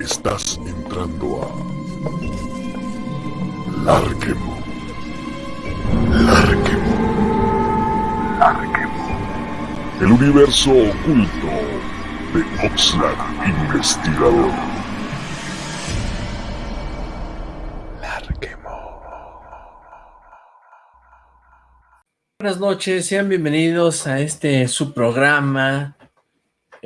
Estás entrando a Larquemo. Larquemo. Larquemo. El universo oculto de Oxlack Investigador. Larquemo. Buenas noches, sean bienvenidos a este su programa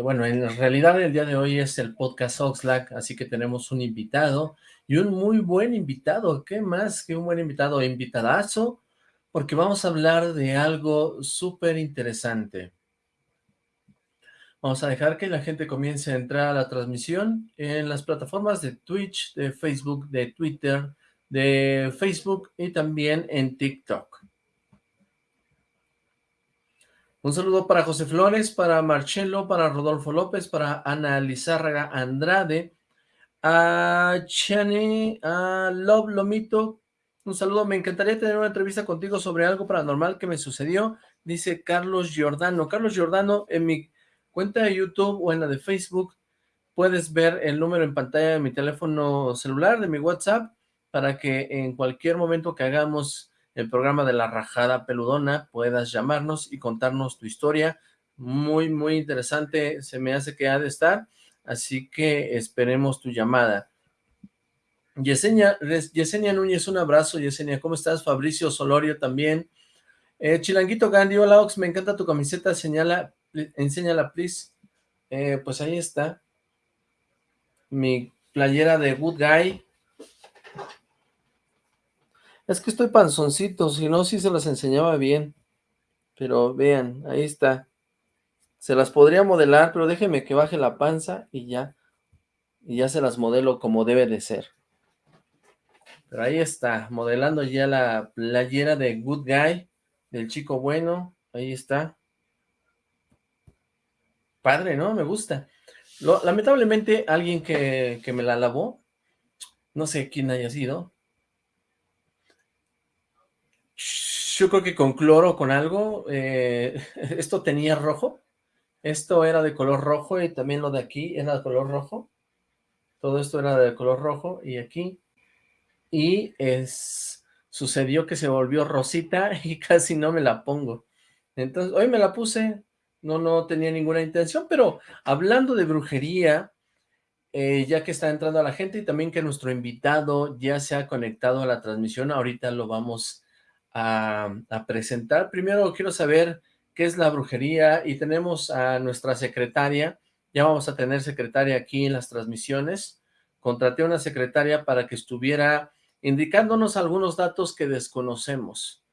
bueno, en realidad el día de hoy es el podcast Oxlack, así que tenemos un invitado, y un muy buen invitado, ¿qué más que un buen invitado? Invitadazo, porque vamos a hablar de algo súper interesante. Vamos a dejar que la gente comience a entrar a la transmisión en las plataformas de Twitch, de Facebook, de Twitter, de Facebook y también en TikTok. Un saludo para José Flores, para Marcelo, para Rodolfo López, para Ana Lizárraga Andrade, a Chani, a Love Lomito, un saludo, me encantaría tener una entrevista contigo sobre algo paranormal que me sucedió, dice Carlos Giordano. Carlos Giordano, en mi cuenta de YouTube o en la de Facebook, puedes ver el número en pantalla de mi teléfono celular, de mi WhatsApp, para que en cualquier momento que hagamos el programa de La Rajada Peludona, puedas llamarnos y contarnos tu historia. Muy, muy interesante, se me hace que ha de estar, así que esperemos tu llamada. Yesenia, Yesenia Núñez, un abrazo, Yesenia, ¿cómo estás? Fabricio Solorio también. Eh, Chilanguito Gandhi, hola Ox, me encanta tu camiseta, señala, enséñala, please. Eh, pues ahí está. Mi playera de Good Guy, es que estoy panzoncito, si no, sí se las enseñaba bien. Pero vean, ahí está. Se las podría modelar, pero déjeme que baje la panza y ya. Y ya se las modelo como debe de ser. Pero ahí está, modelando ya la playera de Good Guy, del chico bueno. Ahí está. Padre, ¿no? Me gusta. lamentablemente, alguien que, que me la lavó, no sé quién haya sido, yo creo que con cloro con algo, eh, esto tenía rojo, esto era de color rojo y también lo de aquí era de color rojo, todo esto era de color rojo y aquí, y es, sucedió que se volvió rosita y casi no me la pongo, entonces hoy me la puse, no, no tenía ninguna intención, pero hablando de brujería, eh, ya que está entrando a la gente y también que nuestro invitado ya se ha conectado a la transmisión, ahorita lo vamos a, presentar. Primero quiero saber qué es la brujería y tenemos a nuestra secretaria, ya vamos a tener secretaria aquí en las transmisiones. Contraté a una secretaria para que estuviera indicándonos algunos datos que desconocemos.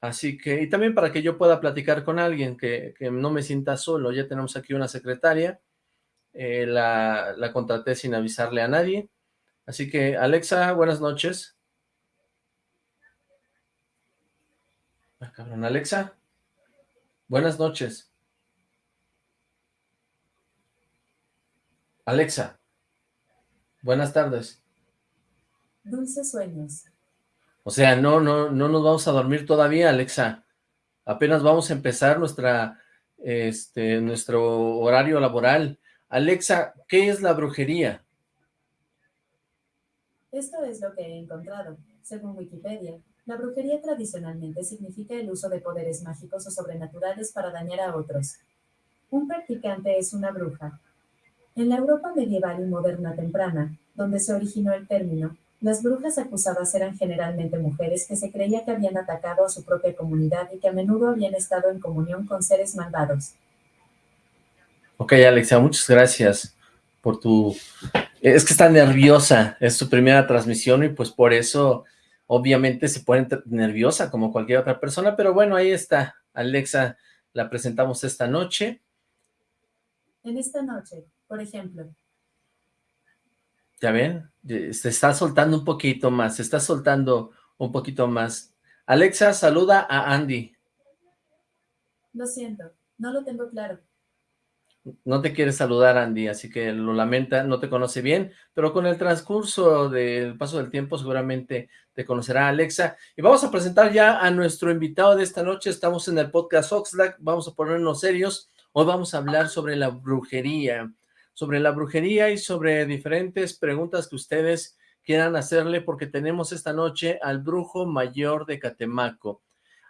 Así que, y también para que yo pueda platicar con alguien, que, no me sienta solo. Ya tenemos aquí una secretaria, eh, la, la contraté sin avisarle a nadie. Así que, Alexa, buenas noches. Ah, cabrón, Alexa. Buenas noches. Alexa. Buenas tardes. Dulces sueños. O sea, no, no, no nos vamos a dormir todavía, Alexa. Apenas vamos a empezar nuestra, este, nuestro horario laboral. Alexa, ¿qué es la brujería? Esto es lo que he encontrado, según Wikipedia. La brujería tradicionalmente significa el uso de poderes mágicos o sobrenaturales para dañar a otros. Un practicante es una bruja. En la Europa medieval y moderna temprana, donde se originó el término, las brujas acusadas eran generalmente mujeres que se creía que habían atacado a su propia comunidad y que a menudo habían estado en comunión con seres malvados. Ok, Alexia, muchas gracias por tu... Es que está nerviosa, es su primera transmisión y pues por eso obviamente se pone nerviosa como cualquier otra persona, pero bueno, ahí está, Alexa, la presentamos esta noche. En esta noche, por ejemplo. ¿Ya ven? Se está soltando un poquito más, se está soltando un poquito más. Alexa, saluda a Andy. Lo siento, no lo tengo claro no te quiere saludar Andy, así que lo lamenta, no te conoce bien, pero con el transcurso del paso del tiempo seguramente te conocerá Alexa. Y vamos a presentar ya a nuestro invitado de esta noche, estamos en el podcast Oxlack, vamos a ponernos serios, hoy vamos a hablar sobre la brujería, sobre la brujería y sobre diferentes preguntas que ustedes quieran hacerle porque tenemos esta noche al brujo mayor de Catemaco.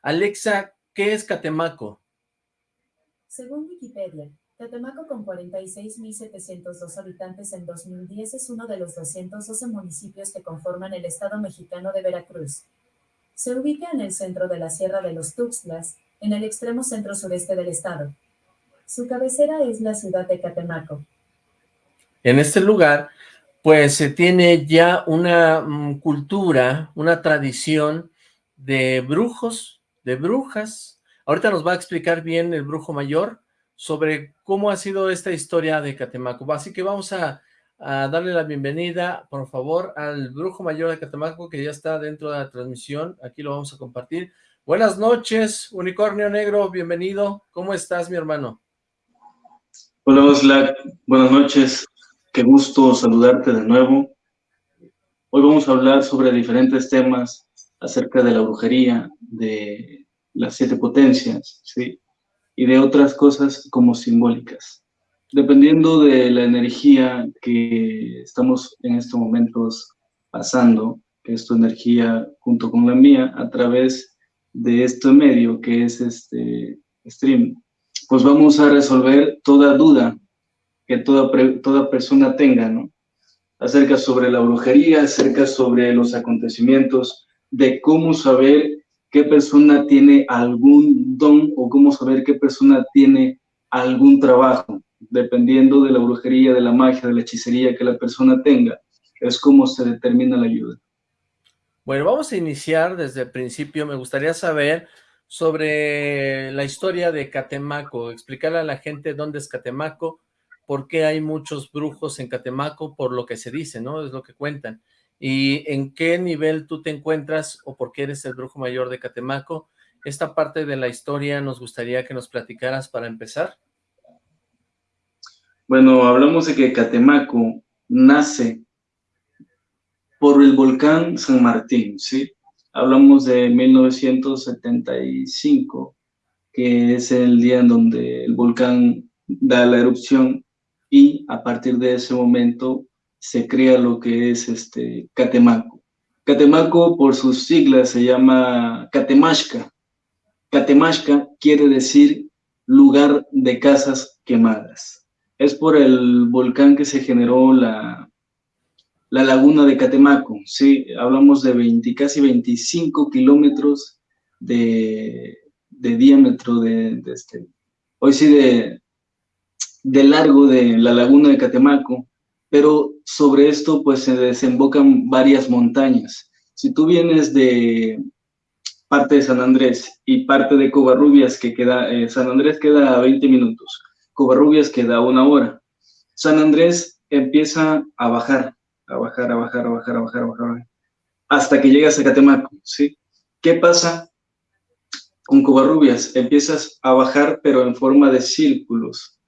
Alexa, ¿qué es Catemaco? Según Wikipedia, Catemaco con 46.702 habitantes en 2010 es uno de los 212 municipios que conforman el estado mexicano de Veracruz. Se ubica en el centro de la Sierra de los Tuxtlas, en el extremo centro-sureste del estado. Su cabecera es la ciudad de Catemaco. En este lugar, pues se tiene ya una mm, cultura, una tradición de brujos, de brujas. Ahorita nos va a explicar bien el brujo mayor sobre cómo ha sido esta historia de Catemaco. Así que vamos a, darle la bienvenida, por favor, al brujo mayor de Catemaco que ya está dentro de la transmisión. Aquí lo vamos a compartir. Buenas noches, Unicornio Negro, bienvenido. ¿Cómo estás, mi hermano? Hola, Oslac. Buenas noches. Qué gusto saludarte de nuevo. Hoy vamos a hablar sobre diferentes temas acerca de la brujería, de las siete potencias, ¿sí? Y de otras cosas como simbólicas. Dependiendo de la energía que estamos en estos momentos pasando, que es tu energía junto con la mía, a través de este medio que es este stream, pues vamos a resolver toda duda que toda, toda persona tenga, ¿no? Acerca sobre la brujería, acerca sobre los acontecimientos, de cómo saber qué persona tiene algún don o cómo saber qué persona tiene algún trabajo, dependiendo de la brujería, de la magia, de la hechicería que la persona tenga, es como se determina la ayuda. Bueno, vamos a iniciar desde el principio. Me gustaría saber sobre la historia de Catemaco, explicarle a la gente dónde es Catemaco, por qué hay muchos brujos en Catemaco, por lo que se dice, ¿no? Es lo que cuentan. Y en qué nivel tú te encuentras o por qué eres el brujo mayor de Catemaco. Esta parte de la historia nos gustaría que nos platicaras para empezar. Bueno, hablamos de que Catemaco nace por el volcán San Martín, ¿sí? Hablamos de 1975, que es el día en donde el volcán da la erupción y a partir de ese momento se crea lo que es este Catemaco. Catemaco por sus siglas se llama Catemashka. Catemashka quiere decir lugar de casas quemadas. Es por el volcán que se generó la, la laguna de Catemaco, sí, hablamos de 20, casi 25 kilómetros de, diámetro de, este, hoy sí de, de largo de la laguna de Catemaco, pero sobre esto pues se desembocan varias montañas. Si tú vienes de parte de San Andrés y parte de Covarrubias, que queda, eh, San Andrés queda a 20 minutos, Covarrubias queda una hora. San Andrés empieza a bajar, a bajar, a bajar, a bajar, a bajar, a bajar, hasta que llegas a Catemaco, ¿sí? ¿Qué pasa con Covarrubias? Empiezas a bajar, pero en forma de círculos.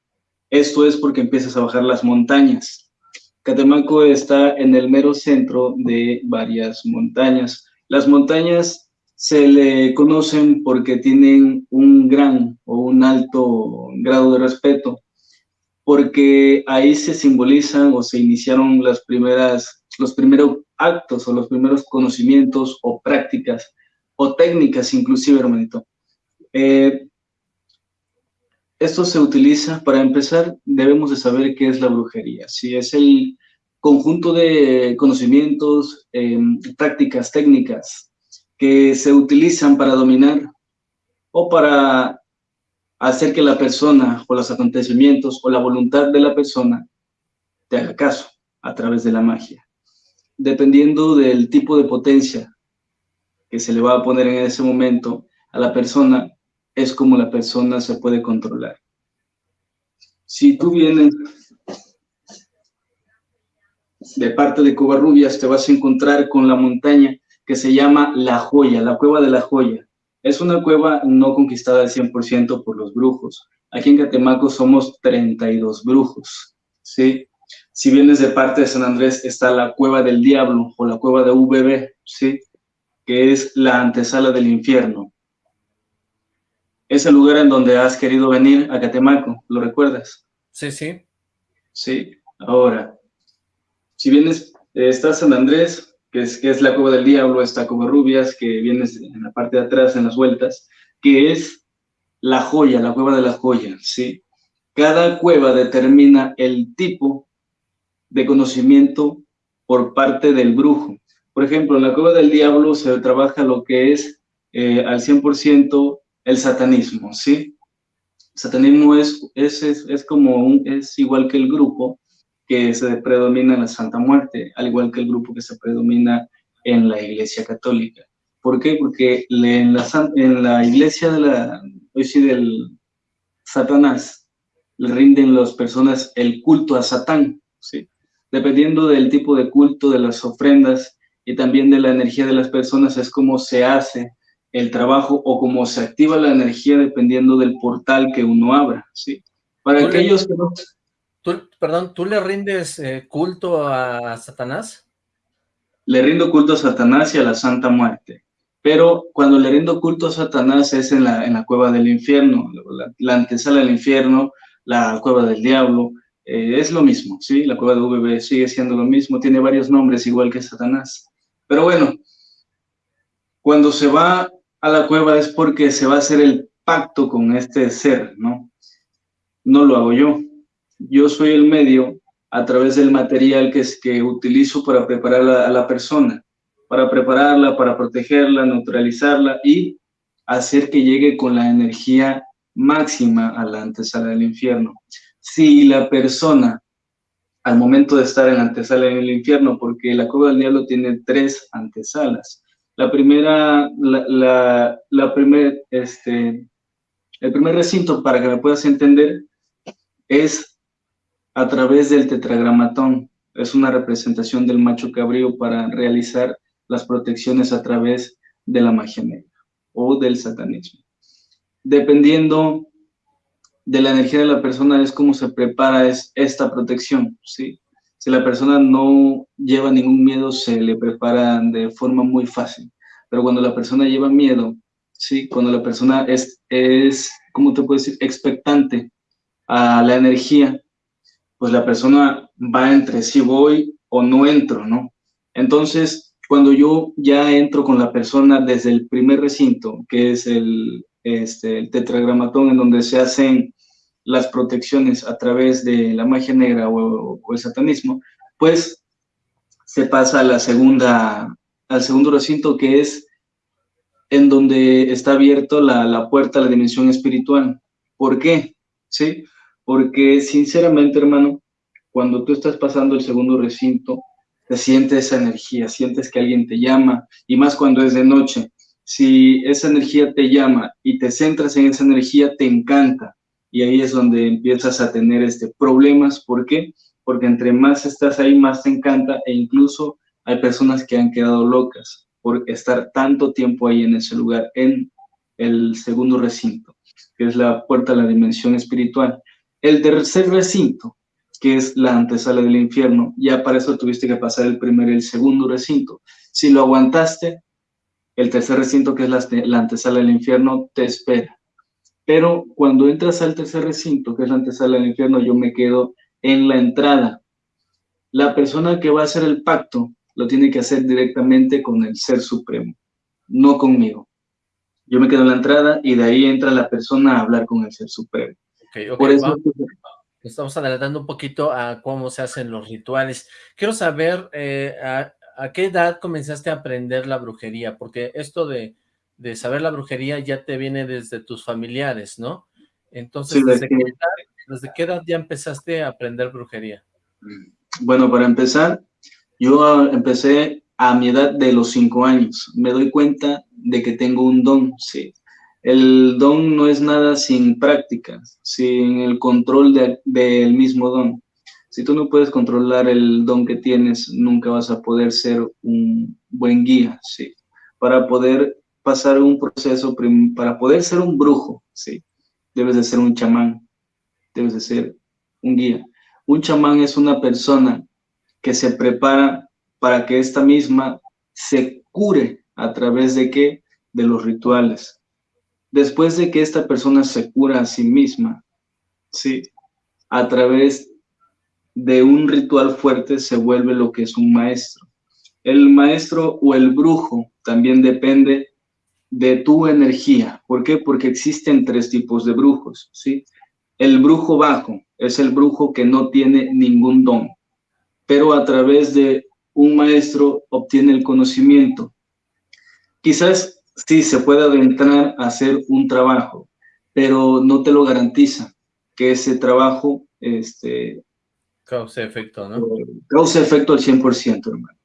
Esto es porque empiezas a bajar las montañas. Catemaco está en el mero centro de varias montañas. Las montañas se le conocen porque tienen un gran o un alto grado de respeto porque ahí se simbolizan o se iniciaron los primeros actos o los primeros conocimientos o prácticas o técnicas inclusive, hermanito. Eh, esto se utiliza, para empezar, debemos de saber qué es la brujería. Si es el conjunto de conocimientos, em, prácticas, técnicas que se utilizan para dominar o para hacer que la persona o los acontecimientos o la voluntad de la persona te haga caso a través de la magia. Dependiendo del tipo de potencia que se le va a poner en ese momento a la persona, es como la persona se puede controlar. Si tú vienes de parte de Covarrubias, te vas a encontrar con la montaña que se llama La Joya, la Cueva de la Joya. Es una cueva no conquistada al 100% por los brujos. Aquí en Catemaco somos 32 brujos, ¿sí? Si vienes de parte de San Andrés, está la Cueva del Diablo o la Cueva de VB, ¿sí? Que es la antesala del infierno. Es el lugar en donde has querido venir a Catemaco, ¿lo recuerdas? Sí, sí. ¿sí? Ahora, si vienes, eh, está San Andrés, que es, es la cueva del diablo, está Rubias, que viene en la parte de atrás, en las vueltas, que es la joya, la cueva de la joya, ¿sí? Cada cueva determina el tipo de conocimiento por parte del brujo. Por ejemplo, en la cueva del diablo se trabaja lo que es eh, al 100% el satanismo, ¿sí? satanismo es, es, es, como un, es igual que el grupo que se predomina en la Santa Muerte, al igual que el grupo que se predomina en la Iglesia Católica. ¿Por qué? Porque en la, en la iglesia de la, hoy del Satanás, le rinden las personas el culto a Satán, ¿sí? Dependiendo del tipo de culto, de las ofrendas y también de la energía de las personas, es como se hace el trabajo o cómo se activa la energía dependiendo del portal que uno abra, ¿sí? Para aquellos que no... perdón, ¿tú le rindes eh, culto a Satanás? Le rindo culto a Satanás y a la Santa Muerte. Pero cuando le rindo culto a Satanás es en la, en la cueva del infierno, la, antesala del infierno, la cueva del diablo, eh, es lo mismo, ¿sí? La cueva de VB sigue siendo lo mismo, tiene varios nombres igual que Satanás. Pero bueno, cuando se va a la cueva es porque se va a hacer el pacto con este ser, ¿no? No lo hago yo. Yo soy el medio a través del material que, que utilizo para preparar a la persona, para prepararla, para protegerla, neutralizarla y hacer que llegue con la energía máxima a la antesala del infierno. Si la persona, al momento de estar en la antesala del infierno, porque la cueva del diablo tiene tres antesalas, la primera, la, la, este, el primer recinto, para que me puedas entender, es a través del tetragramatón. Es una representación del macho cabrío para realizar las protecciones a través de la magia negra o del satanismo. Dependiendo de la energía de la persona es como se prepara es, esta protección, ¿sí? Si la persona no lleva ningún miedo, se le prepara de forma muy fácil. Pero cuando la persona lleva miedo, ¿sí? Cuando la persona es, es ¿cómo te puedo decir? Expectante a la energía, pues la persona va entre si voy o no entro, ¿no? Entonces, cuando yo ya entro con la persona desde el primer recinto, que es el, este, tetragramatón, en donde se hacen las protecciones a través de la magia negra o, el satanismo, pues se pasa a la segunda, al segundo recinto que es en donde está abierto la, la, puerta a la dimensión espiritual. ¿Por qué? ¿Sí? Porque sinceramente, hermano, cuando tú estás pasando el segundo recinto, te sientes esa energía, sientes que alguien te llama, y más cuando es de noche. Si esa energía te llama y te centras en esa energía, te encanta, y ahí es donde empiezas a tener este, problemas. ¿Por qué? Porque entre más estás ahí, más te encanta e incluso hay personas que han quedado locas por estar tanto tiempo ahí en ese lugar, en el segundo recinto, que es la puerta a la dimensión espiritual. El tercer recinto, que es la antesala del infierno, ya para eso tuviste que pasar el primer y el segundo recinto. Si lo aguantaste, el tercer recinto, que es la, la antesala del infierno, te espera. Pero cuando entras al tercer recinto, que es la antesala del infierno, yo me quedo en la entrada. La persona que va a hacer el pacto lo tiene que hacer directamente con el Ser Supremo, no conmigo. Yo me quedo en la entrada y de ahí entra la persona a hablar con el Ser Supremo. Por eso estamos adelantando un poquito a cómo se hacen los rituales. Quiero saber eh, a, a, qué edad comenzaste a aprender la brujería, porque esto de de saber la brujería ya te viene desde tus familiares, ¿no? Entonces, ¿desde, qué edad, ya empezaste a aprender brujería? Bueno, para empezar, yo empecé a mi edad de los cinco años. Me doy cuenta de que tengo un don, sí. El don no es nada sin práctica, sin el control del mismo don. Si tú no puedes controlar el don que tienes, nunca vas a poder ser un buen guía, sí. Para poder pasar un proceso para poder ser un brujo, ¿sí? Debes de ser un chamán, debes de ser un guía. Un chamán es una persona que se prepara para que esta misma se cure a través de qué? De los rituales. Después de que esta persona se cura a sí misma, ¿sí? A través de un ritual fuerte se vuelve lo que es un maestro. El maestro o el brujo también depende de tu energía. ¿Por qué? Porque existen tres tipos de brujos, ¿sí? El brujo bajo es el brujo que no tiene ningún don, pero a través de un maestro obtiene el conocimiento. Quizás sí se pueda adentrar a hacer un trabajo, pero no te lo garantiza que ese trabajo este, cause efecto, ¿no? Cause efecto al 100%, hermano.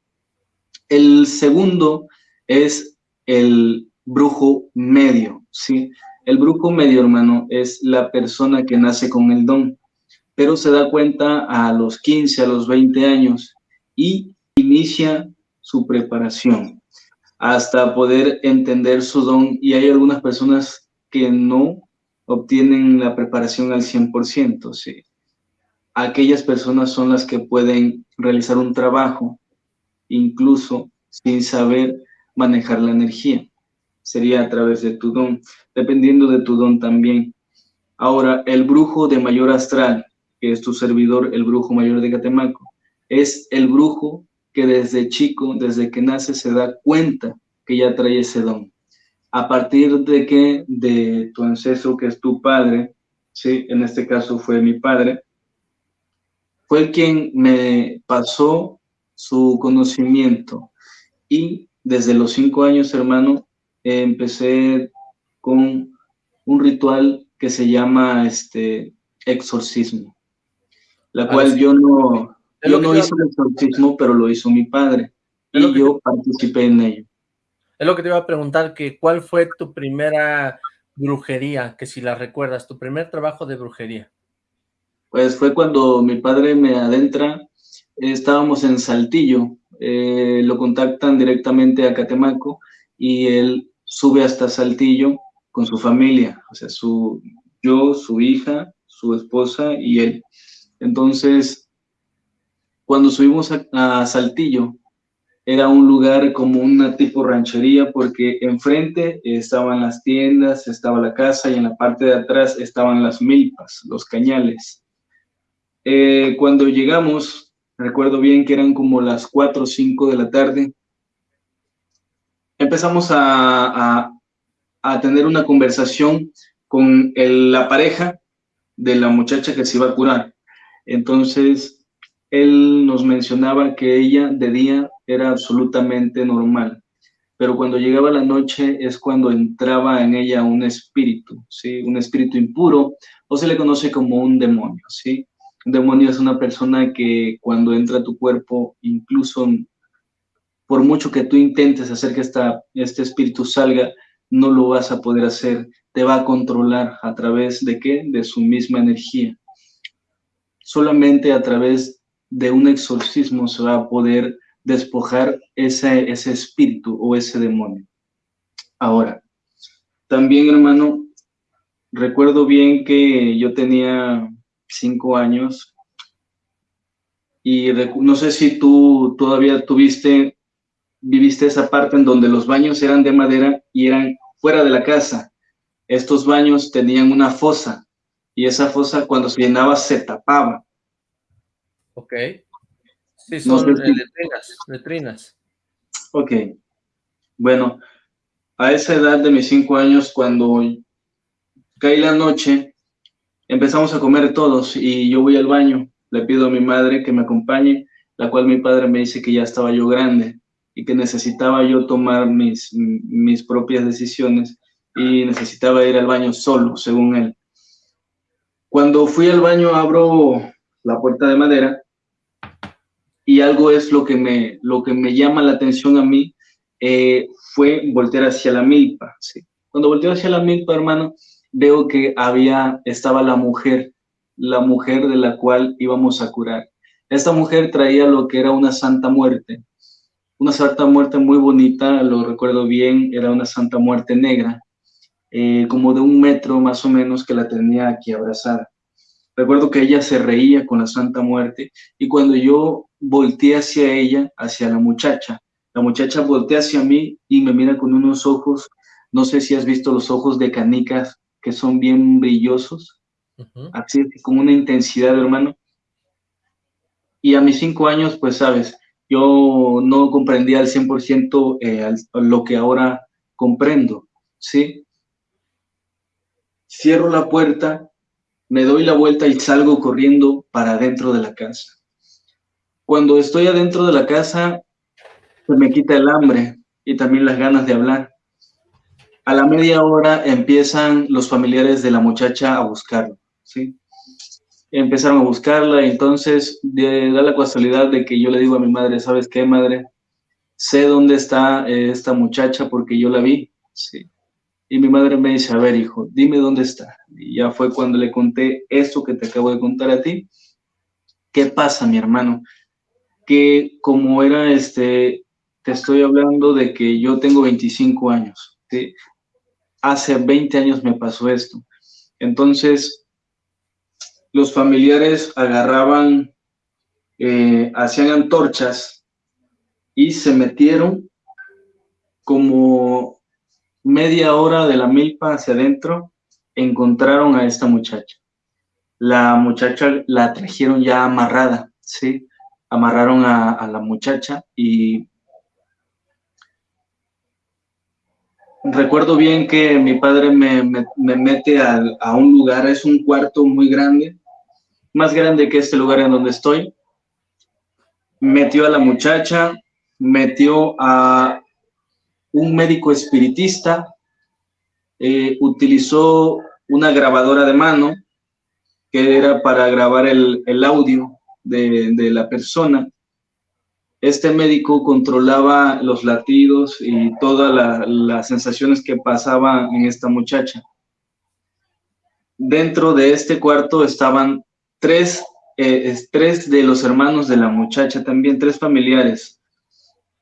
El segundo es el brujo medio, ¿sí? El brujo medio, hermano, es la persona que nace con el don, pero se da cuenta a los 15, a los 20 años y inicia su preparación hasta poder entender su don y hay algunas personas que no obtienen la preparación al 100%, ¿sí? Aquellas personas son las que pueden realizar un trabajo incluso sin saber manejar la energía sería a través de tu don, dependiendo de tu don también. Ahora, el brujo de mayor astral, que es tu servidor, el brujo mayor de Catemaco, es el brujo que desde chico, desde que nace, se da cuenta que ya trae ese don. A partir de que de tu ancestro, que es tu padre, ¿sí? en este caso fue mi padre, fue quien me pasó su conocimiento. Y desde los cinco años, hermano, empecé con un ritual que se llama este exorcismo, la ah, cual yo no, yo no hice el exorcismo, pero lo hizo mi padre y yo participé en ello. Es lo que te iba a preguntar, que ¿cuál fue tu primera brujería? Que si la recuerdas, tu primer trabajo de brujería. Pues fue cuando mi padre me adentra, estábamos en Saltillo, eh, lo contactan directamente a Catemaco y él sube hasta Saltillo con su familia, o sea, su, yo, su hija, su esposa y él. Entonces, cuando subimos a, Saltillo, era un lugar como una tipo ranchería porque enfrente estaban las tiendas, estaba la casa y en la parte de atrás estaban las milpas, los cañales. Eh, cuando llegamos, recuerdo bien que eran como las 4 o 5 de la tarde, empezamos a, tener una conversación con la pareja de la muchacha que se iba a curar. Entonces, él nos mencionaba que ella de día era absolutamente normal, pero cuando llegaba la noche es cuando entraba en ella un espíritu, ¿sí? Un espíritu impuro, o se le conoce como un demonio, ¿sí? Un demonio es una persona que cuando entra a tu cuerpo, incluso por mucho que tú intentes hacer que esta, este espíritu salga, no lo vas a poder hacer, te va a controlar a través de qué? De su misma energía. Solamente a través de un exorcismo se va a poder despojar ese, ese espíritu o ese demonio. Ahora, también hermano, recuerdo bien que yo tenía cinco años y no sé si tú todavía tuviste viviste esa parte en donde los baños eran de madera y eran fuera de la casa. Estos baños tenían una fosa y esa fosa cuando se llenaba se tapaba. Ok. Sí, son letrinas, letrinas. Ok. Bueno, a esa edad de mis cinco años, cuando cae la noche, empezamos a comer todos y yo voy al baño. Le pido a mi madre que me acompañe, la cual mi padre me dice que ya estaba yo grande y que necesitaba yo tomar mis, mis propias decisiones y necesitaba ir al baño solo, según él. Cuando fui al baño abro la puerta de madera y algo es lo que me, lo que me llama la atención a mí, eh, fue voltear hacia la milpa. Cuando volteo hacia la milpa, hermano, veo que había, estaba la mujer, la mujer de la cual íbamos a curar. Esta mujer traía lo que era una santa muerte, una Santa Muerte muy bonita, lo recuerdo bien, era una Santa Muerte negra, eh, como de un metro más o menos que la tenía aquí abrazada. Recuerdo que ella se reía con la Santa Muerte y cuando yo volteé hacia ella, hacia la muchacha, la muchacha voltea hacia mí y me mira con unos ojos, no sé si has visto los ojos de canicas que son bien brillosos, así como una intensidad, hermano. Y a mis cinco años, pues sabes, yo no comprendía al 100% eh, lo que ahora comprendo, ¿sí? Cierro la puerta, me doy la vuelta y salgo corriendo para adentro de la casa. Cuando estoy adentro de la casa, se me quita el hambre y también las ganas de hablar. A la media hora empiezan los familiares de la muchacha a buscarlo, ¿sí? Empezaron a buscarla entonces da la casualidad de que yo le digo a mi madre, ¿sabes qué, madre? Sé dónde está eh, esta muchacha porque yo la vi, ¿sí? Y mi madre me dice, a ver, hijo, dime dónde está. Y ya fue cuando le conté esto que te acabo de contar a ti. ¿Qué pasa, mi hermano? Que como era este, te estoy hablando de que yo tengo 25 años. hace 20 años me pasó esto. Entonces, los familiares agarraban, eh, hacían antorchas y se metieron como media hora de la milpa hacia adentro, encontraron a esta muchacha. La muchacha la trajeron ya amarrada, ¿sí? Amarraron a, a la muchacha y recuerdo bien que mi padre me, mete a, un lugar, es un cuarto muy grande, más grande que este lugar en donde estoy. Metió a la muchacha, metió a un médico espiritista, eh, utilizó una grabadora de mano que era para grabar el, audio de, de la persona este médico controlaba los latidos y todas las sensaciones que pasaban en esta muchacha. Dentro de este cuarto estaban tres, eh, tres de los hermanos de la muchacha, también tres familiares.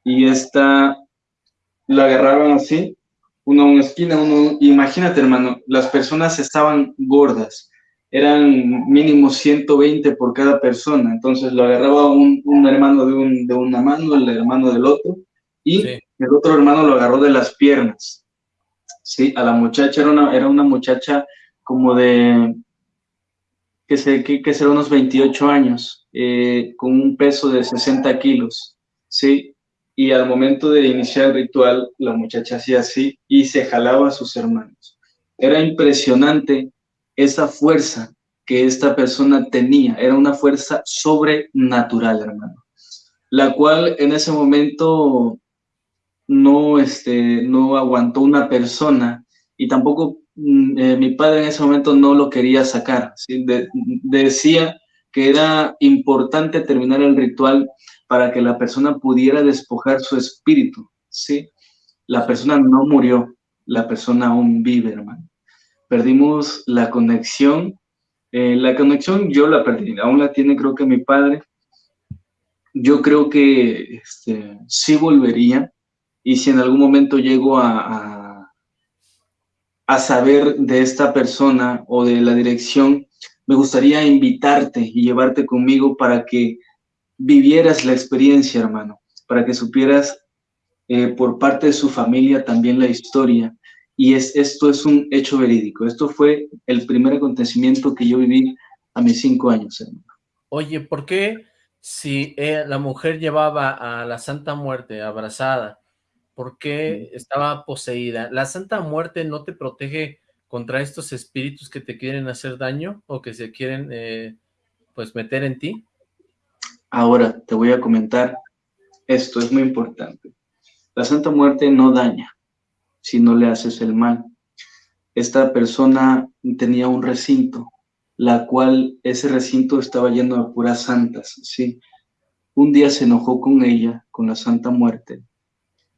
Y esta la agarraron así, uno en una esquina, uno, imagínate hermano, las personas estaban gordas, eran mínimo 120 por cada persona, entonces lo agarraba un, hermano de, un, de, una mano, el hermano del otro, y el otro hermano lo agarró de las piernas. Sí, a la muchacha era una, era una muchacha como de, que, sé, que, que será unos 28 años, eh, con un peso de 60 kilos, sí, y al momento de iniciar el ritual, la muchacha hacía así y se jalaba a sus hermanos. Era impresionante esa fuerza que esta persona tenía, era una fuerza sobrenatural, hermano, la cual en ese momento no, este, no aguantó una persona y tampoco mm, eh, mi padre en ese momento no lo quería sacar. decía que era importante terminar el ritual para que la persona pudiera despojar su espíritu. ¿sí? La persona no murió, la persona aún vive, hermano perdimos la conexión. Eh, la conexión yo la perdí, aún la tiene creo que mi padre. Yo creo que este, sí volvería y si en algún momento llego a, a, saber de esta persona o de la dirección, me gustaría invitarte y llevarte conmigo para que vivieras la experiencia, hermano, para que supieras eh, por parte de su familia también la historia y es, esto es un hecho verídico. Esto fue el primer acontecimiento que yo viví a mis cinco años. Oye, ¿por qué si eh, la mujer llevaba a la Santa Muerte abrazada, por qué estaba poseída? ¿La Santa Muerte no te protege contra estos espíritus que te quieren hacer daño o que se quieren eh, pues meter en ti? Ahora te voy a comentar, esto es muy importante. La Santa Muerte no daña, si no le haces el mal. Esta persona tenía un recinto, la cual ese recinto estaba lleno de puras santas, ¿sí? Un día se enojó con ella, con la Santa Muerte,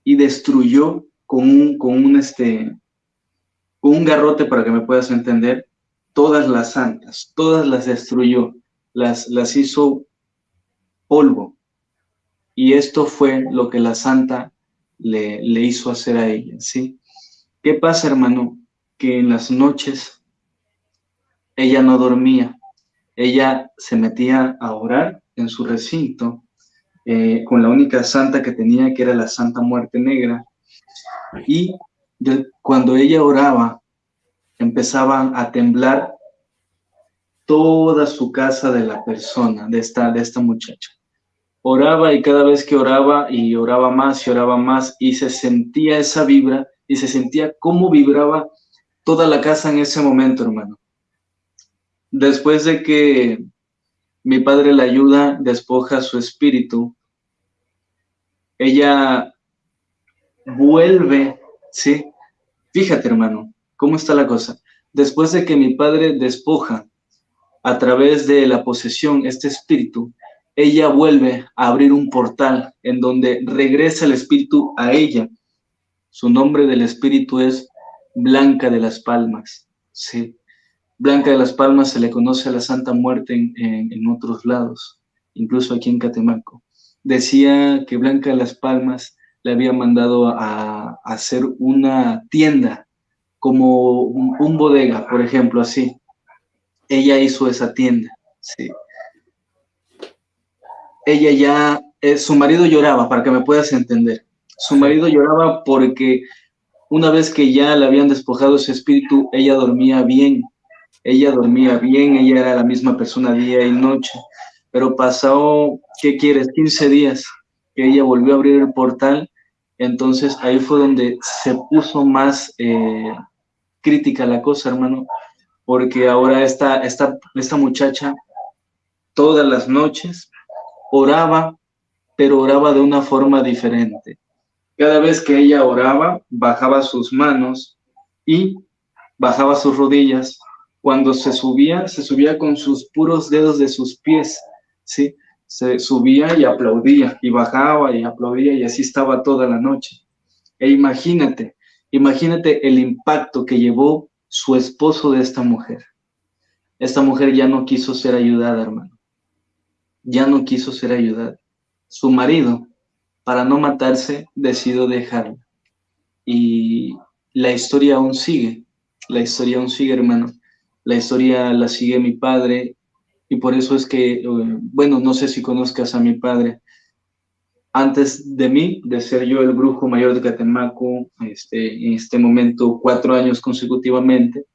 y destruyó con un, con un, este, un garrote, para que me puedas entender, todas las santas, todas las destruyó, las, las hizo polvo. Y esto fue lo que la santa le, le hizo hacer a ella, ¿sí? ¿Qué pasa, hermano? Que en las noches ella no dormía, ella se metía a orar en su recinto eh, con la única santa que tenía, que era la Santa Muerte Negra, y cuando ella oraba, empezaban a temblar toda su casa de la persona, de esta, de esta muchacha. Oraba y cada vez que oraba y oraba más y oraba más y se sentía esa vibra y se sentía cómo vibraba toda la casa en ese momento, hermano. Después de que mi padre la ayuda, despoja su espíritu, ella vuelve, ¿sí? Fíjate, hermano, cómo está la cosa. Después de que mi padre despoja a través de la posesión este espíritu, ella vuelve a abrir un portal en donde regresa el espíritu a ella. Su nombre del espíritu es Blanca de las Palmas. Sí. Blanca de las Palmas se le conoce a la Santa Muerte en, otros lados, incluso aquí en Catemaco. Decía que Blanca de las Palmas le había mandado a, hacer una tienda, como un, bodega, por ejemplo, así. Ella hizo esa tienda, sí. Ella ya, eh, su marido lloraba, para que me puedas entender. Su marido lloraba porque una vez que ya le habían despojado ese espíritu, ella dormía bien, ella dormía bien, ella era la misma persona día y noche, pero pasó, ¿qué quieres? 15 días que ella volvió a abrir el portal, entonces ahí fue donde se puso más eh, crítica la cosa, hermano, porque ahora esta, esta, esta muchacha todas las noches oraba, pero oraba de una forma diferente. Cada vez que ella oraba, bajaba sus manos y bajaba sus rodillas. Cuando se subía, se subía con sus puros dedos de sus pies, ¿sí? Se subía y aplaudía, y bajaba y aplaudía, y así estaba toda la noche. E imagínate, imagínate el impacto que llevó su esposo de esta mujer. Esta mujer ya no quiso ser ayudada, hermano. Ya no quiso ser ayudada. Su marido para no matarse, decidió dejarla. Y la historia aún sigue, la historia aún sigue, hermano. La historia la sigue mi padre y por eso es que, eh, bueno, no sé si conozcas a mi padre. Antes de mí, de ser yo el brujo mayor de Catemaco, este, en este momento cuatro años consecutivamente,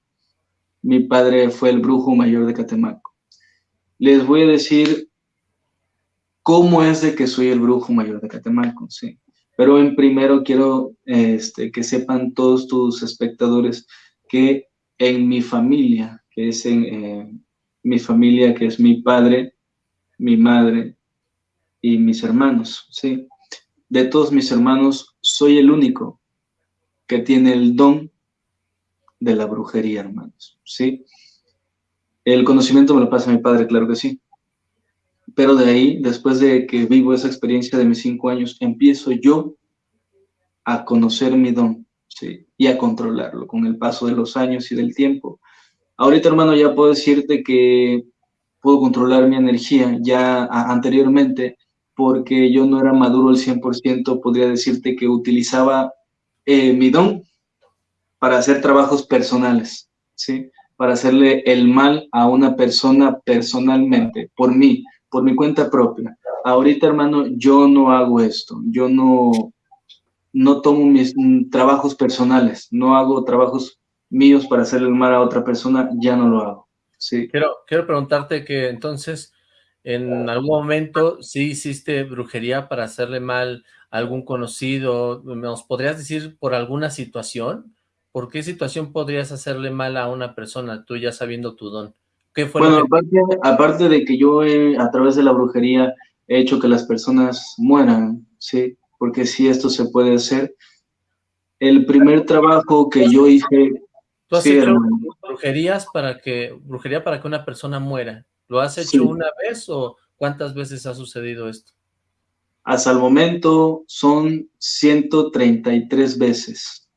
mi padre fue el brujo mayor de Catemaco. Les voy a decir cómo es de que soy el brujo mayor de Catemaco, sí. Pero en primero quiero este, que sepan todos tus espectadores que en mi familia, que es en eh, mi familia, que es mi padre, mi madre y mis hermanos, ¿sí? De todos mis hermanos, soy el único que tiene el don de la brujería, hermanos, ¿sí? El conocimiento me lo pasa mi padre, claro que sí. Pero de ahí, después de que vivo esa experiencia de mis cinco años, empiezo yo a conocer mi don y a controlarlo con el paso de los años y del tiempo. Ahorita, hermano, ya puedo decirte que puedo controlar mi energía. Ya anteriormente, porque yo no era maduro al 100%, podría decirte que utilizaba eh, mi don para hacer trabajos personales, ¿sí? Para hacerle el mal a una persona personalmente, por mí, por mi cuenta propia. Ahorita, hermano, yo no hago esto. Yo no, no tomo mis mm, trabajos personales, no hago trabajos míos para hacerle mal a otra persona, ya no lo hago. Sí. Quiero, quiero preguntarte que entonces, en algún momento, sí hiciste brujería para hacerle mal a algún conocido. ¿Nos podrías decir por alguna situación? ¿Por qué situación podrías hacerle mal a una persona, tú ya sabiendo tu don? Bueno, aparte, de que yo a través de la brujería he hecho que las personas mueran, ¿sí? Porque sí, esto se puede hacer. El primer trabajo que yo hice... ¿Tú has hecho brujerías para que, brujería para que una persona muera? ¿Lo has hecho una vez o cuántas veces ha sucedido esto? Hasta el momento son 133 veces.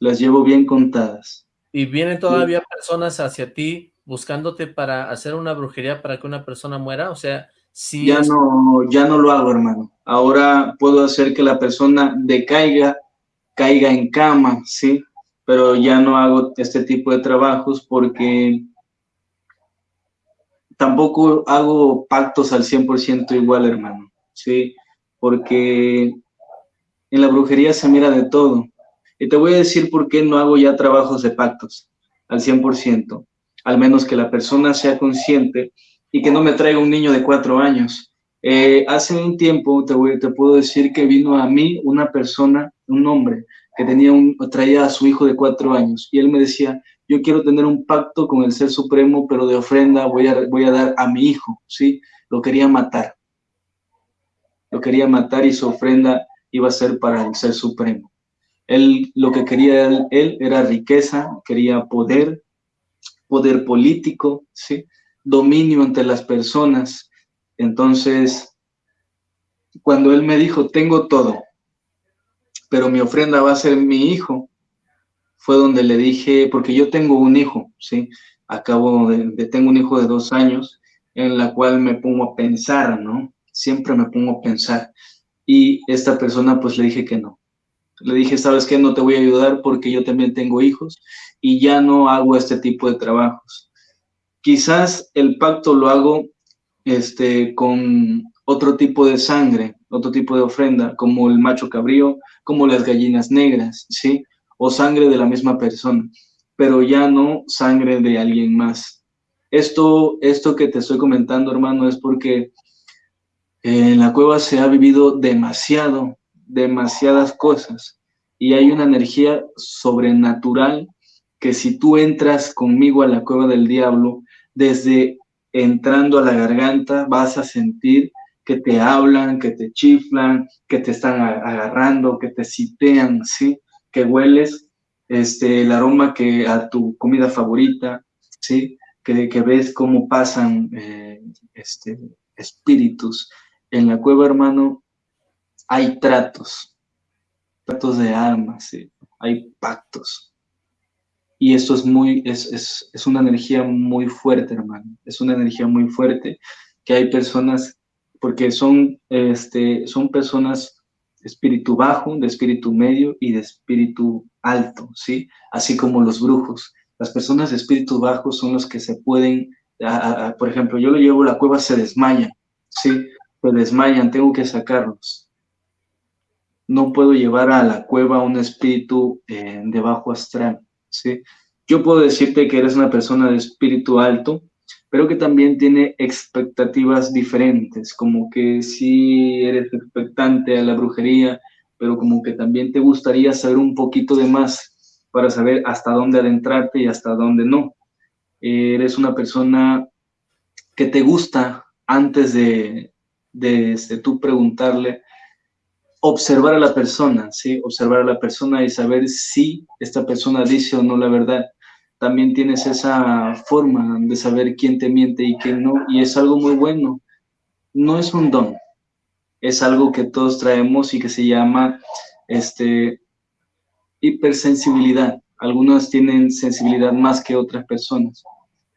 Las llevo bien contadas. ¿Y vienen todavía personas hacia ti buscándote para hacer una brujería para que una persona muera? O sea, si... Ya, no, ya no lo hago, hermano. Ahora puedo hacer que la persona decaiga, caiga en cama, ¿sí? Pero ya no hago este tipo de trabajos porque tampoco hago pactos al 100% igual, hermano, ¿sí? Porque en la brujería se mira de todo. Y te voy a decir por qué no hago ya trabajos de pactos al 100%. Al menos que la persona sea consciente y que no me traiga un niño de cuatro años. Eh, hace un tiempo te, puedo decir que vino a mí una persona, un hombre, que tenía un, traía a su hijo de cuatro años y él me decía, yo quiero tener un pacto con el Ser Supremo, pero de ofrenda voy a, voy a dar a mi hijo, ¿sí? Lo quería matar. Lo quería matar y su ofrenda iba a ser para el Ser Supremo. Él, lo que quería él era riqueza, quería poder, poder político, ¿sí? dominio ante las personas. Entonces, cuando él me dijo, tengo todo, pero mi ofrenda va a ser mi hijo, fue donde le dije, porque yo tengo un hijo, ¿sí? Acabo de, tengo un hijo de dos años, en la cual me pongo a pensar, ¿no? Siempre me pongo a pensar. Y esta persona, pues le dije que no. Le dije, ¿sabes qué? No te voy a ayudar porque yo también tengo hijos y ya no hago este tipo de trabajos. Quizás el pacto lo hago este, con otro tipo de sangre, otro tipo de ofrenda, como el macho cabrío, como las gallinas negras, ¿sí? O sangre de la misma persona, pero ya no sangre de alguien más. Esto, esto que te estoy comentando, hermano, es porque en la cueva se ha vivido demasiado, demasiadas cosas, y hay una energía sobrenatural que si tú entras conmigo a la cueva del diablo, desde entrando a la garganta vas a sentir que te hablan, que te chiflan, que te están agarrando, que te citean, ¿sí? Que hueles este, el aroma que a tu comida favorita, ¿sí? Que, ves cómo pasan eh, este, espíritus. En la cueva, hermano, hay tratos, tratos de almas, ¿sí? Hay pactos. Y esto es muy, es, es, es una energía muy fuerte, hermano. Es una energía muy fuerte que hay personas porque son, este, son personas de espíritu bajo, de espíritu medio y de espíritu alto, ¿sí? Así como los brujos. Las personas de espíritu bajo son los que se pueden, por ejemplo, yo lo llevo a la cueva, se desmayan, ¿sí? Se desmayan, tengo que sacarlos. No puedo llevar a la cueva un espíritu eh, de bajo astral, ¿sí? Yo puedo decirte que eres una persona de espíritu alto, pero que también tiene expectativas diferentes, como que si eres expectante a la brujería, pero como que también te gustaría saber un poquito de más para saber hasta dónde adentrarte y hasta dónde no. eres una persona que te gusta antes de, de, de tú preguntarle, observar a la persona, ¿sí? Observar a la persona y saber si esta persona dice o no la verdad también tienes esa forma de saber quién te miente y quién no, y es algo muy bueno. No es un don, es algo que todos traemos y que se llama este, hipersensibilidad. Algunas tienen sensibilidad más que otras personas.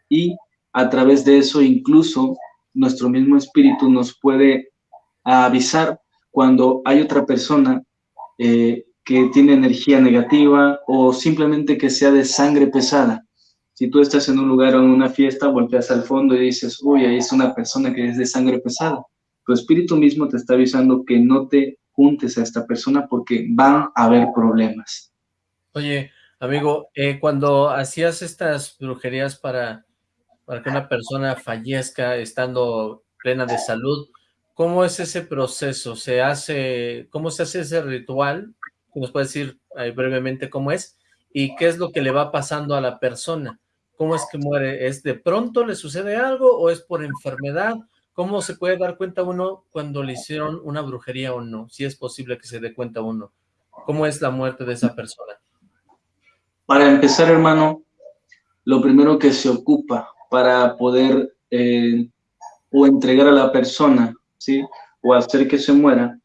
Y a través de eso incluso nuestro mismo espíritu nos puede avisar cuando hay otra persona eh, que tiene energía negativa o simplemente que sea de sangre pesada. Si tú estás en un lugar o en una fiesta, volteas al fondo y dices, uy, ahí es una persona que es de sangre pesada. Tu espíritu mismo te está avisando que no te juntes a esta persona porque van a haber problemas. Oye, amigo, eh, cuando hacías estas brujerías para, para que una persona fallezca estando plena de salud, ¿cómo es ese proceso? ¿Se hace, cómo se hace ese ritual nos puede decir brevemente cómo es y qué es lo que le va pasando a la persona. ¿Cómo es que muere? ¿Es de pronto le sucede algo o es por enfermedad? ¿Cómo se puede dar cuenta uno cuando le hicieron una brujería o no? Si es posible que se dé cuenta uno. ¿Cómo es la muerte de esa persona? Para empezar, hermano, lo primero que se ocupa para poder eh, o entregar a la persona, O hacer que se muera,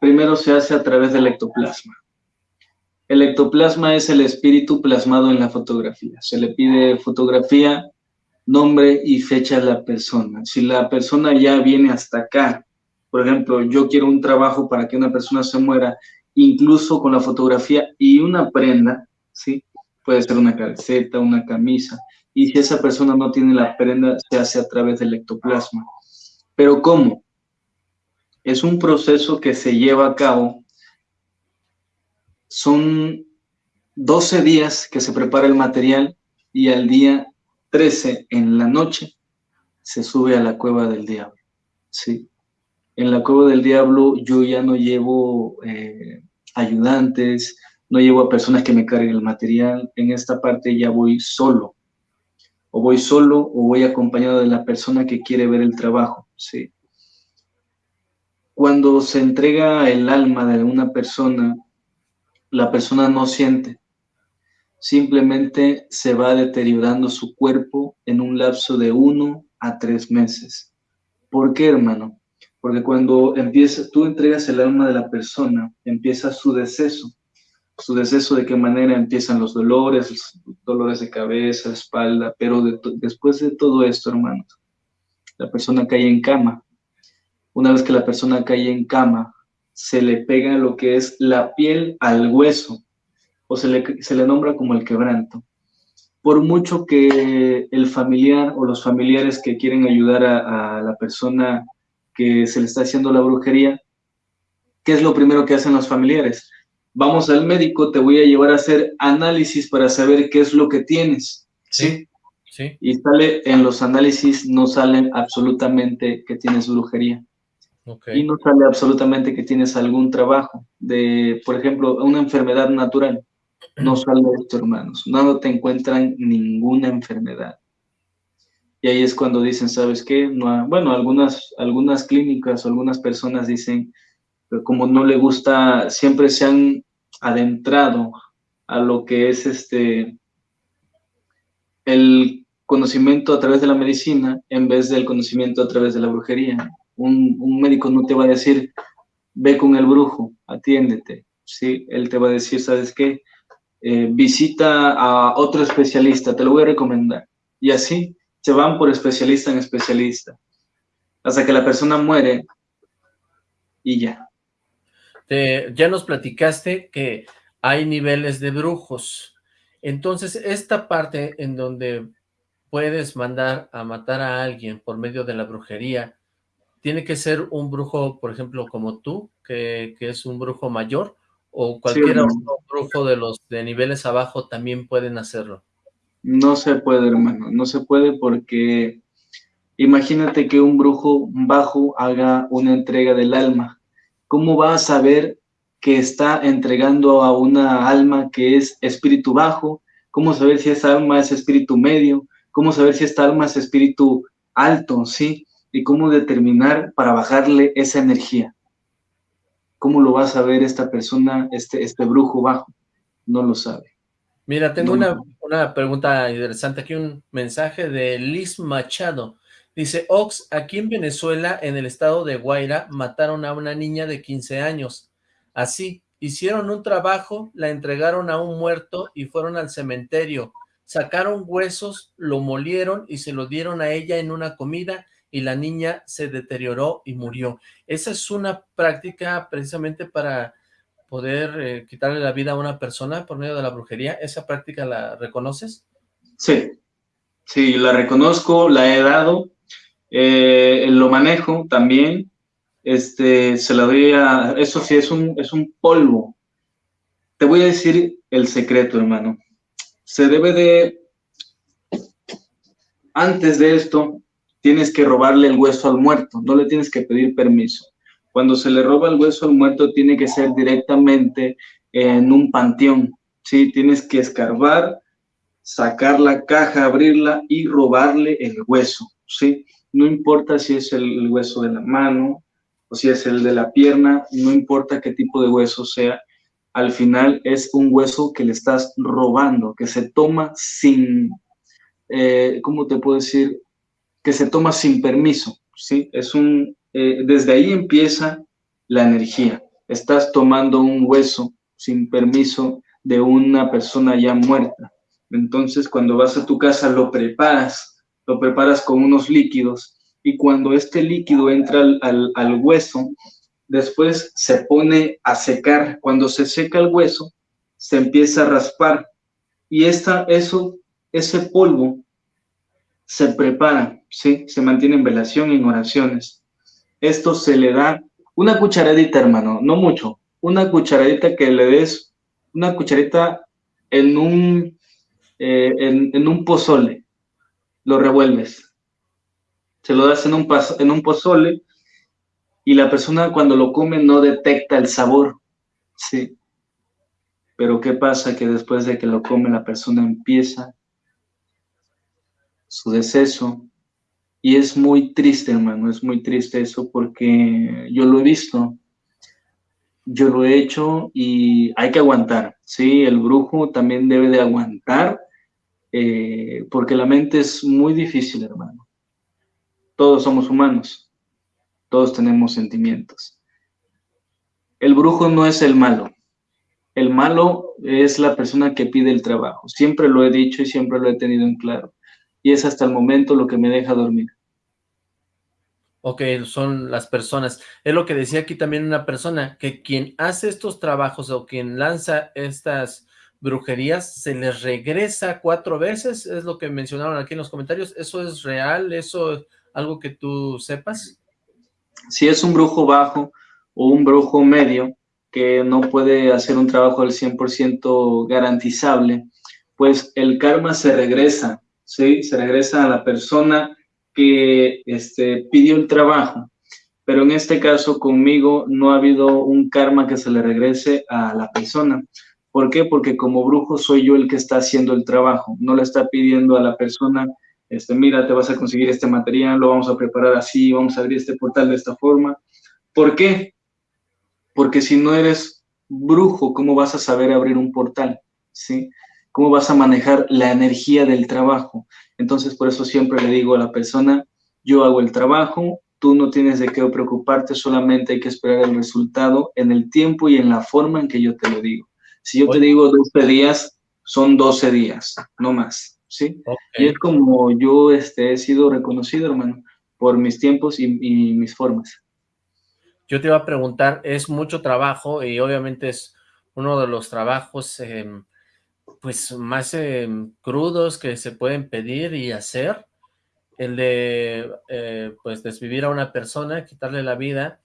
primero se hace a través del ectoplasma. El ectoplasma es el espíritu plasmado en la fotografía. Se le pide fotografía, nombre y fecha de la persona. Si la persona ya viene hasta acá, por ejemplo, yo quiero un trabajo para que una persona se muera, incluso con la fotografía y una prenda, ¿sí? Puede ser una calceta, una camisa. Y si esa persona no tiene la prenda, se hace a través del ectoplasma. Pero ¿cómo? Es un proceso que se lleva a cabo. Son 12 días que se prepara el material y al día 13 en la noche, se sube a la cueva del diablo. ¿sí? En la cueva del diablo yo ya no llevo eh, ayudantes, no llevo a personas que me carguen el material. En esta parte ya voy solo. O voy solo o voy acompañado de la persona que quiere ver el trabajo. ¿sí? Cuando se entrega el alma de una persona, la persona no siente. Simplemente se va deteriorando su cuerpo en un lapso de uno a tres meses. ¿Por qué, hermano? Porque cuando empieza, tú entregas el alma de la persona, empieza su deceso. Su deceso de qué manera empiezan los dolores, dolores de cabeza, espalda, pero después de todo esto, hermanos, la persona cae en cama. Una vez que la persona cae en cama, se le pega lo que es la piel al hueso, o se le, se le nombra como el quebranto por mucho que el familiar o los familiares que quieren ayudar a, la persona que se le está haciendo la brujería, ¿qué es lo primero que hacen los familiares? Vamos al médico, te voy a llevar a hacer análisis para saber qué es lo que tienes. ¿sí? Sí. Y sale en los análisis, no salen absolutamente que tienes brujería. Y no sale absolutamente que tienes algún trabajo de, por ejemplo, una enfermedad natural no sale esto, hermanos. No te encuentran ninguna enfermedad. Y ahí es cuando dicen, ¿sabes qué? No, bueno, algunas, algunas clínicas o algunas personas dicen, como no le gusta, siempre se han adentrado a lo que es este el conocimiento a través de la medicina en vez del conocimiento a través de la brujería. Un, un médico no te va a decir, ve con el brujo, atiéndete. Sí, él te va a decir, ¿sabes qué? Eh, visita a otro especialista, te lo voy a recomendar. Y así se van por especialista en especialista, hasta que la persona muere y ya. ya nos platicaste que hay niveles de brujos. Entonces, esta parte en donde puedes mandar a matar a alguien por medio de la brujería, ¿tiene que ser un brujo, por ejemplo, como tú, que, que es un brujo mayor? o cualquier otro brujo de los de niveles abajo también pueden hacerlo. No se puede, hermano, no se puede porque imagínate que un brujo bajo haga una entrega del alma. ¿Cómo va a saber que está entregando a una alma que es espíritu bajo? ¿Cómo saber si esa alma es espíritu medio? ¿Cómo saber si esta alma es espíritu alto? ¿Sí? Y cómo determinar para bajarle esa energía. ¿Cómo lo va a saber esta persona, este, este brujo bajo? No lo sabe. Mira, tengo una, una, pregunta interesante. Aquí un mensaje de Liz Machado. Dice, Ox, aquí en Venezuela, en el estado de Guaira, mataron a una niña de 15 años. Así, hicieron un trabajo, la entregaron a un muerto y fueron al cementerio. Sacaron huesos, lo molieron y se lo dieron a ella en una comida y la niña se deterioró y murió. Esa es una práctica precisamente para poder eh, quitarle la vida a una persona por medio de la brujería. ¿Esa práctica la reconoces? Sí, sí, la reconozco, la he dado, eh, lo manejo también, este, se la doy a, eso sí, es un, es un polvo. Te voy a decir el secreto, hermano. Se debe de, antes de esto, tienes que robarle el hueso al muerto, no le tienes que pedir permiso. Cuando se le roba el hueso al muerto, tiene que ser directamente en un panteón, ¿sí? Tienes que escarbar, sacar la caja, abrirla y robarle el hueso, ¿sí? No importa si es el, hueso de la mano o si es el de la pierna, no importa qué tipo de hueso sea, al final es un hueso que le estás robando, que se toma sin, eh, ¿cómo te puedo decir? Que se toma sin permiso, ¿sí? Es un, eh, desde ahí empieza la energía. Estás tomando un hueso sin permiso de una persona ya muerta. Entonces, cuando vas a tu casa, lo preparas, lo preparas con unos líquidos, y cuando este líquido entra al, al hueso, después se pone a secar. Cuando se seca el hueso, se empieza a raspar, y esta, eso, ese polvo se prepara ¿sí? Se mantiene en velación en oraciones. Esto se le da una cucharadita, hermano, no mucho, una cucharadita que le des, una cucharita en un, eh, en, un pozole, lo revuelves. Se lo das en un, en un pozole y la persona cuando lo come no detecta el sabor, ¿sí? Pero ¿qué pasa? Que después de que lo come la persona empieza su deceso y es muy triste, hermano, es muy triste eso porque yo lo he visto, yo lo he hecho y hay que aguantar, ¿sí? El brujo también debe de aguantar eh, porque la mente es muy difícil, hermano. Todos somos humanos, todos tenemos sentimientos. El brujo no es el malo, el malo es la persona que pide el trabajo. Siempre lo he dicho y siempre lo he tenido en claro. Y es hasta el momento lo que me deja dormir. Ok, son las personas. Es lo que decía aquí también una persona, que quien hace estos trabajos o quien lanza estas brujerías, se les regresa cuatro veces, es lo que mencionaron aquí en los comentarios. ¿Eso es real? ¿Eso es algo que tú sepas? Si es un brujo bajo o un brujo medio, que no puede hacer un trabajo al 100% garantizable, pues el karma se regresa, ¿sí? Se regresa a la persona que este, pidió el trabajo. Pero en este caso conmigo no ha habido un karma que se le regrese a la persona. ¿Por qué? Porque como brujo soy yo el que está haciendo el trabajo. No le está pidiendo a la persona, este, mira, te vas a conseguir este material, lo vamos a preparar así, vamos a abrir este portal de esta forma. ¿Por qué? porque si no eres brujo, ¿cómo vas a saber abrir un portal? ¿Sí? ¿Cómo vas a manejar la energía del trabajo? Entonces, por eso siempre le digo a la persona, yo hago el trabajo, tú no tienes de qué preocuparte, solamente hay que esperar el resultado en el tiempo y en la forma en que yo te lo digo. Si yo te digo 12 días, son 12 días, no más, ¿sí? Y es como yo este, he sido reconocido, hermano, por mis tiempos y mis formas. Yo te iba a preguntar, es mucho trabajo y obviamente es uno de los trabajos em, pues más em, crudos que se pueden pedir y hacer, el de eh, pues desvivir a una persona, quitarle la vida,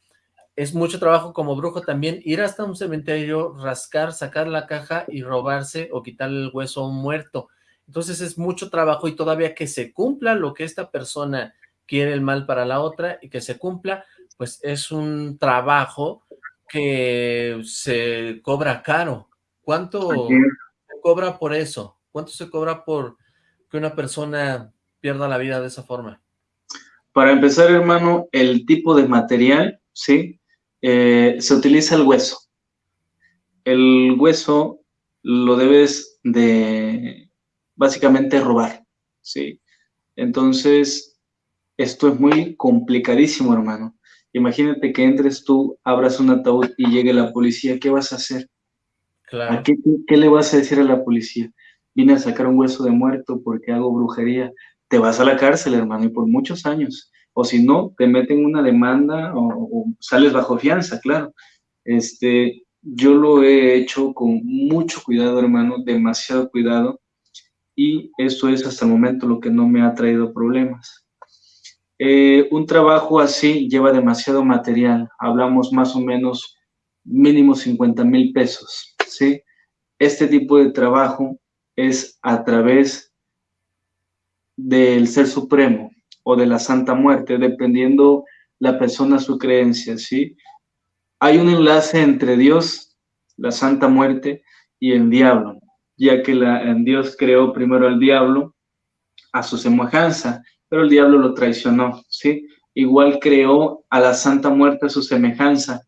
es mucho trabajo como brujo también ir hasta un cementerio, rascar, sacar la caja y robarse o quitarle el hueso a un muerto. Entonces es mucho trabajo y todavía que se cumpla lo que esta persona quiere el mal para la otra y que se cumpla, pues es un trabajo que se cobra caro. ¿Cuánto cobra por eso? ¿Cuánto se cobra por que una persona pierda la vida de esa forma? Para empezar, hermano, el tipo de material, ¿sí? Eh, se utiliza el hueso. El hueso lo debes de básicamente robar, ¿sí? Entonces, esto es muy complicadísimo, hermano. Imagínate que entres tú, abras un ataúd y llegue la policía, ¿qué vas a hacer? Claro. qué, le vas a decir a la policía? Vine a sacar un hueso de muerto porque hago brujería. Te vas a la cárcel, hermano, y por muchos años. O si no, te meten una demanda o, sales bajo fianza, claro. Este, yo lo he hecho con mucho cuidado, hermano, demasiado cuidado. Y eso es hasta el momento lo que no me ha traído problemas. Eh, un trabajo así lleva demasiado material, hablamos más o menos mínimo 50 mil pesos, ¿sí? Este tipo de trabajo es a través del Ser Supremo o de la Santa Muerte, dependiendo la persona su creencia, ¿sí? Hay un enlace entre Dios, la Santa Muerte y el diablo, ya que la, Dios creó primero al diablo a su semejanza pero el diablo lo traicionó, ¿sí? Igual creó a la Santa Muerte a su semejanza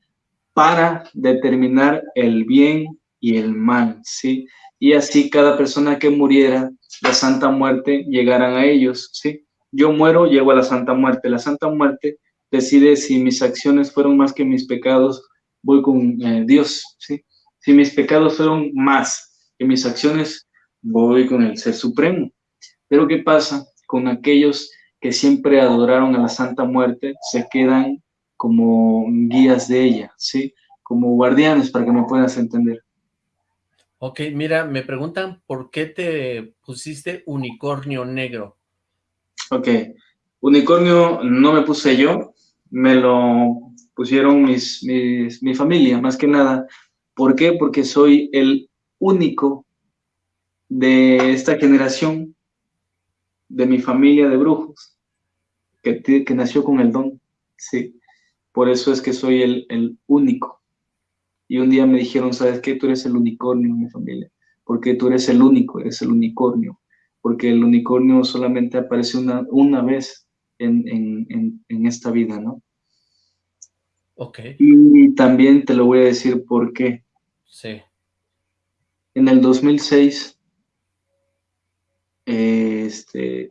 para determinar el bien y el mal, ¿sí? Y así cada persona que muriera, la Santa Muerte llegaran a ellos, ¿sí? Yo muero, llego a la Santa Muerte. La Santa Muerte decide si mis acciones fueron más que mis pecados, voy con eh, Dios, ¿sí? Si mis pecados fueron más que mis acciones, voy con el Ser Supremo. Pero ¿qué pasa? con aquellos que siempre adoraron a la Santa Muerte, se quedan como guías de ella, ¿sí? Como guardianes, para que me puedas entender. Ok, mira, me preguntan por qué te pusiste unicornio negro. Ok, unicornio no me puse yo, me lo pusieron mis, mi familia, más que nada. ¿Por qué? Porque soy el único de esta generación de mi familia de brujos, que, que nació con el don, sí. Por eso es que soy el, el único. Y un día me dijeron, ¿sabes qué? Tú eres el unicornio en mi familia, porque tú eres el único, eres el unicornio, porque el unicornio solamente aparece una, una vez en, en, en, esta vida, ¿no? Ok. Y también te lo voy a decir por qué. Sí. En el 2006, este,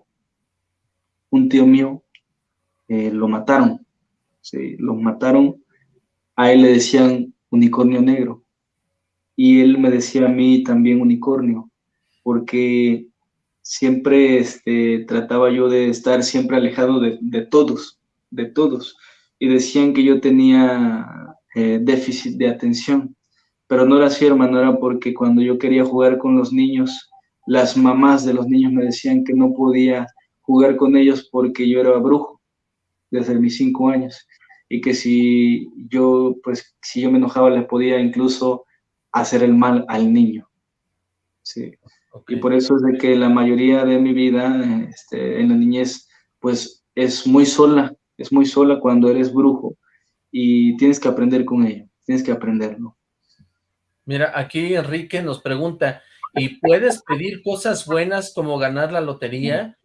un tío mío eh, lo mataron. Sí, lo mataron. A él le decían unicornio negro. Y él me decía a mí también unicornio, porque siempre este, trataba yo de estar siempre alejado de, todos, de todos. Y decían que yo tenía eh, déficit de atención, pero no era así, hermano, era porque cuando yo quería jugar con los niños, las mamás de los niños me decían que no podía jugar con ellos porque yo era brujo desde mis cinco años y que si yo, pues, si yo me enojaba les podía incluso hacer el mal al niño. Sí. Y por eso es de que la mayoría de mi vida este, en la niñez, pues, es muy sola, es muy sola cuando eres brujo y tienes que aprender con ello, tienes que aprenderlo. Mira, aquí Enrique nos pregunta, ¿y puedes pedir cosas buenas como ganar la lotería?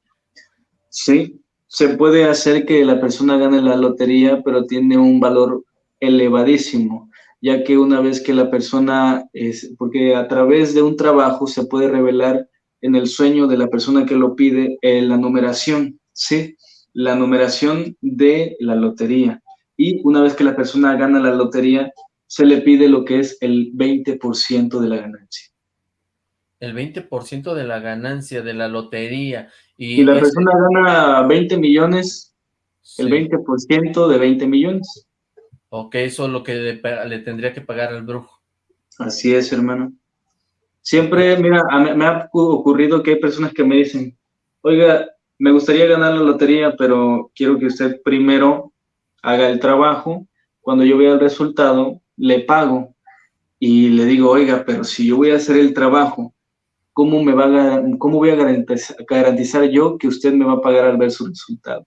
Sí, se puede hacer que la persona gane la lotería, pero tiene un valor elevadísimo, ya que una vez que la persona, es, porque a través de un trabajo se puede revelar en el sueño de la persona que lo pide eh, la numeración, ¿sí? La numeración de la lotería. Y una vez que la persona gana la lotería, se le pide lo que es el 20% de la ganancia. El 20% de la ganancia de la lotería. Y, la persona gana 20 millones, el 20% de 20 millones. Ok, eso es lo que le, tendría que pagar al brujo. Así es, hermano. Siempre, mira, me ha ocurrido que hay personas que me dicen, oiga, me gustaría ganar la lotería, pero quiero que usted primero haga el trabajo. Cuando yo vea el resultado, le pago y le digo, oiga, pero si yo voy a hacer el trabajo, ¿cómo, me va a, cómo voy a garantizar, yo que usted me va a pagar al ver su resultado?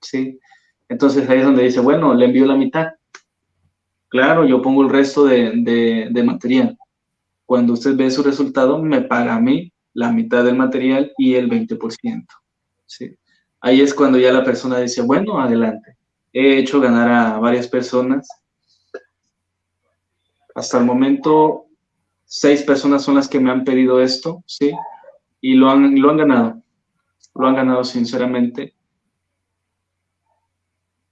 ¿Sí? Entonces ahí es donde dice, bueno, le envío la mitad. Claro, yo pongo el resto de, de material. Cuando usted ve su resultado, me paga a mí la mitad del material y el 20%. ¿sí? Ahí es cuando ya la persona dice, bueno, adelante. He hecho ganar a varias personas hasta el momento, seis personas son las que me han pedido esto, ¿sí? Y lo han, lo han ganado. Lo han ganado sinceramente.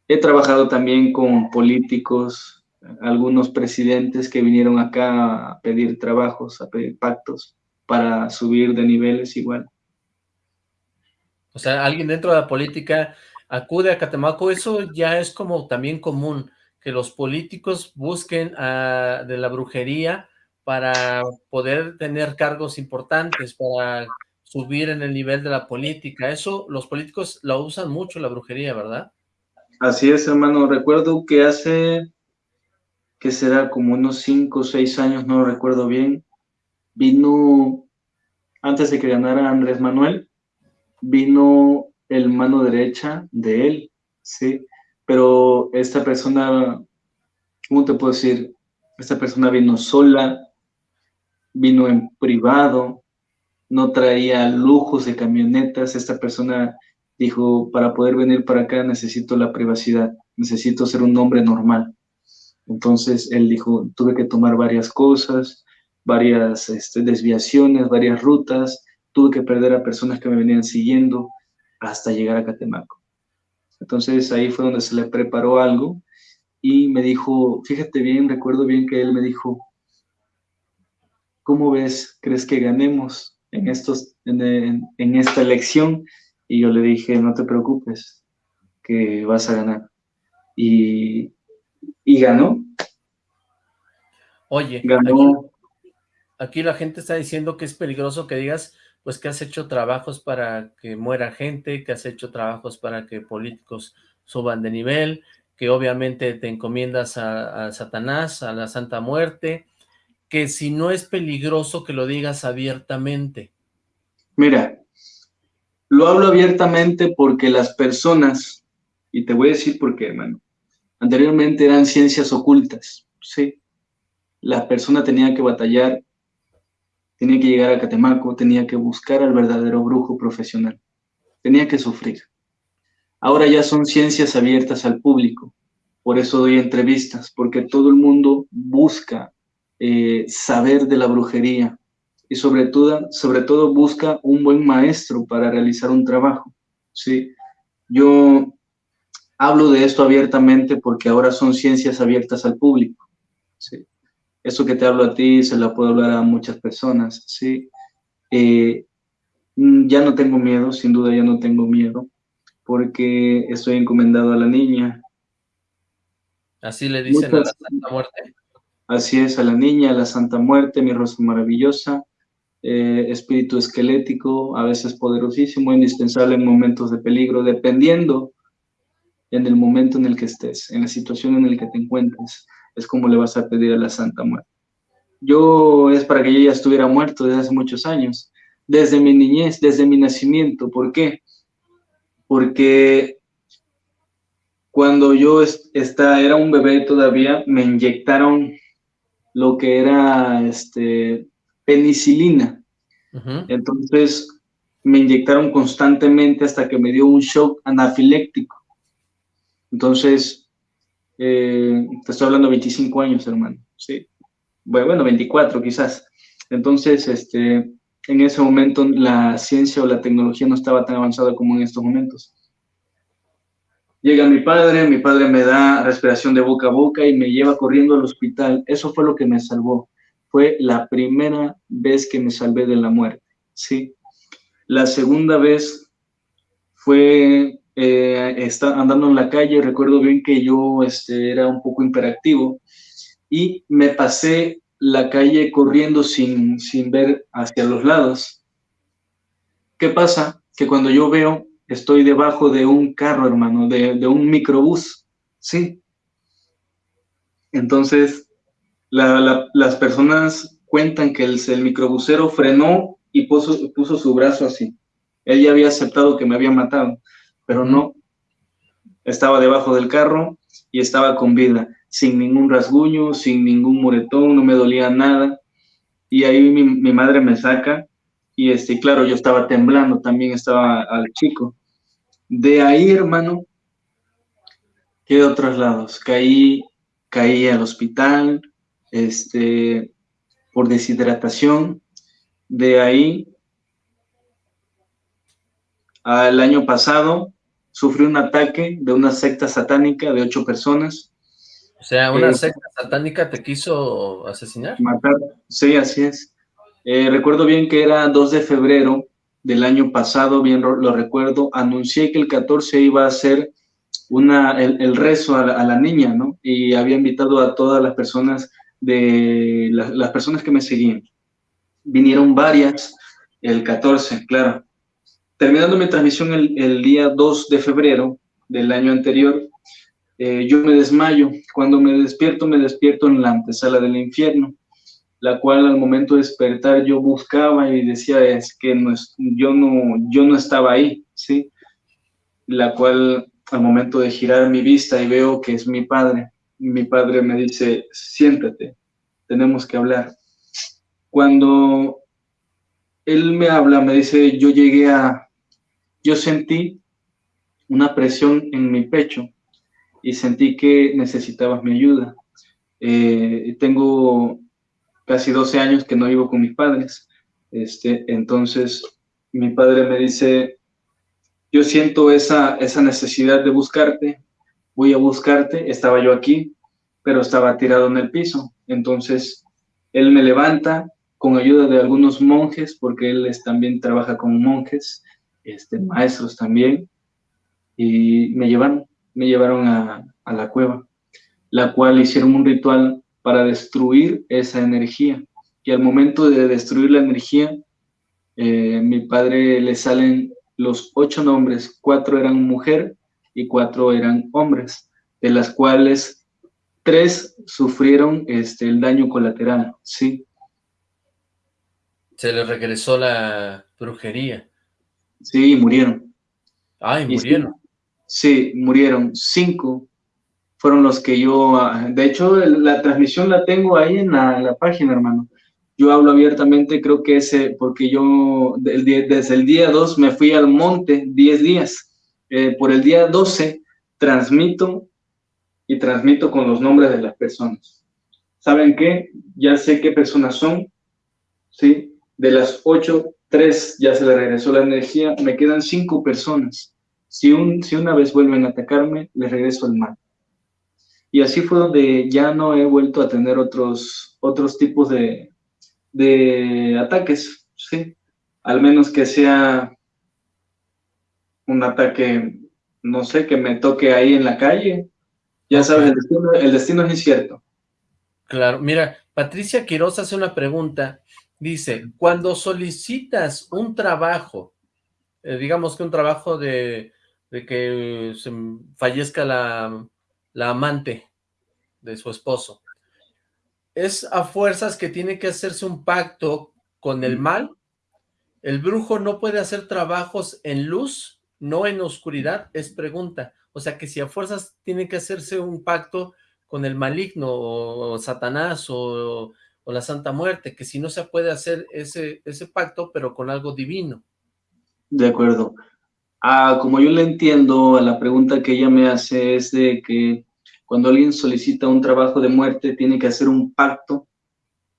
He trabajado también con políticos, algunos presidentes que vinieron acá a pedir trabajos, a pedir pactos para subir de niveles igual. O sea, alguien dentro de la política acude a Catemaco, eso ya es como también común que los políticos busquen de la brujería para poder tener cargos importantes, para subir en el nivel de la política. Eso los políticos lo usan mucho, la brujería, ¿verdad? Así es, hermano. Recuerdo que hace, que será como unos cinco o seis años, no recuerdo bien, vino, antes de que ganara Andrés Manuel, vino el mano derecha de él, ¿sí? pero esta persona, ¿cómo te puedo decir? Esta persona vino sola, vino en privado, no traía lujos de camionetas, esta persona dijo, para poder venir para acá necesito la privacidad, necesito ser un hombre normal. Entonces él dijo, tuve que tomar varias cosas, varias este, desviaciones, varias rutas, tuve que perder a personas que me venían siguiendo hasta llegar a Catemaco. Entonces ahí fue donde se le preparó algo y me dijo, fíjate bien, recuerdo bien que él me dijo, ¿cómo ves? ¿Crees que ganemos en, estos, en, esta elección? Y yo le dije, no te preocupes, que vas a ganar. Y, y ganó. Oye, ganó. aquí la gente está diciendo que es peligroso que digas pues que has hecho trabajos para que muera gente, que has hecho trabajos para que políticos suban de nivel, que obviamente te encomiendas a, Satanás, a la Santa Muerte, que si no es peligroso que lo digas abiertamente. Mira, Lo hablo abiertamente porque las personas, y te voy a decir por qué, hermano, anteriormente eran ciencias ocultas, ¿sí? La persona tenía que batallar, tenía que llegar a Catemaco, tenía que buscar al verdadero brujo profesional, tenía que sufrir. Ahora ya son ciencias abiertas al público, por eso doy entrevistas, porque todo el mundo busca eh, saber de la brujería y sobre todo, sobre todo busca un buen maestro para realizar un trabajo. ¿sí? Yo hablo de esto abiertamente porque ahora son ciencias abiertas al público. ¿sí? Eso que te hablo a ti se lo puedo hablar a muchas personas. ¿sí? Eh, mm, ya no tengo miedo, sin duda ya no tengo miedo, porque estoy encomendado a la niña, Así le dicen a la Santa Muerte. Así es, a la niña, a la Santa Muerte, mi rosa maravillosa, eh, espíritu esquelético, a veces poderosísimo, indispensable en momentos de peligro, dependiendo en el momento en el que estés, en la situación en la que te encuentres, es como le vas a pedir a la Santa Muerte. Yo es para que ella ya estuviera muerto desde hace muchos años, desde mi niñez, desde mi nacimiento. ¿Por qué? Porque cuando yo esta, era un bebé todavía, me inyectaron lo que era este, penicilina. Entonces, me inyectaron constantemente hasta que me dio un shock anafiléctico. Entonces, eh, te estoy hablando de 25 años, hermano. Sí. Bueno, 24 quizás. Entonces, este, en ese momento la ciencia o la tecnología no estaba tan avanzada como en estos momentos. Llega mi padre, mi padre me da respiración de boca a boca y me lleva corriendo al hospital. Eso fue lo que me salvó. Fue la primera vez que me salvé de la muerte, ¿sí? La segunda vez fue eh, andando en la calle, recuerdo bien que yo este, era un poco imperactivo y me pasé la calle corriendo sin, sin ver hacia los lados. ¿Qué pasa? Que cuando yo veo estoy debajo de un carro, hermano, de, un microbús, ¿sí? Entonces, las personas cuentan que el, el, microbusero frenó y puso, su brazo así. Él ya había aceptado que me había matado, pero no. Estaba debajo del carro y estaba con vida, sin ningún rasguño, sin ningún moretón, no me dolía nada. Y ahí mi madre me saca y este, claro, yo estaba temblando, también estaba al chico. De ahí, hermano, quedó traslados. Caí, caí al hospital, este, por deshidratación. De ahí, al año pasado, sufrí un ataque de una secta satánica de ocho personas. O sea, ¿una eh, secta satánica te quiso asesinar? Matar, sí, así es. Eh, recuerdo bien que era 2 de febrero del año pasado, bien lo recuerdo, anuncié que el 14 iba a ser una, el, rezo a la, niña, ¿no? Y había invitado a todas las personas de las personas que me seguían. Vinieron varias el 14, claro. Terminando mi transmisión el, día 2 de febrero del año anterior, eh, yo me desmayo. Cuando me despierto, me despierto en la antesala del infierno la cual al momento de despertar yo buscaba y decía, es que no yo, no, yo no estaba ahí, ¿sí? La cual al momento de girar mi vista y veo que es mi padre, mi padre me dice, siéntate, tenemos que hablar. Cuando él me habla, me dice, yo llegué a, yo sentí una presión en mi pecho y sentí que necesitabas mi ayuda. Eh, tengo casi 12 años que no vivo con mis padres. Este, entonces, mi padre me dice, yo siento esa, esa necesidad de buscarte, voy a buscarte, estaba yo aquí, pero estaba tirado en el piso. Entonces, él me levanta con ayuda de algunos monjes, porque él también trabaja con monjes, este, maestros también, y me llevaron, me llevaron a, a la cueva, la cual hicieron un ritual para destruir esa energía. Y al momento de destruir la energía, eh, mi padre le salen los ocho nombres, cuatro eran mujer y cuatro eran hombres, de las cuales tres sufrieron este, el daño colateral, ¿sí? Se le regresó la brujería. Sí, murieron. Ay, murieron. Sí, murieron. Cinco fueron los que yo, ah, de hecho, la transmisión la tengo ahí en la, página, hermano. Yo hablo abiertamente, creo que ese, porque yo desde el día 2 me fui al monte 10 días. Eh, por el día 12 transmito y transmito con los nombres de las personas. ¿Saben qué? Ya sé qué personas son, ¿sí? De las 8, 3 ya se le regresó la energía, me quedan 5 personas. Si, un, si una vez vuelven a atacarme, les regreso el mal. Y así fue donde ya no he vuelto a tener otros, otros tipos de, de ataques, ¿sí? Al menos que sea un ataque, no sé, que me toque ahí en la calle. Ya sabes, el destino, el destino es incierto. Claro, mira, Patricia Quiroz hace una pregunta. Dice, cuando solicitas un trabajo, eh, digamos que un trabajo de, de que se fallezca la, la amante de su esposo. Es a fuerzas que tiene que hacerse un pacto con el mal. El brujo no puede hacer trabajos en luz, no en oscuridad, es pregunta. O sea que si a fuerzas tiene que hacerse un pacto con el maligno o, Satanás o, o, la Santa Muerte, que si no se puede hacer ese, ese pacto, pero con algo divino. De acuerdo. Ah, como yo le entiendo la pregunta que ella me hace es de que cuando alguien solicita un trabajo de muerte tiene que hacer un pacto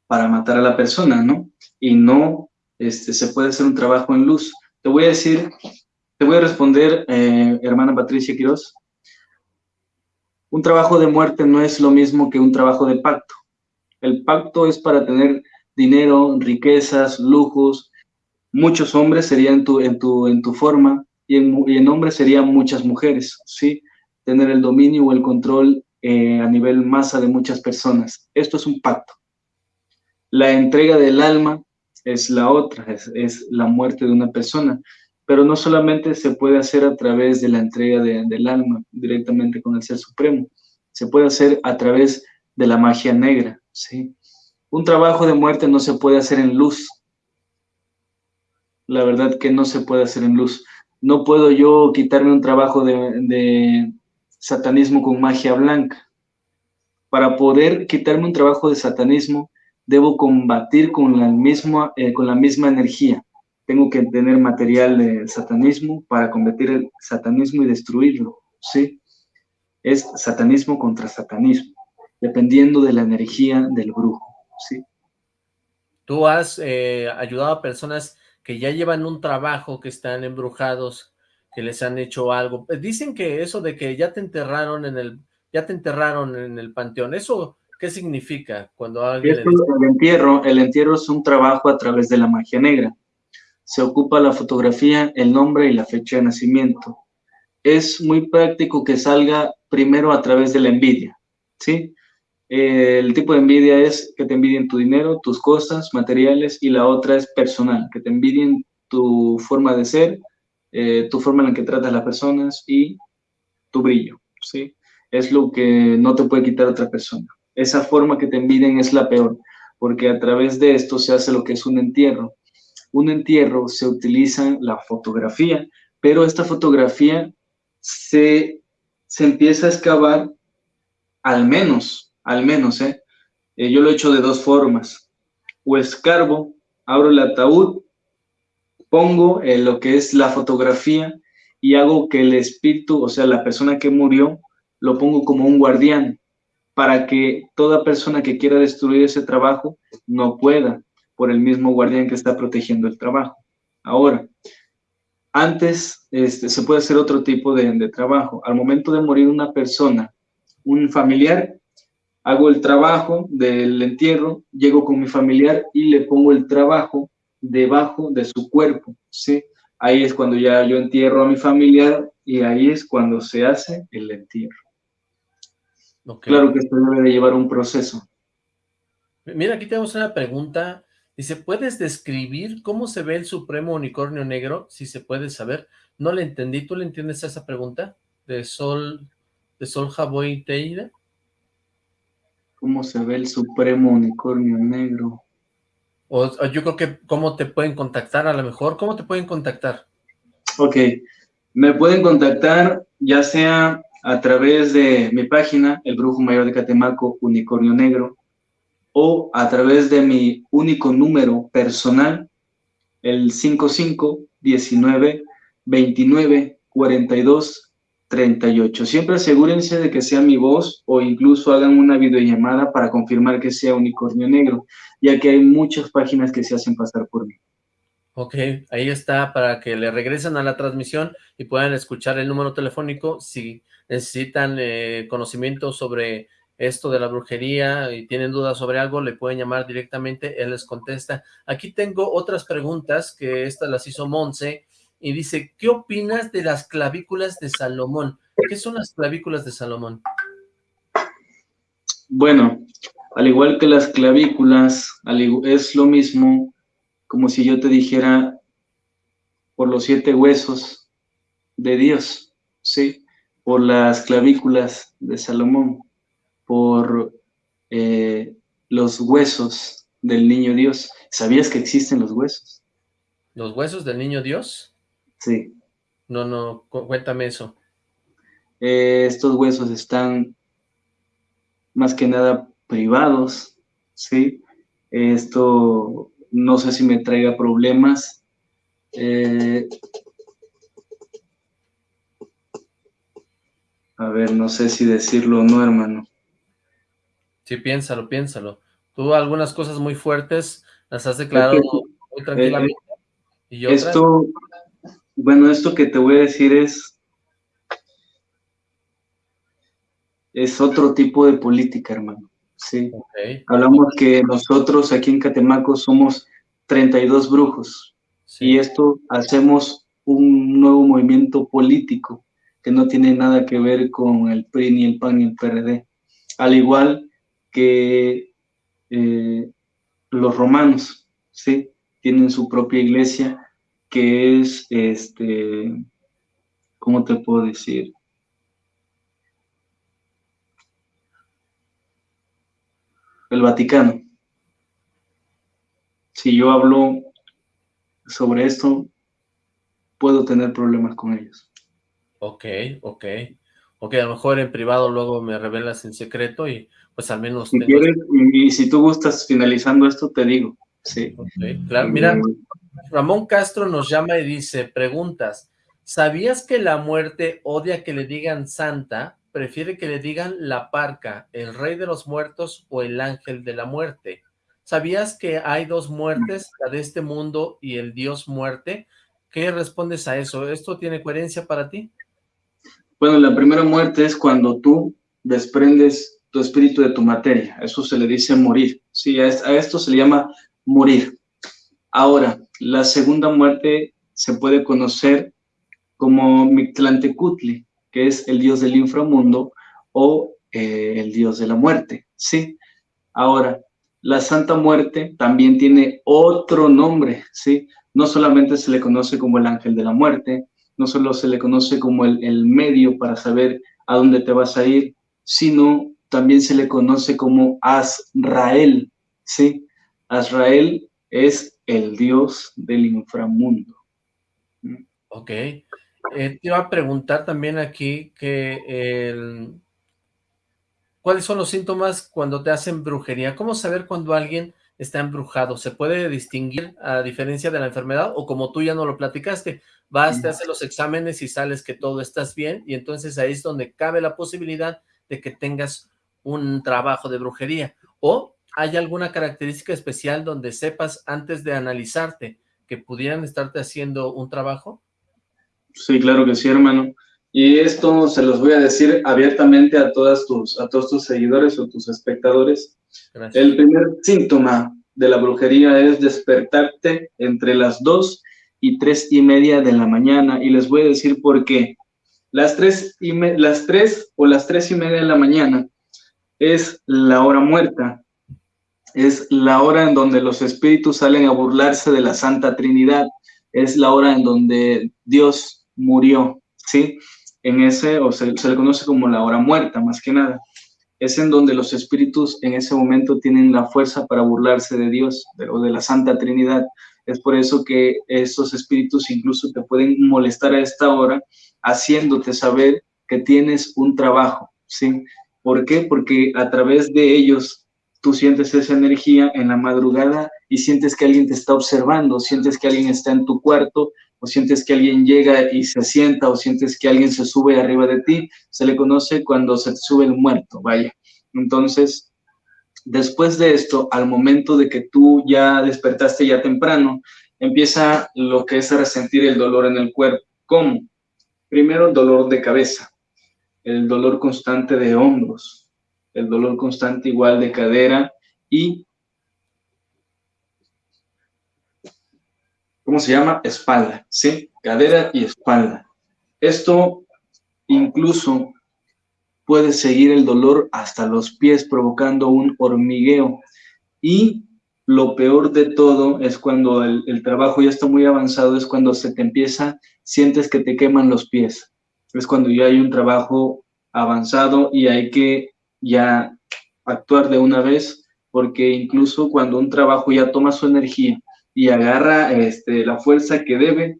para matar a la persona, ¿no? Y no este, se puede hacer un trabajo en luz. Te voy a decir, te voy a responder, eh, hermana Patricia Quiroz. Un trabajo de muerte no es lo mismo que un trabajo de pacto. El pacto es para tener dinero, riquezas, lujos. Muchos hombres serían tu, en, tu, en tu forma, y en, hombres serían muchas mujeres, ¿sí? Tener el dominio o el control eh, a nivel masa de muchas personas. Esto es un pacto. La entrega del alma es la otra, es, la muerte de una persona, pero no solamente se puede hacer a través de la entrega del alma directamente con el Ser Supremo, se puede hacer a través de la magia negra, ¿sí? Un trabajo de muerte no se puede hacer en luz. La verdad que no se puede hacer en luz no puedo yo quitarme un trabajo de, satanismo con magia blanca. Para poder quitarme un trabajo de satanismo, debo combatir con la misma, eh, con la misma energía. Tengo que tener material de satanismo para combatir el satanismo y destruirlo, ¿sí? Es satanismo contra satanismo, dependiendo de la energía del brujo, ¿sí? Tú has eh, ayudado a personas que ya llevan un trabajo, que están embrujados, que les han hecho algo. Eh, dicen que eso de que ya te enterraron en el, ya te enterraron en el panteón, ¿eso qué significa cuando alguien El entierro, el entierro es un trabajo a través de la magia negra. Se ocupa la fotografía, el nombre y la fecha de nacimiento. Es muy práctico que salga primero a través de la envidia, ¿sí? El tipo de envidia es que te envidien tu dinero, tus cosas, materiales, y la otra es personal, que te envidien tu forma de ser, eh, tu forma en la que tratas a las personas y tu brillo, ¿sí? Es lo que no te puede quitar otra persona. Esa forma que te envidien es la peor, porque a través de esto se hace lo que es un entierro. Un entierro se utiliza la fotografía, pero esta fotografía se, se empieza a excavar al menos al menos, ¿eh? ¿eh? yo lo he hecho de dos formas. O escarbo, abro el ataúd, pongo eh, lo que es la fotografía y hago que el espíritu, o sea, la persona que murió, lo pongo como un guardián para que toda persona que quiera destruir ese trabajo no pueda por el mismo guardián que está protegiendo el trabajo. Ahora, antes este, se puede hacer otro tipo de, de trabajo. Al momento de morir una persona, un familiar, hago el trabajo del entierro, llego con mi familiar y le pongo el trabajo debajo de su cuerpo, ¿sí? Ahí es cuando ya yo entierro a mi familiar y ahí es cuando se hace el entierro. Claro que esto debe llevar un proceso. Mira, aquí tenemos una pregunta. Dice, ¿puedes describir cómo se ve el supremo unicornio negro? Si se puede saber. No le entendí. ¿Tú le entiendes a esa pregunta? ¿De Sol, de Sol Jaboy Teida? Cómo se ve el supremo unicornio negro. O, yo creo que cómo te pueden contactar a lo mejor. ¿Cómo te pueden contactar? Ok, me pueden contactar ya sea a través de mi página, El Brujo Mayor de Catemaco, Unicornio Negro, o a través de mi único número personal, el 55 19 29 42 38. Siempre asegúrense de que sea mi voz o incluso hagan una videollamada para confirmar que sea unicornio negro, ya que hay muchas páginas que se hacen pasar por mí. Ok, ahí está para que le regresen a la transmisión y puedan escuchar el número telefónico si necesitan eh, conocimiento sobre esto de la brujería y tienen dudas sobre algo, le pueden llamar directamente, él les contesta. Aquí tengo otras preguntas que estas las hizo Monse y dice, ¿qué opinas de las clavículas de Salomón? ¿Qué son las clavículas de Salomón? Bueno, al igual que las clavículas, es lo mismo como si yo te dijera por los siete huesos de Dios, ¿sí? Por las clavículas de Salomón, por eh, los huesos del niño Dios. ¿Sabías que existen los huesos? ¿Los huesos del niño Dios? Sí. No, no, cuéntame eso. Eh, estos huesos están más que nada privados, ¿sí? Esto no sé si me traiga problemas. Eh, a ver, no sé si decirlo o no, hermano. Sí, piénsalo, piénsalo. Tú algunas cosas muy fuertes las has declarado muy tranquilamente. y Esto, bueno, esto que te voy a decir es, es otro tipo de política, hermano. Sí. Hablamos que nosotros aquí en Catemaco somos 32 brujos y esto hacemos un nuevo movimiento político que no tiene nada que ver con el PRI, ni el PAN, ni el PRD. Al igual que eh, los romanos, ¿sí? Tienen su propia iglesia que es, este, ¿cómo te puedo decir? el Vaticano. Si yo hablo sobre esto, puedo tener problemas con ellos. Ok, ok. Ok, a lo mejor en privado luego me revelas en secreto y pues al menos... Si quieres, y, si tú gustas finalizando esto, te digo. Sí. claro, mira, Ramón Castro nos llama y dice, preguntas, ¿sabías que la muerte odia que le digan santa? prefiere que le digan la parca, el rey de los muertos o el ángel de la muerte. ¿Sabías que hay dos muertes, la de este mundo y el dios muerte? ¿Qué respondes a eso? ¿Esto tiene coherencia para ti? Bueno, la primera muerte es cuando tú desprendes tu espíritu de tu materia. Eso se le dice morir. Sí, a esto se le llama morir. Ahora, la segunda muerte se puede conocer como Mictlantecutli, que es el dios del inframundo o eh, el dios de la muerte, ¿sí? Ahora, la Santa Muerte también tiene otro nombre, ¿sí? No solamente se le conoce como el ángel de la muerte, no solo se le conoce como el, el medio para saber a dónde te vas a ir, sino también se le conoce como Azrael, ¿sí? Azrael es el dios del inframundo. Ok. Eh, te iba a preguntar también aquí que ¿cuáles son los síntomas cuando te hacen brujería? ¿Cómo saber cuando alguien está embrujado? ¿Se puede distinguir a diferencia de la enfermedad? O como tú ya no lo platicaste, vas, te haces los exámenes y sales que todo estás bien y entonces ahí es donde cabe la posibilidad de que tengas un trabajo de brujería. O hay alguna característica especial donde sepas antes de analizarte que pudieran estarte haciendo un trabajo? Sí, claro que sí, hermano. Y esto se los voy a decir abiertamente a, todas tus, a todos tus seguidores o tus espectadores. El primer síntoma de la brujería es despertarte entre las dos y tres y media de la mañana. Y les voy a decir por qué. Las tres, y las tres o las tres y media de la mañana es la hora muerta. Es la hora en donde los espíritus salen a burlarse de la Santa Trinidad. Es la hora en donde Dios murió, ¿sí? En ese, o se, le conoce como la hora muerta, más que nada. Es en donde los espíritus en ese momento tienen la fuerza para burlarse de Dios o de la Santa Trinidad. Es por eso que estos espíritus incluso te pueden molestar a esta hora, haciéndote saber que tienes un trabajo, ¿sí? ¿Por qué? Porque a través de ellos tú sientes esa energía en la madrugada y sientes que alguien te está observando, sientes que alguien está en tu cuarto, o sientes que alguien llega y se sienta, o sientes que alguien se sube arriba de ti, se le conoce cuando se sube el muerto, vaya. Entonces, después de esto, al momento de que tú ya despertaste ya temprano, empieza lo que es a resentir el dolor en el cuerpo. ¿Cómo? Primero, dolor de cabeza, el dolor constante de hombros, el dolor constante igual de cadera y ¿cómo se llama? Espalda, ¿sí? Cadera y espalda. Esto incluso puede seguir el dolor hasta los pies, provocando un hormigueo. Y lo peor de todo es cuando el, el, trabajo ya está muy avanzado, es cuando se te empieza, sientes que te queman los pies. Es cuando ya hay un trabajo avanzado y hay que ya actuar de una vez, porque incluso cuando un trabajo ya toma su energía y agarra este, la fuerza que debe,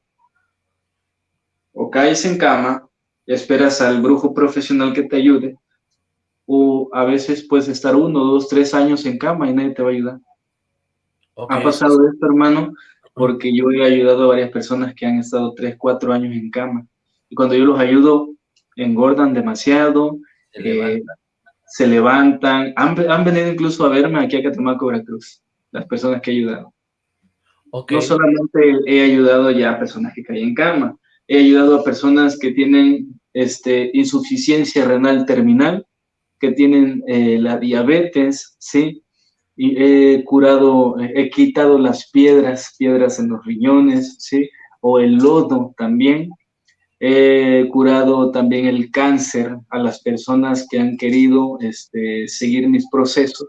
o caes en cama, esperas al brujo profesional que te ayude, o a veces puedes estar uno, dos, tres años en cama y nadie te va a ayudar. Okay. Ha pasado esto, hermano, porque yo he ayudado a varias personas que han estado tres, cuatro años en cama. Y cuando yo los ayudo, engordan demasiado, eh. Se levantan. Han, han, venido incluso a verme aquí a Catemaco, Veracruz, las personas que he ayudado. Okay. No solamente he ayudado ya a personas que caen en cama, he ayudado a personas que tienen este, insuficiencia renal terminal, que tienen eh, la diabetes, ¿sí? Y he curado, he quitado las piedras, piedras en los riñones, ¿sí? O el lodo también. He curado también el cáncer a las personas que han querido este, seguir mis procesos.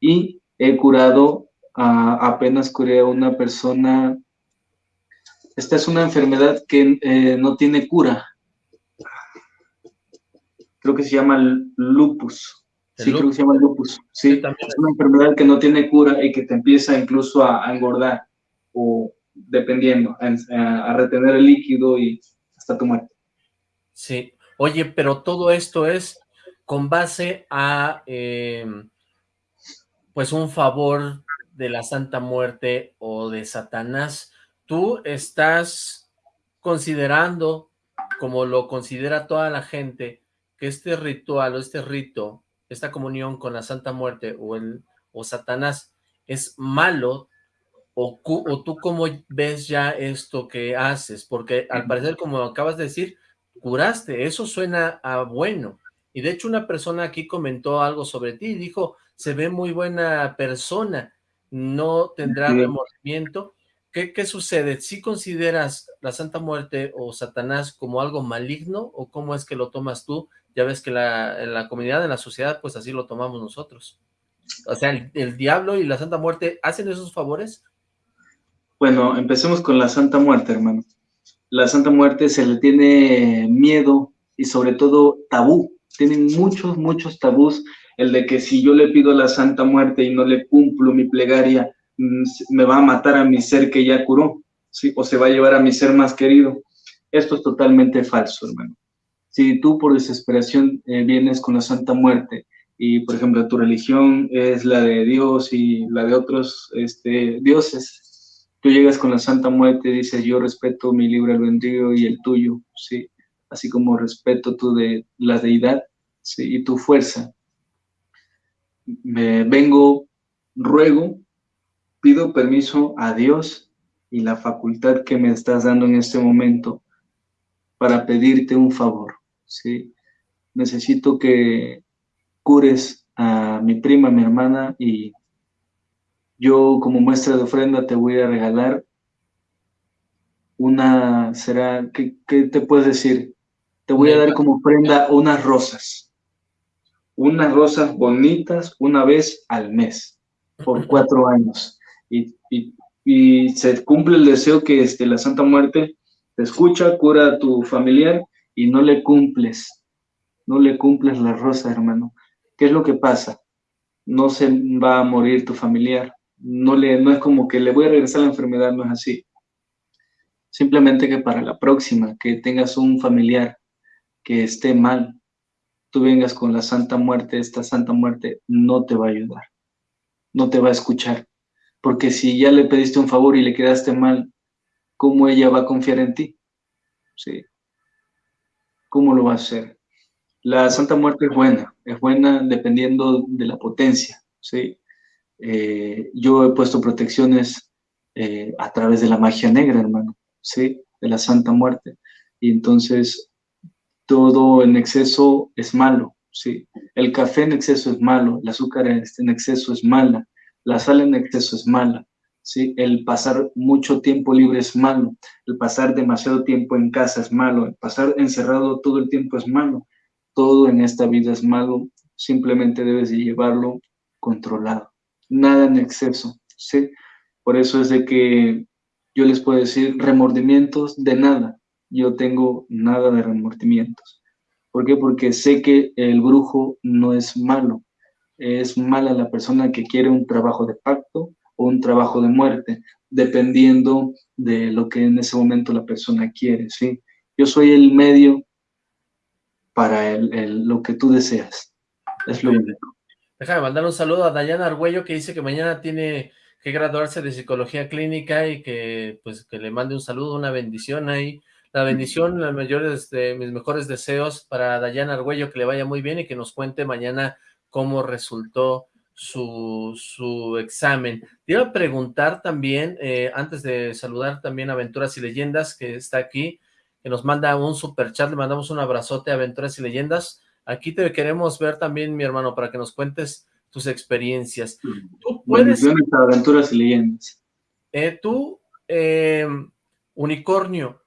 Y he curado Uh, apenas curé a una persona. Esta es una enfermedad que eh, no tiene cura. Creo que se llama lupus. Sí, lupus? creo que se llama lupus. Sí, es una enfermedad que no tiene cura y que te empieza incluso a, a engordar o dependiendo, a, a, retener el líquido y hasta tu muerte. Sí. Oye, pero todo esto es con base a, eh, pues, un favor de la Santa Muerte o de Satanás, tú estás considerando, como lo considera toda la gente, que este ritual o este rito, esta comunión con la Santa Muerte o, el, o Satanás es malo, o, o tú cómo ves ya esto que haces, porque al parecer, como acabas de decir, curaste, eso suena a bueno, y de hecho una persona aquí comentó algo sobre ti, y dijo, se ve muy buena persona, no tendrá remordimiento. ¿Qué, ¿Qué, sucede? ¿Si consideras la Santa Muerte o Satanás como algo maligno o cómo es que lo tomas tú? Ya ves que la, en la comunidad, en la sociedad, pues así lo tomamos nosotros. O sea, el, el diablo y la Santa Muerte, ¿hacen esos favores? Bueno, empecemos con la Santa Muerte, hermano. La Santa Muerte se le tiene miedo y sobre todo tabú. Tienen muchos, muchos tabús el de que si yo le pido la Santa Muerte y no le cumplo mi plegaria, mm, me va a matar a mi ser que ya curó, ¿sí? o se va a llevar a mi ser más querido. Esto es totalmente falso, hermano. Si tú por desesperación eh, vienes con la Santa Muerte y, por ejemplo, tu religión es la de Dios y la de otros este, dioses, tú llegas con la Santa Muerte y dices, yo respeto mi libre albedrío y el tuyo, ¿sí? Así como respeto tú de la deidad ¿sí? y tu fuerza, me vengo, ruego, pido permiso a Dios y la facultad que me estás dando en este momento para pedirte un favor, ¿sí? Necesito que cures a mi prima, mi hermana, y yo como muestra de ofrenda te voy a regalar una, será, ¿qué, qué te puedes decir? Te voy a dar como ofrenda unas rosas unas rosas bonitas una vez al mes, por cuatro años. Y, y, y, se cumple el deseo que este, la Santa Muerte te escucha, cura a tu familiar y no le cumples, no le cumples la rosa, hermano. ¿Qué es lo que pasa? No se va a morir tu familiar, no, le, no es como que le voy a regresar la enfermedad, no es así. Simplemente que para la próxima, que tengas un familiar que esté mal, tú vengas con la santa muerte, esta santa muerte no te va a ayudar, no te va a escuchar. Porque si ya le pediste un favor y le quedaste mal, ¿cómo ella va a confiar en ti? ¿Sí? ¿Cómo lo va a hacer? La Santa Muerte es buena, es buena dependiendo de la potencia, ¿sí? Eh, yo he puesto protecciones eh, a través de la magia negra, hermano, ¿sí? De la Santa Muerte. Y entonces todo en exceso es malo, ¿sí? El café en exceso es malo, el azúcar en exceso es mala, la sal en exceso es mala, ¿sí? El pasar mucho tiempo libre es malo, el pasar demasiado tiempo en casa es malo, el pasar encerrado todo el tiempo es malo, todo en esta vida es malo, simplemente debes de llevarlo controlado, nada en exceso, ¿sí? Por eso es de que yo les puedo decir remordimientos de nada, yo tengo nada de remordimientos. ¿Por qué? Porque sé que el brujo no es malo, es mala la persona que quiere un trabajo de pacto o un trabajo de muerte, dependiendo de lo que en ese momento la persona quiere, ¿sí? Yo soy el medio para el, lo que tú deseas. Es lo único. Déjame mandar un saludo a Dayana Argüello que dice que mañana tiene que graduarse de psicología clínica y que pues que le mande un saludo, una bendición ahí. La bendición, los mayores de mis mejores deseos para Dayana Argüello, que le vaya muy bien y que nos cuente mañana cómo resultó su, su examen. Te iba a preguntar también, eh, antes de saludar también a Aventuras y Leyendas, que está aquí, que nos manda un super chat, le mandamos un abrazote a Aventuras y Leyendas. Aquí te queremos ver también, mi hermano, para que nos cuentes tus experiencias. Tú puedes... Aventuras y Leyendas. Eh, tú, eh, Unicornio,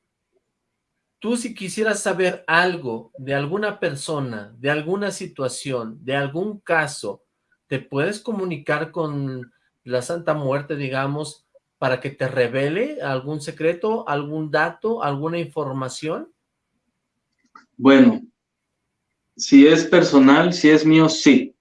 tú si quisieras saber algo de alguna persona, de alguna situación, de algún caso, ¿te puedes comunicar con la Santa Muerte, digamos, para que te revele algún secreto, algún dato, alguna información? Bueno, si es personal, si es mío, sí.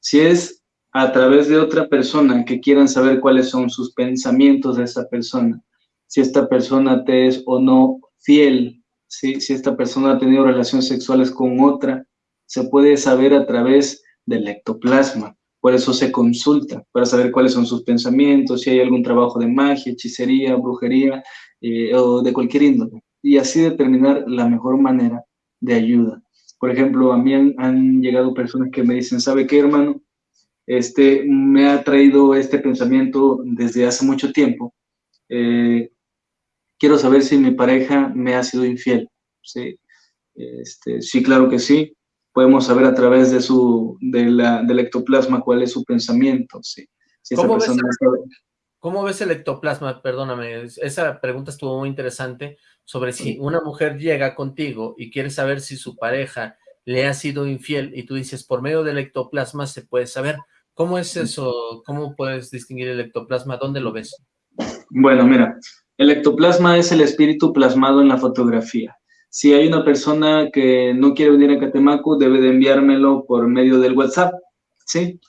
Si es a través de otra persona que quieran saber cuáles son sus pensamientos de esa persona, si esta persona te es o no fiel, si esta persona ha tenido relaciones sexuales con otra, se puede saber a través del ectoplasma. Por eso se consulta, para saber cuáles son sus pensamientos, si hay algún trabajo de magia, hechicería, brujería eh, o de cualquier índole. Y así determinar la mejor manera de ayuda. Por ejemplo, a mí han, llegado personas que me dicen, ¿sabe qué, hermano? Este, me ha traído este pensamiento desde hace mucho tiempo. Eh, quiero saber si mi pareja me ha sido infiel. Sí, este, sí claro que sí podemos saber a través de su, de la, del ectoplasma cuál es su pensamiento, sí. ¿Cómo, ves el, ectoplasma? Perdóname, esa pregunta estuvo muy interesante sobre si una mujer llega contigo y quiere saber si su pareja le ha sido infiel y tú dices, por medio del ectoplasma se puede saber. ¿Cómo es eso? ¿Cómo puedes distinguir el ectoplasma? ¿Dónde lo ves? Bueno, mira, el ectoplasma es el espíritu plasmado en la fotografía. Si hay una persona que no quiere venir a Catemaco, debe de enviármelo por medio del WhatsApp, ¿sí?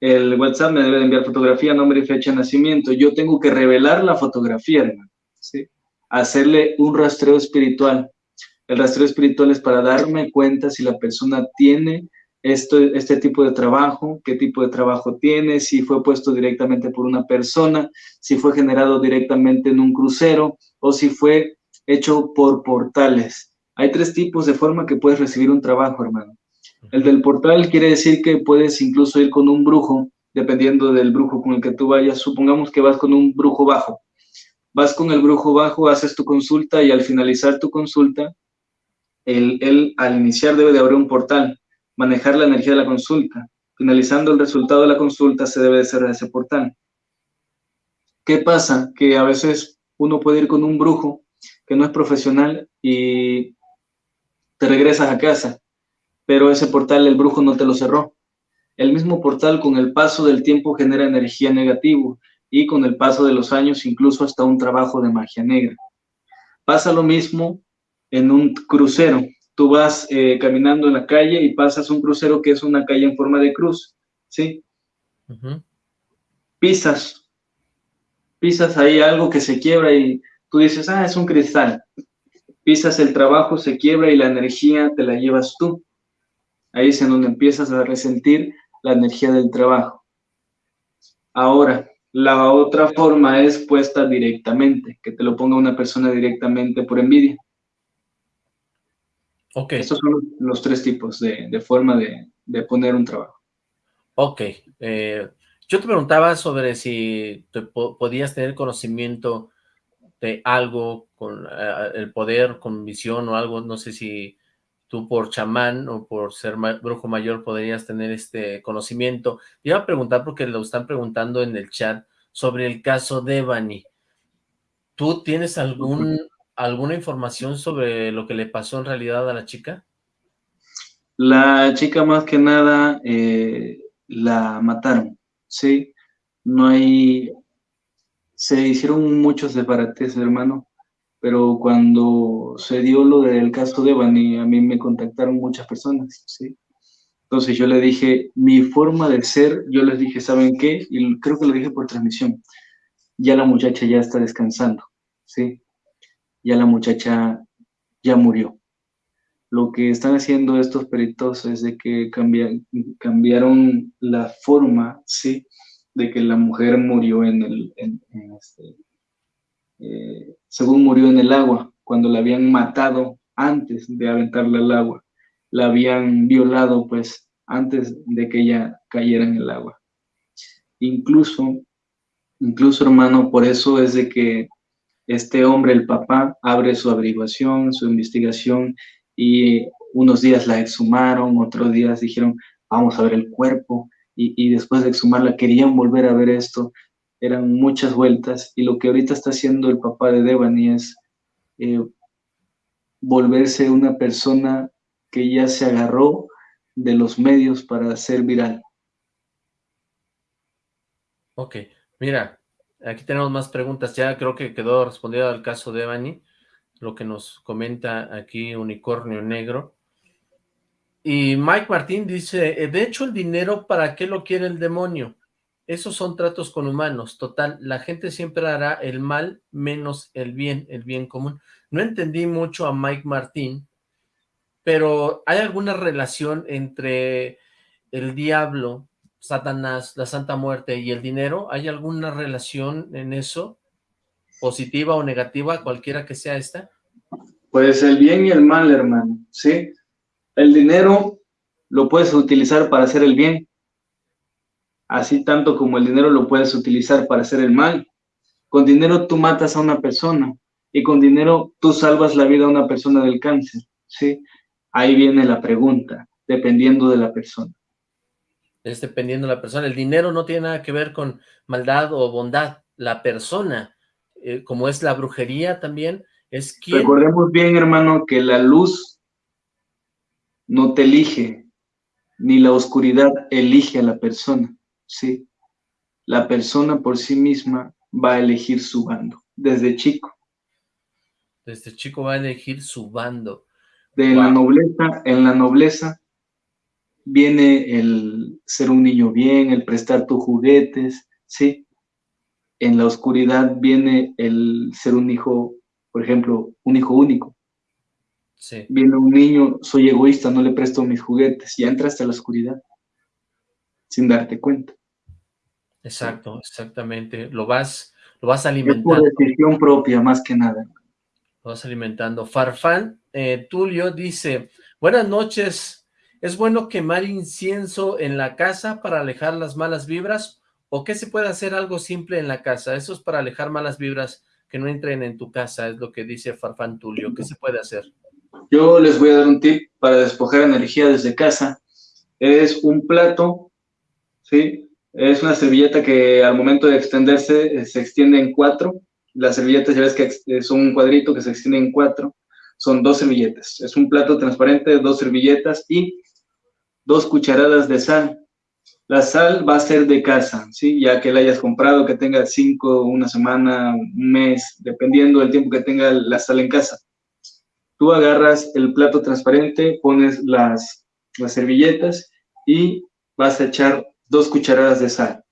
El WhatsApp me debe de enviar fotografía, nombre y fecha de nacimiento. Yo tengo que revelar la fotografía, hermano, ¿sí? Hacerle un rastreo espiritual. El rastreo espiritual es para darme cuenta si la persona tiene esto, este tipo de trabajo, qué tipo de trabajo tiene, si fue puesto directamente por una persona, si fue generado directamente en un crucero o si fue hecho por portales. Hay tres tipos de forma que puedes recibir un trabajo, hermano. El del portal quiere decir que puedes incluso ir con un brujo, dependiendo del brujo con el que tú vayas. Supongamos que vas con un brujo bajo. Vas con el brujo bajo, haces tu consulta y al finalizar tu consulta, él, al iniciar debe de abrir un portal, manejar la energía de la consulta. Finalizando el resultado de la consulta se debe de cerrar ese portal. ¿Qué pasa? Que a veces uno puede ir con un brujo que no es profesional y te regresas a casa, pero ese portal el brujo no te lo cerró. El mismo portal con el paso del tiempo genera energía negativa y con el paso de los años incluso hasta un trabajo de magia negra. Pasa lo mismo en un crucero. Tú vas eh, caminando en la calle y pasas un crucero que es una calle en forma de cruz, ¿sí? pisas, pisas ahí algo que se quiebra y tú dices, ah, es un cristal. Pisas el trabajo, se quiebra y la energía te la llevas tú. Ahí es en donde empiezas a resentir la energía del trabajo. Ahora, la otra forma es puesta directamente, que te lo ponga una persona directamente por envidia. Ok. Estos son los tres tipos de, forma de, poner un trabajo. Ok. Eh, yo te preguntaba sobre si podías tener conocimiento de algo con eh, el poder, con visión o algo, no sé si tú por chamán o por ser brujo mayor podrías tener este conocimiento. Iba a preguntar porque lo están preguntando en el chat sobre el caso de Bani. ¿Tú tienes algún, alguna información sobre lo que le pasó en realidad a la chica? La chica más que nada eh, la mataron, ¿sí? No hay... Se hicieron muchos separates, hermano pero cuando se dio lo del caso de Bani, a mí me contactaron muchas personas, ¿sí? Entonces yo le dije, mi forma de ser, yo les dije, ¿saben qué? Y creo que lo dije por transmisión, ya la muchacha ya está descansando, ¿sí? Ya la muchacha ya murió. Lo que están haciendo estos peritos es de que cambiaron la forma, ¿sí? De que la mujer murió en el, en, este, eh, según murió en el agua, cuando la habían matado antes de aventarla al agua, la habían violado pues antes de que ella cayera en el agua. Incluso, incluso hermano, por eso es de que este hombre, el papá, abre su averiguación, su investigación y unos días la exhumaron, otros días dijeron, vamos a ver el cuerpo y, y después de exhumarla querían volver a ver esto eran muchas vueltas y lo que ahorita está haciendo el papá de Devani es eh, volverse una persona que ya se agarró de los medios para ser viral. Ok, mira, aquí tenemos más preguntas, ya creo que quedó respondido al caso de Devani, lo que nos comenta aquí Unicornio Negro. Y Mike Martín dice, eh, de hecho el dinero, ¿para qué lo quiere el demonio? Esos son tratos con humanos, total, la gente siempre hará el mal menos el bien, el bien común. No entendí mucho a Mike Martín, pero ¿hay alguna relación entre el diablo, Satanás, la Santa Muerte y el dinero? ¿Hay alguna relación en eso? ¿Positiva o negativa, cualquiera que sea esta? Pues el bien y el mal, hermano, ¿sí? El dinero lo puedes utilizar para hacer el bien, así tanto como el dinero lo puedes utilizar para hacer el mal. Con dinero tú matas a una persona y con dinero tú salvas la vida a una persona del cáncer, ¿sí? Ahí viene la pregunta, dependiendo de la persona. Es dependiendo de la persona. El dinero no tiene nada que ver con maldad o bondad. La persona, eh, como es la brujería también, es quien... Recordemos bien, hermano, que la luz no te elige, ni la oscuridad elige a la persona. ¿Sí? La persona por sí misma va a elegir su bando, desde chico. Desde chico va a elegir su bando. De la nobleza, en la nobleza viene el ser un niño bien, el prestar tus juguetes, ¿sí? En la oscuridad viene el ser un hijo, por ejemplo, un hijo único. Sí. Viene un niño, soy egoísta, no le presto mis juguetes, ya entraste a la oscuridad sin darte cuenta. Exacto, exactamente. Lo vas, lo vas alimentando. Es por decisión propia, más que nada. Lo vas alimentando. Farfán eh, Tulio dice, buenas noches, ¿es bueno quemar incienso en la casa para alejar las malas vibras? ¿O qué se puede hacer algo simple en la casa? Eso es para alejar malas vibras que no entren en tu casa, es lo que dice Farfán Tulio. ¿Qué se puede hacer? Yo les voy a dar un tip para despojar energía desde casa. Es un plato ¿sí? Es una servilleta que al momento de extenderse eh, se extiende en cuatro. Las servilletas ya ves que es un cuadrito que se extiende en cuatro. Son dos servilletas. Es un plato transparente, dos servilletas y dos cucharadas de sal. La sal va a ser de casa, ¿sí? Ya que la hayas comprado, que tenga cinco, una semana, un mes, dependiendo del tiempo que tenga la sal en casa. Tú agarras el plato transparente, pones las, las servilletas y vas a echar dos cucharadas de sal.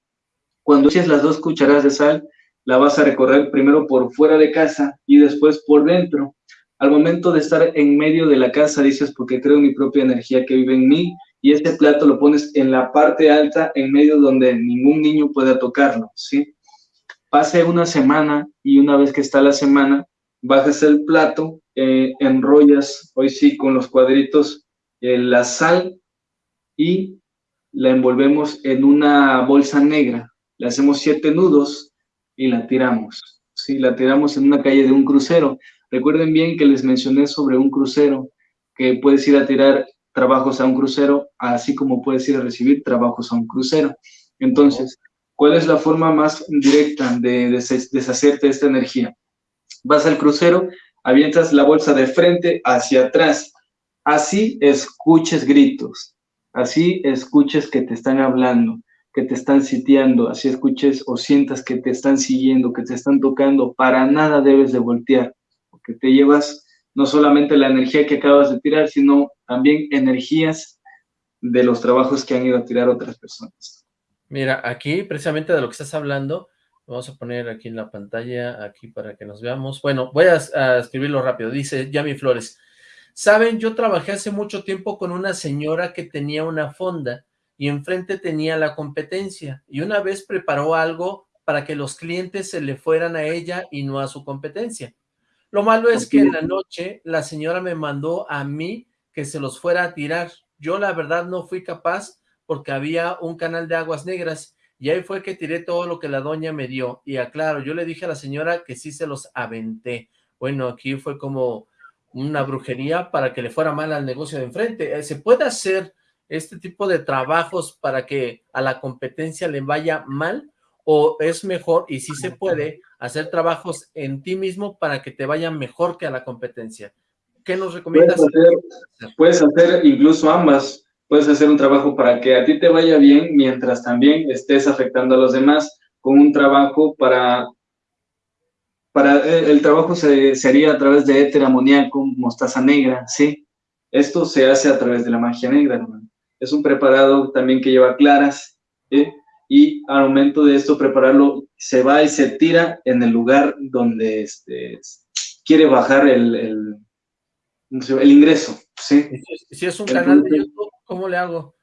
Cuando echas las dos cucharadas de sal, la vas a recorrer primero por fuera de casa y después por dentro. Al momento de estar en medio de la casa, dices, porque creo mi propia energía que vive en mí, y este plato lo pones en la parte alta, en medio donde ningún niño pueda tocarlo, ¿sí? Pase una semana y una vez que está la semana, bajas el plato, eh, enrollas, hoy sí, con los cuadritos, eh, la sal y la envolvemos en una bolsa negra. Le hacemos siete nudos y la tiramos. Sí, la tiramos en una calle de un crucero. Recuerden bien que les mencioné sobre un crucero, que puedes ir a tirar trabajos a un crucero, así como puedes ir a recibir trabajos a un crucero. Entonces, ¿cuál es la forma más directa de deshacerte de esta energía? Vas al crucero, avientas la bolsa de frente hacia atrás, así escuches gritos, así escuches que te están hablando, que te están sitiando, así escuches o sientas que te están siguiendo, que te están tocando, para nada debes de voltear, porque te llevas no solamente la energía que acabas de tirar, sino también energías de los trabajos que han ido a tirar otras personas. Mira, aquí precisamente de lo que estás hablando, vamos a poner aquí en la pantalla, aquí para que nos veamos. Bueno, voy a, escribirlo rápido. Dice Yami Flores, Saben, yo trabajé hace mucho tiempo con una señora que tenía una fonda y enfrente tenía la competencia y una vez preparó algo para que los clientes se le fueran a ella y no a su competencia. Lo malo es que en la noche la señora me mandó a mí que se los fuera a tirar. Yo la verdad no fui capaz porque había un canal de aguas negras y ahí fue que tiré todo lo que la doña me dio. Y aclaro, yo le dije a la señora que sí se los aventé. Bueno, aquí fue como una brujería para que le fuera mal al negocio de enfrente. Eh, ¿Se puede hacer este tipo de trabajos para que a la competencia le vaya mal? ¿O es mejor, y sí se puede, hacer trabajos en ti mismo para que te vayan mejor que a la competencia. ¿Qué nos recomiendas? Puedes hacer, incluso ambas. Puedes hacer un trabajo para que a ti te vaya bien mientras también estés afectando a los demás con un trabajo para... para eh, el trabajo se, sería a través de éter amoníaco, mostaza negra, ¿sí? Esto se hace a través de la magia negra, hermano. Es un preparado también que lleva claras, ¿sí? y al momento de esto prepararlo, se va y se tira en el lugar donde este, quiere bajar el, el, el ingreso, ¿sí? Si es un canal de YouTube, ¿cómo le hago?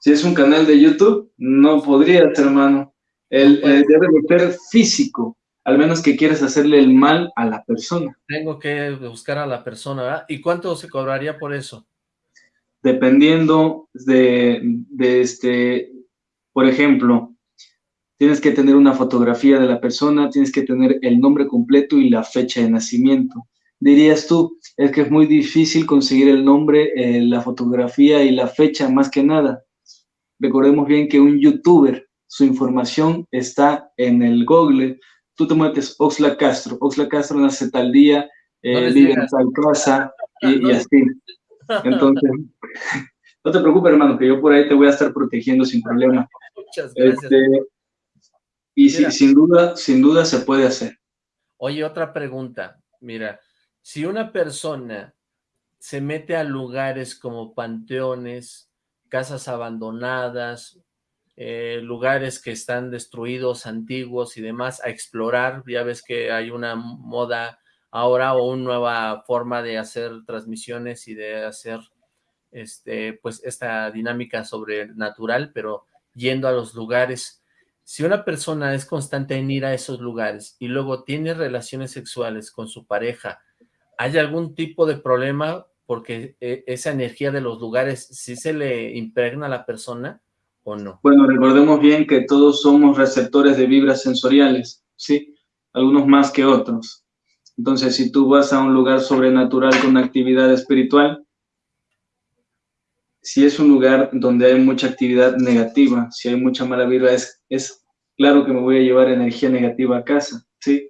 Si es un canal de YouTube, no podría, hermano. El, debe de ser físico, al menos que quieras hacerle el mal a la persona. Tengo que buscar a la persona, ¿verdad? ¿Y cuánto se cobraría por eso? Dependiendo de, de este, por ejemplo, tienes que tener una fotografía de la persona, tienes que tener el nombre completo y la fecha de nacimiento. Dirías tú, es que es muy difícil conseguir el nombre, eh, la fotografía y la fecha más que nada. Recordemos bien que un youtuber, su información está en el Google. Tú te metes Oxla Castro, Oxla Castro nace tal día, eh, vive en tal casa y, y así. Entonces, no te preocupes, hermano, que yo por ahí te voy a estar protegiendo sin problema. Muchas gracias. Este, y sin duda, sin duda se puede hacer. Oye, otra pregunta. Mira, si una persona se mete a lugares como panteones, casas abandonadas, eh, lugares que están destruidos, antiguos y demás, a explorar, ya ves que hay una moda ahora o una nueva forma de hacer transmisiones y de hacer este, pues esta dinámica sobrenatural, pero yendo a los lugares. Si una persona es constante en ir a esos lugares y luego tiene relaciones sexuales con su pareja, ¿hay algún tipo de problema porque eh, esa energía de los lugares sí se le impregna a la persona no? Bueno, recordemos bien que todos somos receptores de vibras sensoriales, ¿sí? Algunos más que otros. Entonces, si tú vas a un lugar sobrenatural con actividad espiritual, si es un lugar donde hay mucha actividad negativa, si hay mucha mala vibra, es, es claro que me voy a llevar energía negativa a casa, ¿sí?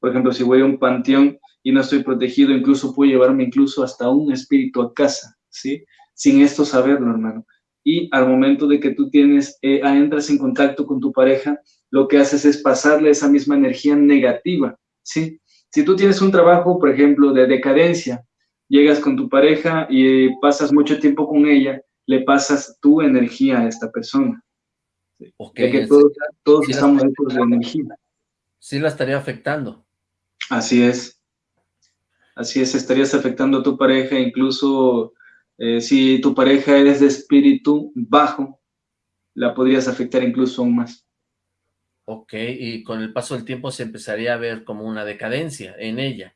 Por ejemplo, si voy a un panteón y no estoy protegido, incluso puedo llevarme incluso hasta un espíritu a casa, ¿sí? Sin esto saberlo, hermano. Y al momento de que tú tienes, eh, entras en contacto con tu pareja, lo que haces es pasarle esa misma energía negativa, ¿sí? Si tú tienes un trabajo, por ejemplo, de decadencia, llegas con tu pareja y pasas mucho tiempo con ella, le pasas tu energía a esta persona. Okay. que todos, todos estamos hechos de energía. Sí la estaría afectando. Así es. Así es, estarías afectando a tu pareja, incluso eh, si tu pareja es de espíritu bajo, la podrías afectar incluso aún más. Ok, y con el paso del tiempo se empezaría a ver como una decadencia en ella.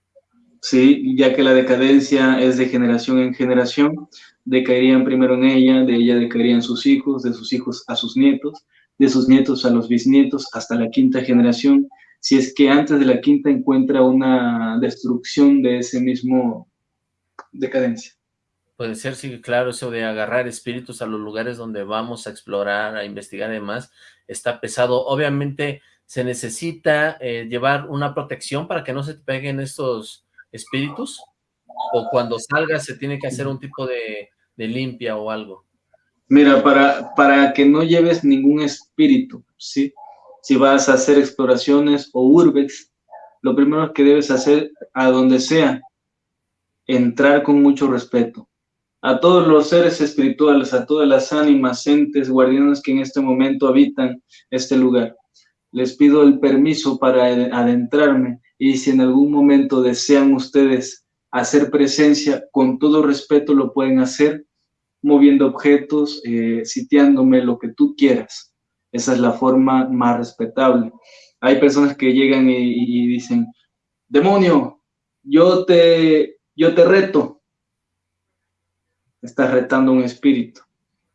Sí, ya que la decadencia es de generación en generación, decaerían primero en ella, de ella decaerían sus hijos, de sus hijos a sus nietos, de sus nietos a los bisnietos, hasta la quinta generación, si es que antes de la quinta encuentra una destrucción de ese mismo decadencia. Puede ser, sí, claro, eso de agarrar espíritus a los lugares donde vamos a explorar, a investigar y demás, está pesado. Obviamente se necesita eh, llevar una protección para que no se te peguen estos espíritus, o cuando salgas se tiene que hacer un tipo de, limpia o algo. Mira, para, para que no lleves ningún espíritu, ¿sí? Si vas a hacer exploraciones o urbex, lo primero que debes hacer a donde sea, entrar con mucho respeto a todos los seres espirituales, a todas las ánimas, entes, guardianes que en este momento habitan este lugar. Les pido el permiso para adentrarme y si en algún momento desean ustedes hacer presencia, con todo respeto lo pueden hacer, moviendo objetos, eh, sitiándome, lo que tú quieras. Esa es la forma más respetable. Hay personas que llegan y, y dicen, demonio, yo te, yo te reto, estás retando un espíritu.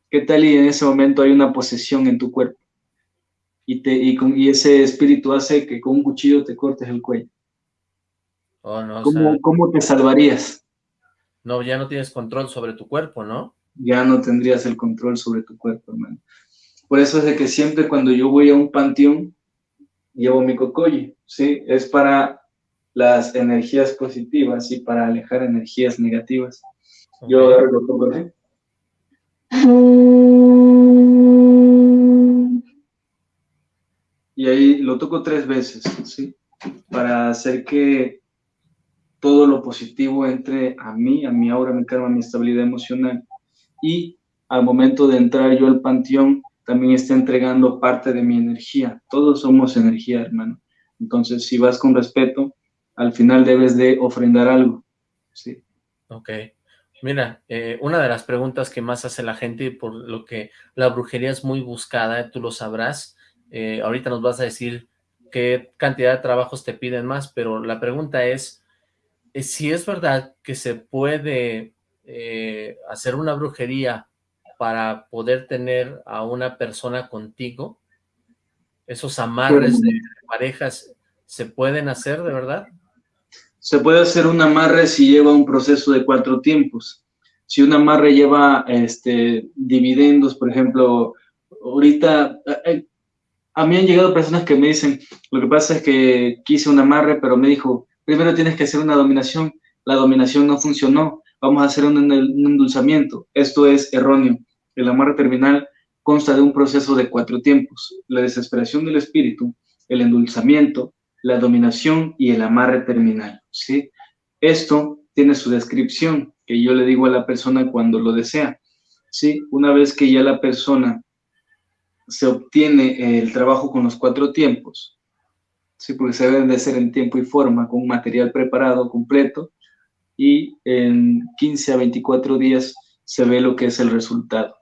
¿Qué tal y en ese momento hay una posesión en tu cuerpo? Y, te, y, con, y ese espíritu hace que con un cuchillo te cortes el cuello. Oh, no, ¿Cómo, ¿Cómo te salvarías? No, ya no tienes control sobre tu cuerpo, ¿no? Ya no tendrías el control sobre tu cuerpo, hermano. Por eso es de que siempre cuando yo voy a un panteón, llevo mi cocoye, ¿sí? Es para las energías positivas y para alejar energías negativas. Yo agarro lo toco así. Y ahí lo toco tres veces, ¿sí? Para hacer que todo lo positivo entre a mí, a mi aura, a mi karma, a mi estabilidad emocional. Y al momento de entrar yo al panteón, también está entregando parte de mi energía. Todos somos energía, hermano. Entonces, si vas con respeto, al final debes de ofrendar algo. ¿sí? Ok. Mira, eh, una de las preguntas que más hace la gente, por lo que la brujería es muy buscada, tú lo sabrás, eh, ahorita nos vas a decir qué cantidad de trabajos te piden más, pero la pregunta es, eh, si es verdad que se puede hacer una brujería para poder tener a una persona contigo, esos amarres de parejas, ¿se pueden hacer de verdad? Se puede hacer un amarre si lleva un proceso de cuatro tiempos. Si un amarre lleva este, dividendos, por ejemplo, ahorita eh, eh, a mí han llegado personas que me dicen, lo que pasa es que quise un amarre, pero me dijo, primero tienes que hacer una dominación, la dominación no funcionó, vamos a hacer un, un endulzamiento. Esto es erróneo. El amarre terminal consta de un proceso de cuatro tiempos, la desesperación del espíritu, el endulzamiento, la dominación y el amarre terminal. ¿sí? Esto tiene su descripción que yo le digo a la persona cuando lo desea. ¿sí? Una vez que ya la persona se obtiene el trabajo con los cuatro tiempos, ¿sí? porque se deben de hacer en tiempo y forma, con material preparado completo, y en 15 a 24 días se ve lo que es el resultado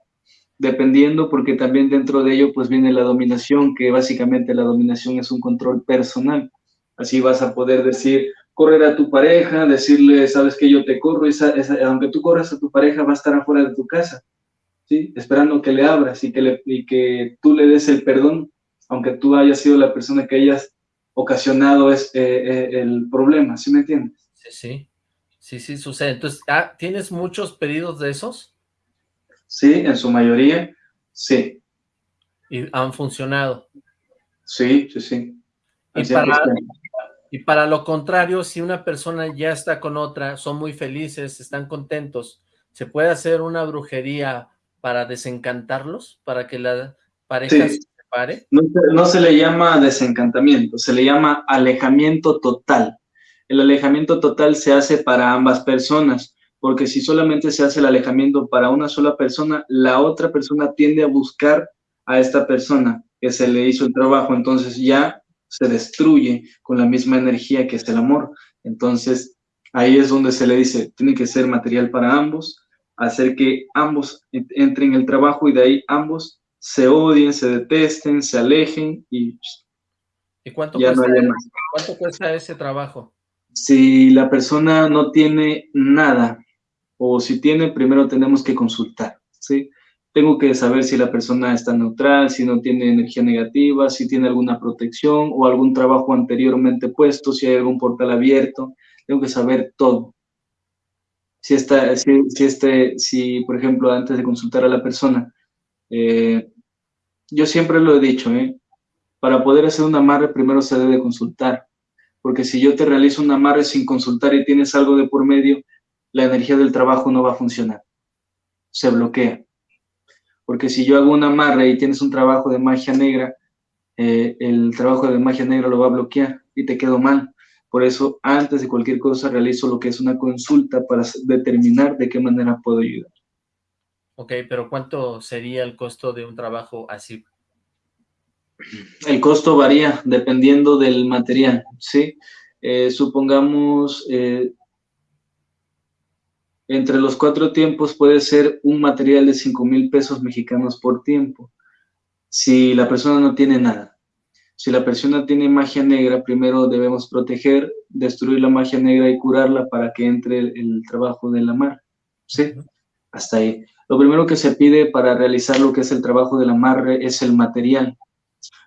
dependiendo, porque también dentro de ello pues viene la dominación, que básicamente la dominación es un control personal. Así vas a poder decir, correr a tu pareja, decirle, sabes que yo te corro, y aunque tú corras a tu pareja va a estar afuera de tu casa, ¿sí? Esperando que le abras y que, le, y que tú le des el perdón, aunque tú hayas sido la persona que hayas ocasionado es, eh, eh, el problema, ¿sí me entiendes? Sí, sí, sí, sí sucede. Entonces, ah, ¿tienes muchos pedidos de esos? Sí, en su mayoría, sí. ¿Y han funcionado? Sí, sí, sí. Y para, lo contrario, si una persona ya está con otra, son muy felices, están contentos, ¿se puede hacer una brujería para desencantarlos? ¿Para que la pareja se separe? No, no se le llama desencantamiento, se le llama alejamiento total. El alejamiento total se hace para ambas personas porque si solamente se hace el alejamiento para una sola persona, la otra persona tiende a buscar a esta persona que se le hizo el trabajo, entonces ya se destruye con la misma energía que es el amor. Entonces, ahí es donde se le dice, tiene que ser material para ambos, hacer que ambos entren en el trabajo y de ahí ambos se odien, se detesten, se alejen y, ¿Y cuánto, cuesta, cuánto cuesta ese trabajo? Si la persona no tiene nada, o si tiene, primero tenemos que consultar, ¿sí? Tengo que saber si la persona está neutral, si no tiene energía negativa, si tiene alguna protección o algún trabajo anteriormente puesto, si hay algún portal abierto. Tengo que saber todo. Si, está, si, este, si por ejemplo, antes de consultar a la persona, eh, yo siempre lo he dicho, ¿eh? para poder hacer un amarre primero se debe consultar, porque si yo te realizo un amarre sin consultar y tienes algo de por medio, la energía del trabajo no va a funcionar, se bloquea. Porque si yo hago un amarre y tienes un trabajo de magia negra, eh, el trabajo de magia negra lo va a bloquear y te quedo mal. Por eso, antes de cualquier cosa, realizo lo que es una consulta para determinar de qué manera puedo ayudar. Ok, pero ¿cuánto sería el costo de un trabajo así? El costo varía dependiendo del material, ¿sí? Eh, supongamos, eh, entre los cuatro tiempos puede ser un material de 5 mil pesos mexicanos por tiempo. Si la persona no tiene nada. Si la persona tiene magia negra, primero debemos proteger, destruir la magia negra y curarla para que entre el, trabajo de la mar. ¿Sí? Hasta ahí. Lo primero que se pide para realizar lo que es el trabajo del amarre es el material.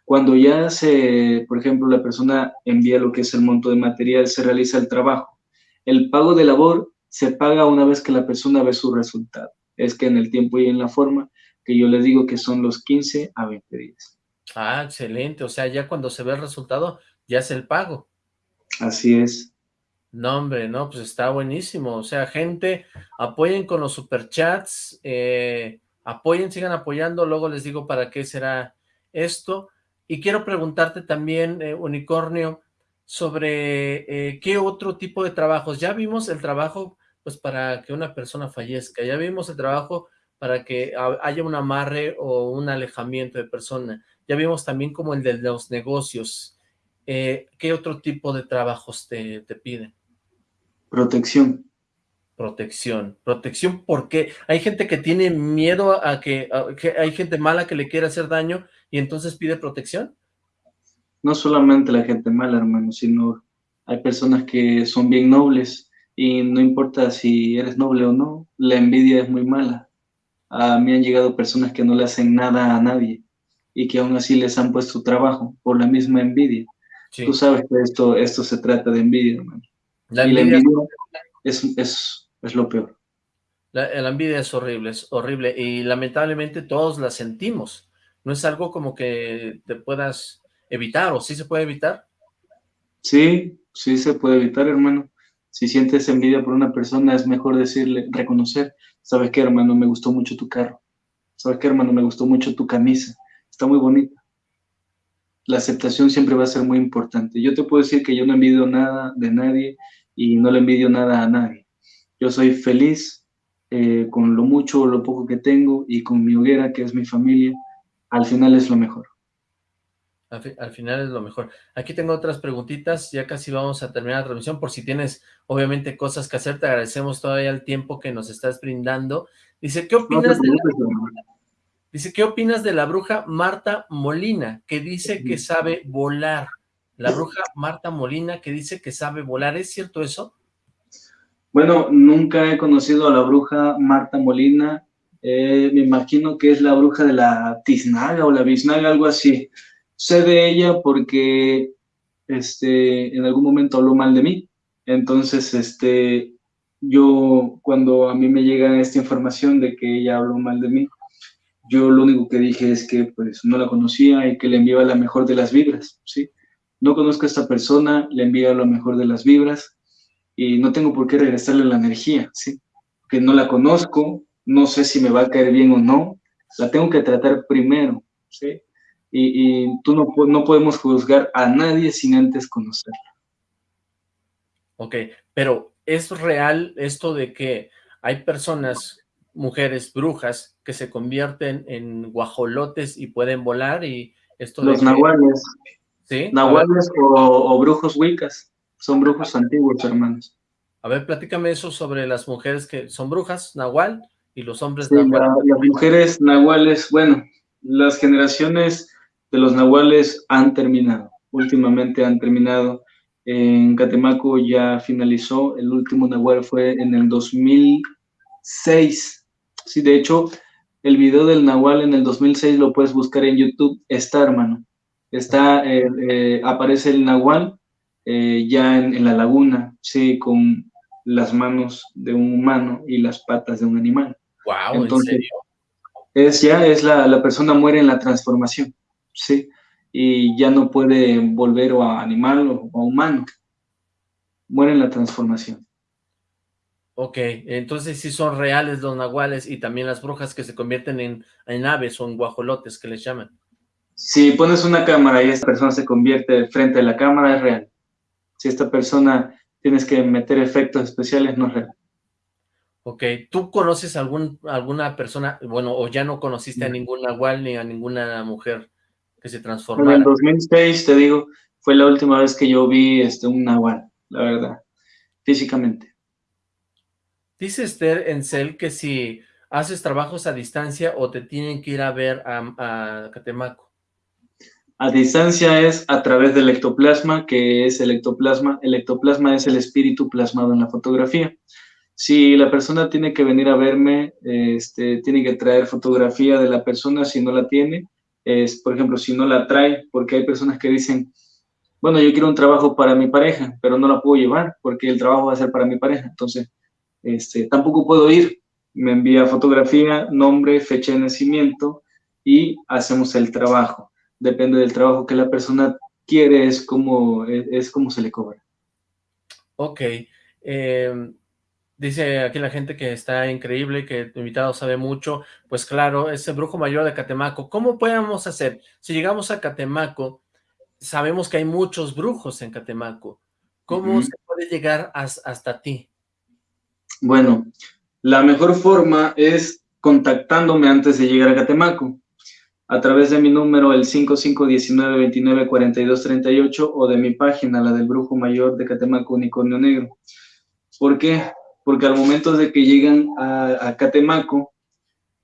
Cuando ya se, por ejemplo, la persona envía lo que es el monto de material, se realiza el trabajo. El pago de labor se paga una vez que la persona ve su resultado. Es que en el tiempo y en la forma que yo les digo que son los 15 a 20 días. Ah, excelente. O sea, ya cuando se ve el resultado, ya es el pago. Así es. No, hombre, no, pues está buenísimo. O sea, gente, apoyen con los superchats, eh, apoyen, sigan apoyando, luego les digo para qué será esto. Y quiero preguntarte también, eh, Unicornio, sobre eh, qué otro tipo de trabajos. Ya vimos el trabajo pues para que una persona fallezca. Ya vimos el trabajo para que haya un amarre o un alejamiento de persona. Ya vimos también como el de los negocios. Eh, ¿Qué otro tipo de trabajos te, te piden? Protección. Protección. Protección, porque hay gente que tiene miedo a que, a que, hay gente mala que le quiere hacer daño y entonces pide protección. No solamente la gente mala, hermano, sino hay personas que son bien nobles y no importa si eres noble o no, la envidia es muy mala. A mí han llegado personas que no le hacen nada a nadie y que aún así les han puesto trabajo por la misma envidia. Tú sabes que esto, esto se trata de envidia, hermano. La envidia, y la envidia es, es, es, lo peor. La, la, envidia es horrible, es horrible y lamentablemente todos la sentimos. No es algo como que te puedas evitar o sí se puede evitar. Sí, sí se puede evitar, hermano si sientes envidia por una persona, es mejor decirle, reconocer, ¿sabes qué, hermano? Me gustó mucho tu carro. ¿Sabes qué, hermano? Me gustó mucho tu camisa. Está muy bonita. La aceptación siempre va a ser muy importante. Yo te puedo decir que yo no envidio nada de nadie y no le envidio nada a nadie. Yo soy feliz eh, con lo mucho o lo poco que tengo y con mi hoguera, que es mi familia. Al final es lo mejor. Al, final es lo mejor. Aquí tengo otras preguntitas, ya casi vamos a terminar la transmisión, por si tienes, obviamente, cosas que hacer, te agradecemos todavía el tiempo que nos estás brindando. Dice, ¿qué opinas de la, Dice, ¿qué opinas de la bruja Marta Molina, que dice que sabe volar? La bruja Marta Molina, que dice que sabe volar, ¿es cierto eso? Bueno, nunca he conocido a la bruja Marta Molina, eh, me imagino que es la bruja de la tiznaga o la biznaga, algo así. Sé de ella porque este, en algún momento habló mal de mí. Entonces, este, yo cuando a mí me llega esta información de que ella habló mal de mí, yo lo único que dije es que pues no la conocía y que le enviaba la mejor de las vibras, ¿sí? No conozco a esta persona, le envío lo mejor de las vibras y no tengo por qué regresarle la energía, ¿sí? Que no la conozco, no sé si me va a caer bien o no, la tengo que tratar primero, ¿sí? Y, tú no, no podemos juzgar a nadie sin antes conocerla. Ok, pero ¿es real esto de que hay personas mujeres brujas que se convierten en guajolotes y pueden volar y esto Los nahuales. ¿Sí? Nahuales o, brujos wicas. Son brujos antiguos, hermanos. A ver, platícame eso sobre las mujeres que son brujas, nahual, y los hombres sí, las mujeres nahuales, bueno, las generaciones de los nahuales han terminado. Últimamente han terminado. En Catemaco ya finalizó. El último nahual fue en el 2006. Sí, de hecho, el video del nahual en el 2006 lo puedes buscar en YouTube. Está, hermano. Está, eh, eh, aparece el nahual eh, ya en, la laguna, sí, con las manos de un humano y las patas de un animal. Wow, ¿en serio? Es ya, es la, la persona muere en la transformación, sí, y ya no puede volver a animal o a humano. Muere en la transformación. Ok, entonces sí son reales los nahuales y también las brujas que se convierten en, en aves o en guajolotes que les llaman. Si pones una cámara y esta persona se convierte frente a la cámara, es real. Si esta persona tienes que meter efectos especiales, no es real. Ok, ¿tú conoces algún, alguna persona, bueno, o ya no conociste a ningún nahual ni a ninguna mujer que se transformara? En el 2006, te digo, fue la última vez que yo vi este, un nahual, la verdad, físicamente. Dice Esther Encel que si haces trabajos a distancia o te tienen que ir a ver a, a Catemaco. A distancia es a través del ectoplasma, que es el ectoplasma. El ectoplasma es el espíritu plasmado en la fotografía. Si la persona tiene que venir a verme, este, tiene que traer fotografía de la persona, si no la tiene, es, por ejemplo, si no la trae, porque hay personas que dicen, bueno, yo quiero un trabajo para mi pareja, pero no la puedo llevar porque el trabajo va a ser para mi pareja. Entonces, este, tampoco puedo ir. Me envía fotografía, nombre, fecha de nacimiento y hacemos el trabajo. Depende del trabajo que la persona quiere, es como, es, como se le cobra. Ok. Eh, Dice aquí la gente que está increíble, que tu invitado sabe mucho. Pues claro, ese brujo mayor de Catemaco. ¿Cómo podemos hacer? Si llegamos a Catemaco, sabemos que hay muchos brujos en Catemaco. ¿Cómo se puede llegar hasta ti? Bueno, la mejor forma es contactándome antes de llegar a Catemaco. A través de mi número, el 5519294238 o de mi página, la del Brujo Mayor de Catemaco Unicornio Negro. ¿Por qué? Porque al momento de que llegan a, Catemaco,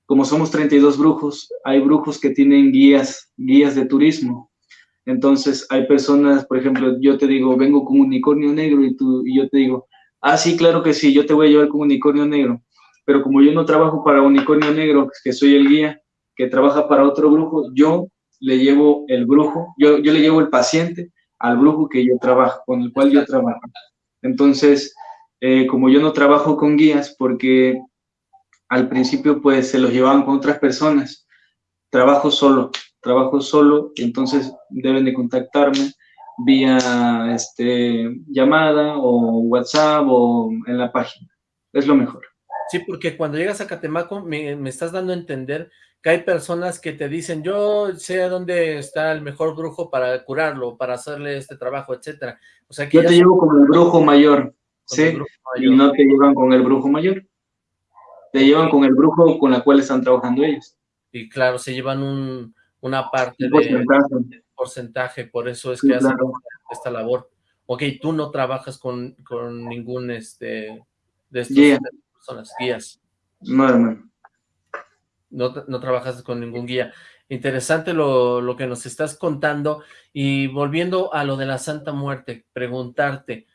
como somos 32 brujos, hay brujos que tienen guías, guías de turismo. Entonces hay personas, por ejemplo, yo te digo, vengo con unicornio negro y, tú, y yo te digo, ah, sí, claro que sí, yo te voy a llevar con unicornio negro. Pero como yo no trabajo para unicornio negro, que soy el guía, que trabaja para otro brujo, yo le llevo el brujo, yo, yo le llevo el paciente al brujo que yo trabajo, con el cual yo trabajo. Entonces, eh, como yo no trabajo con guías, porque al principio pues se los llevaban con otras personas, trabajo solo, trabajo solo, entonces deben de contactarme vía este, llamada o WhatsApp o en la página, es lo mejor. Sí, porque cuando llegas a Catemaco me, estás dando a entender que hay personas que te dicen, yo sé dónde está el mejor brujo para curarlo, para hacerle este trabajo, etcétera. O sea que yo te llevo como el brujo mayor, Sí, y no te llevan con el brujo mayor. Te llevan con el brujo con la cual están trabajando ellos. Y claro, se llevan un, una parte de porcentaje, por eso es que hacen esta labor. Ok, tú no trabajas con, con ningún este de estas personas, guías. No, hermano. No, no trabajas con ningún guía. Interesante lo, lo que nos estás contando. Y volviendo a lo de la Santa Muerte, preguntarte,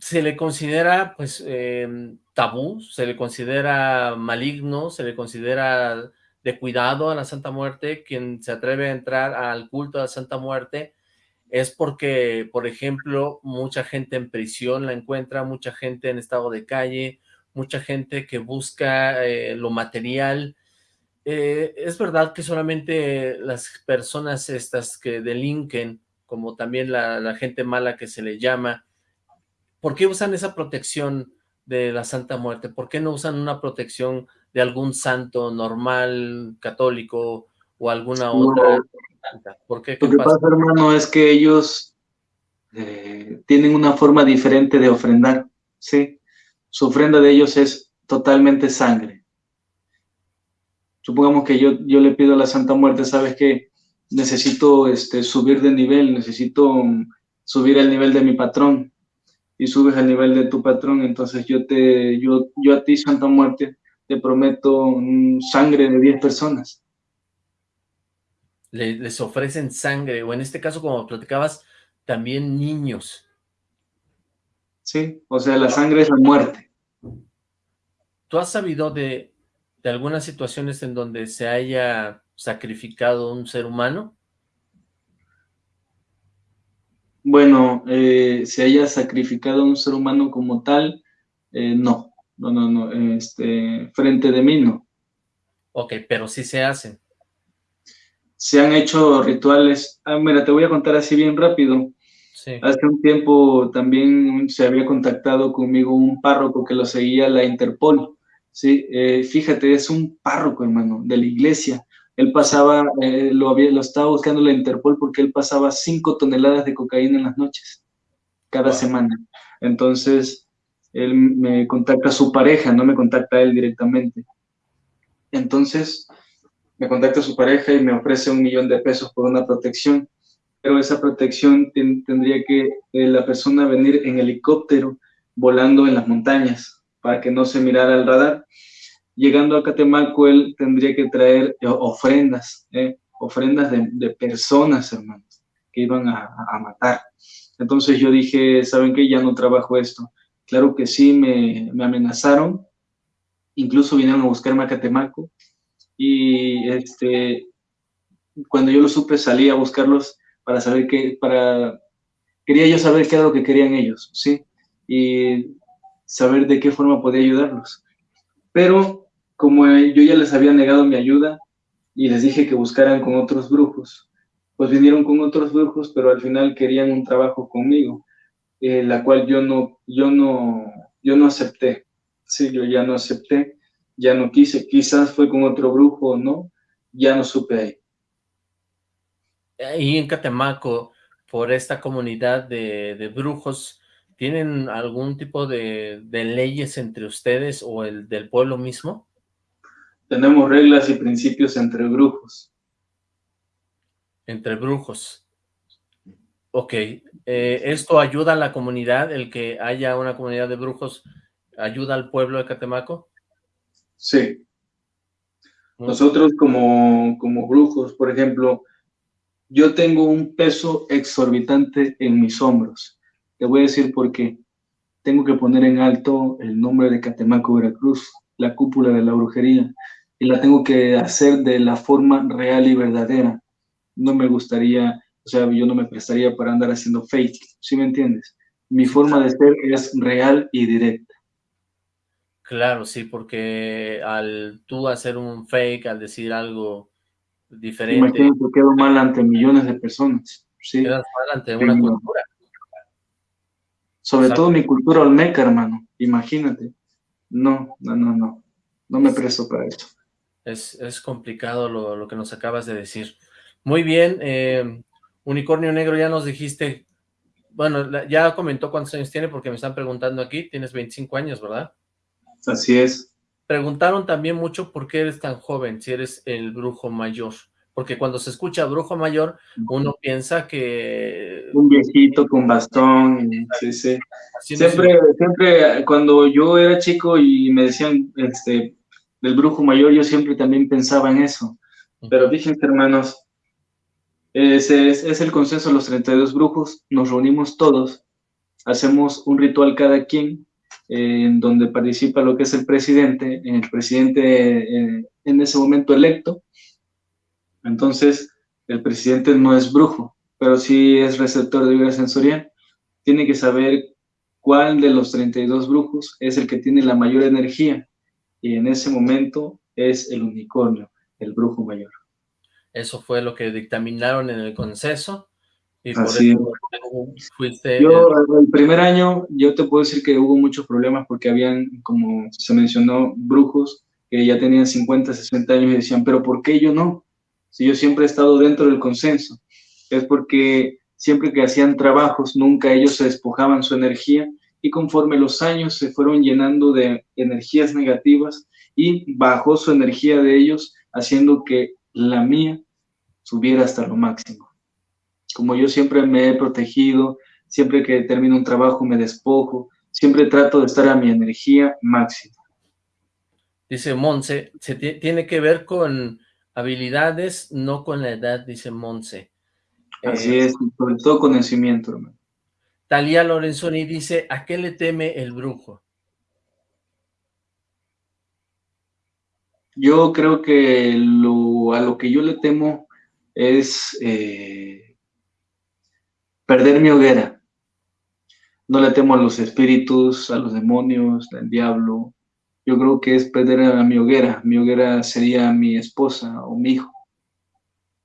se le considera pues em, tabú, se le considera maligno, se le considera de cuidado a la Santa Muerte, quien se atreve a entrar al culto a la Santa Muerte es porque, por ejemplo, mucha gente en prisión la encuentra, mucha gente en estado de calle, mucha gente que busca eh, lo material. Eh, es verdad que solamente las personas estas que delinquen, como también la, la gente mala que se le llama, ¿Por qué usan esa protección de la Santa Muerte? ¿Por qué no usan una protección de algún santo normal, católico o alguna otra? ¿Por qué? Lo que pasa? hermano, es que ellos eh, tienen una forma diferente de ofrendar, ¿sí? Su ofrenda de ellos es totalmente sangre, supongamos que yo, yo le pido a la Santa Muerte, ¿sabes qué? Necesito este, subir de nivel, necesito mm, subir al nivel de mi patrón, y subes al nivel de tu patrón, entonces yo, te, yo, yo a ti, Santa Muerte, te prometo sangre de 10 personas. les ofrecen sangre, o en este caso, como platicabas, también niños. Sí, o sea, la sangre es la muerte. ¿Tú has sabido de, de algunas situaciones en donde se haya sacrificado un ser humano? Bueno, eh, se haya sacrificado un ser humano como tal, eh, no, no, no, no, este, frente de mí no. Ok, pero sí se hacen. Se han hecho rituales, ah, mira, te voy a contar así bien rápido. Sí. Hace un tiempo también se había contactado conmigo un párroco que lo seguía la Interpol, ¿sí? Eh, fíjate, es un párroco, hermano, de la iglesia, él pasaba, eh, lo, había, lo estaba buscando la Interpol porque él pasaba cinco toneladas de cocaína en las noches, cada semana. Entonces, él me contacta a su pareja, no me contacta a él directamente. Entonces, me contacta a su pareja y me ofrece un millón de pesos por una protección. Pero esa protección tendría que eh, la persona venir en helicóptero volando en las montañas para que no se mirara el radar llegando a Catemaco, él tendría que traer eh, ofrendas, eh, ofrendas de, personas, hermanos, que iban a, matar. Entonces yo dije, ¿saben qué? Ya no trabajo esto. Claro que sí, me, amenazaron, incluso vinieron a buscarme a Catemaco, y este, cuando yo lo supe salí a buscarlos para saber qué, para, quería yo saber qué era lo que querían ellos, ¿sí? Y saber de qué forma podía ayudarlos. Pero como yo ya les había negado mi ayuda y les dije que buscaran con otros brujos, pues vinieron con otros brujos, pero al final querían un trabajo conmigo, eh, la cual yo no, yo no, yo no acepté. Sí, yo ya no acepté, ya no quise, quizás fue con otro brujo o no, ya no supe ahí. Y en Catemaco, por esta comunidad de, brujos, ¿tienen algún tipo de, de, leyes entre ustedes o el del pueblo mismo? Tenemos reglas y principios entre brujos. Entre brujos. Ok. Eh, ¿Esto ayuda a la comunidad, el que haya una comunidad de brujos, ayuda al pueblo de Catemaco? Sí. Nosotros como, como brujos, por ejemplo, yo tengo un peso exorbitante en mis hombros. Te voy a decir por qué. Tengo que poner en alto el nombre de Catemaco, Veracruz, la cúpula de la brujería y la tengo que hacer de la forma real y verdadera. No me gustaría, o sea, yo no me prestaría para andar haciendo fake, ¿sí me entiendes? Mi forma de ser es real y directa. Claro, sí, porque al tú hacer un fake, al decir algo diferente... Imagínate, quedo mal ante millones de personas. ¿sí? Quedas mal ante una cultura. Sobre todo mi cultura olmeca, hermano, imagínate. No, no, no, no, no me presto para eso. Es, complicado lo, que nos acabas de decir. Muy bien, eh, Unicornio Negro, ya nos dijiste, bueno, ya comentó cuántos años tiene porque me están preguntando aquí, tienes 25 años, ¿verdad? Así es. Preguntaron también mucho por qué eres tan joven, si eres el brujo mayor, porque cuando se escucha brujo mayor, uno piensa que... Un viejito con bastón, sí, sí. Siempre, siempre, cuando yo era chico y me decían, este, del brujo mayor, yo siempre también pensaba en eso. Pero fíjense, hermanos, es, es, el consenso de los 32 brujos, nos reunimos todos, hacemos un ritual cada quien, eh, en donde participa lo que es el presidente, el presidente eh, en ese momento electo. Entonces, el presidente no es brujo, pero sí es receptor de vida sensorial. Tiene que saber cuál de los 32 brujos es el que tiene la mayor energía y en ese momento es el unicornio, el brujo mayor. Eso fue lo que dictaminaron en el conceso. Y por eso fuiste... Yo, el primer año, yo te puedo decir que hubo muchos problemas porque habían, como se mencionó, brujos que ya tenían 50, 60 años y decían, pero ¿por qué yo no? Si yo siempre he estado dentro del consenso. Es porque siempre que hacían trabajos, nunca ellos se despojaban su energía y conforme los años se fueron llenando de energías negativas y bajó su energía de ellos, haciendo que la mía subiera hasta lo máximo. Como yo siempre me he protegido, siempre que termino un trabajo me despojo, siempre trato de estar a mi energía máxima. Dice Monse, se tiene que ver con habilidades, no con la edad, dice Monse. Así es, sobre todo conocimiento, hermano. Talía Lorenzoni dice, ¿a qué le teme el brujo? Yo creo que a lo que yo le temo es eh, perder mi hoguera. No le temo a los espíritus, a los demonios, al diablo. Yo creo que es perder a mi hoguera. Mi hoguera sería mi esposa o mi hijo.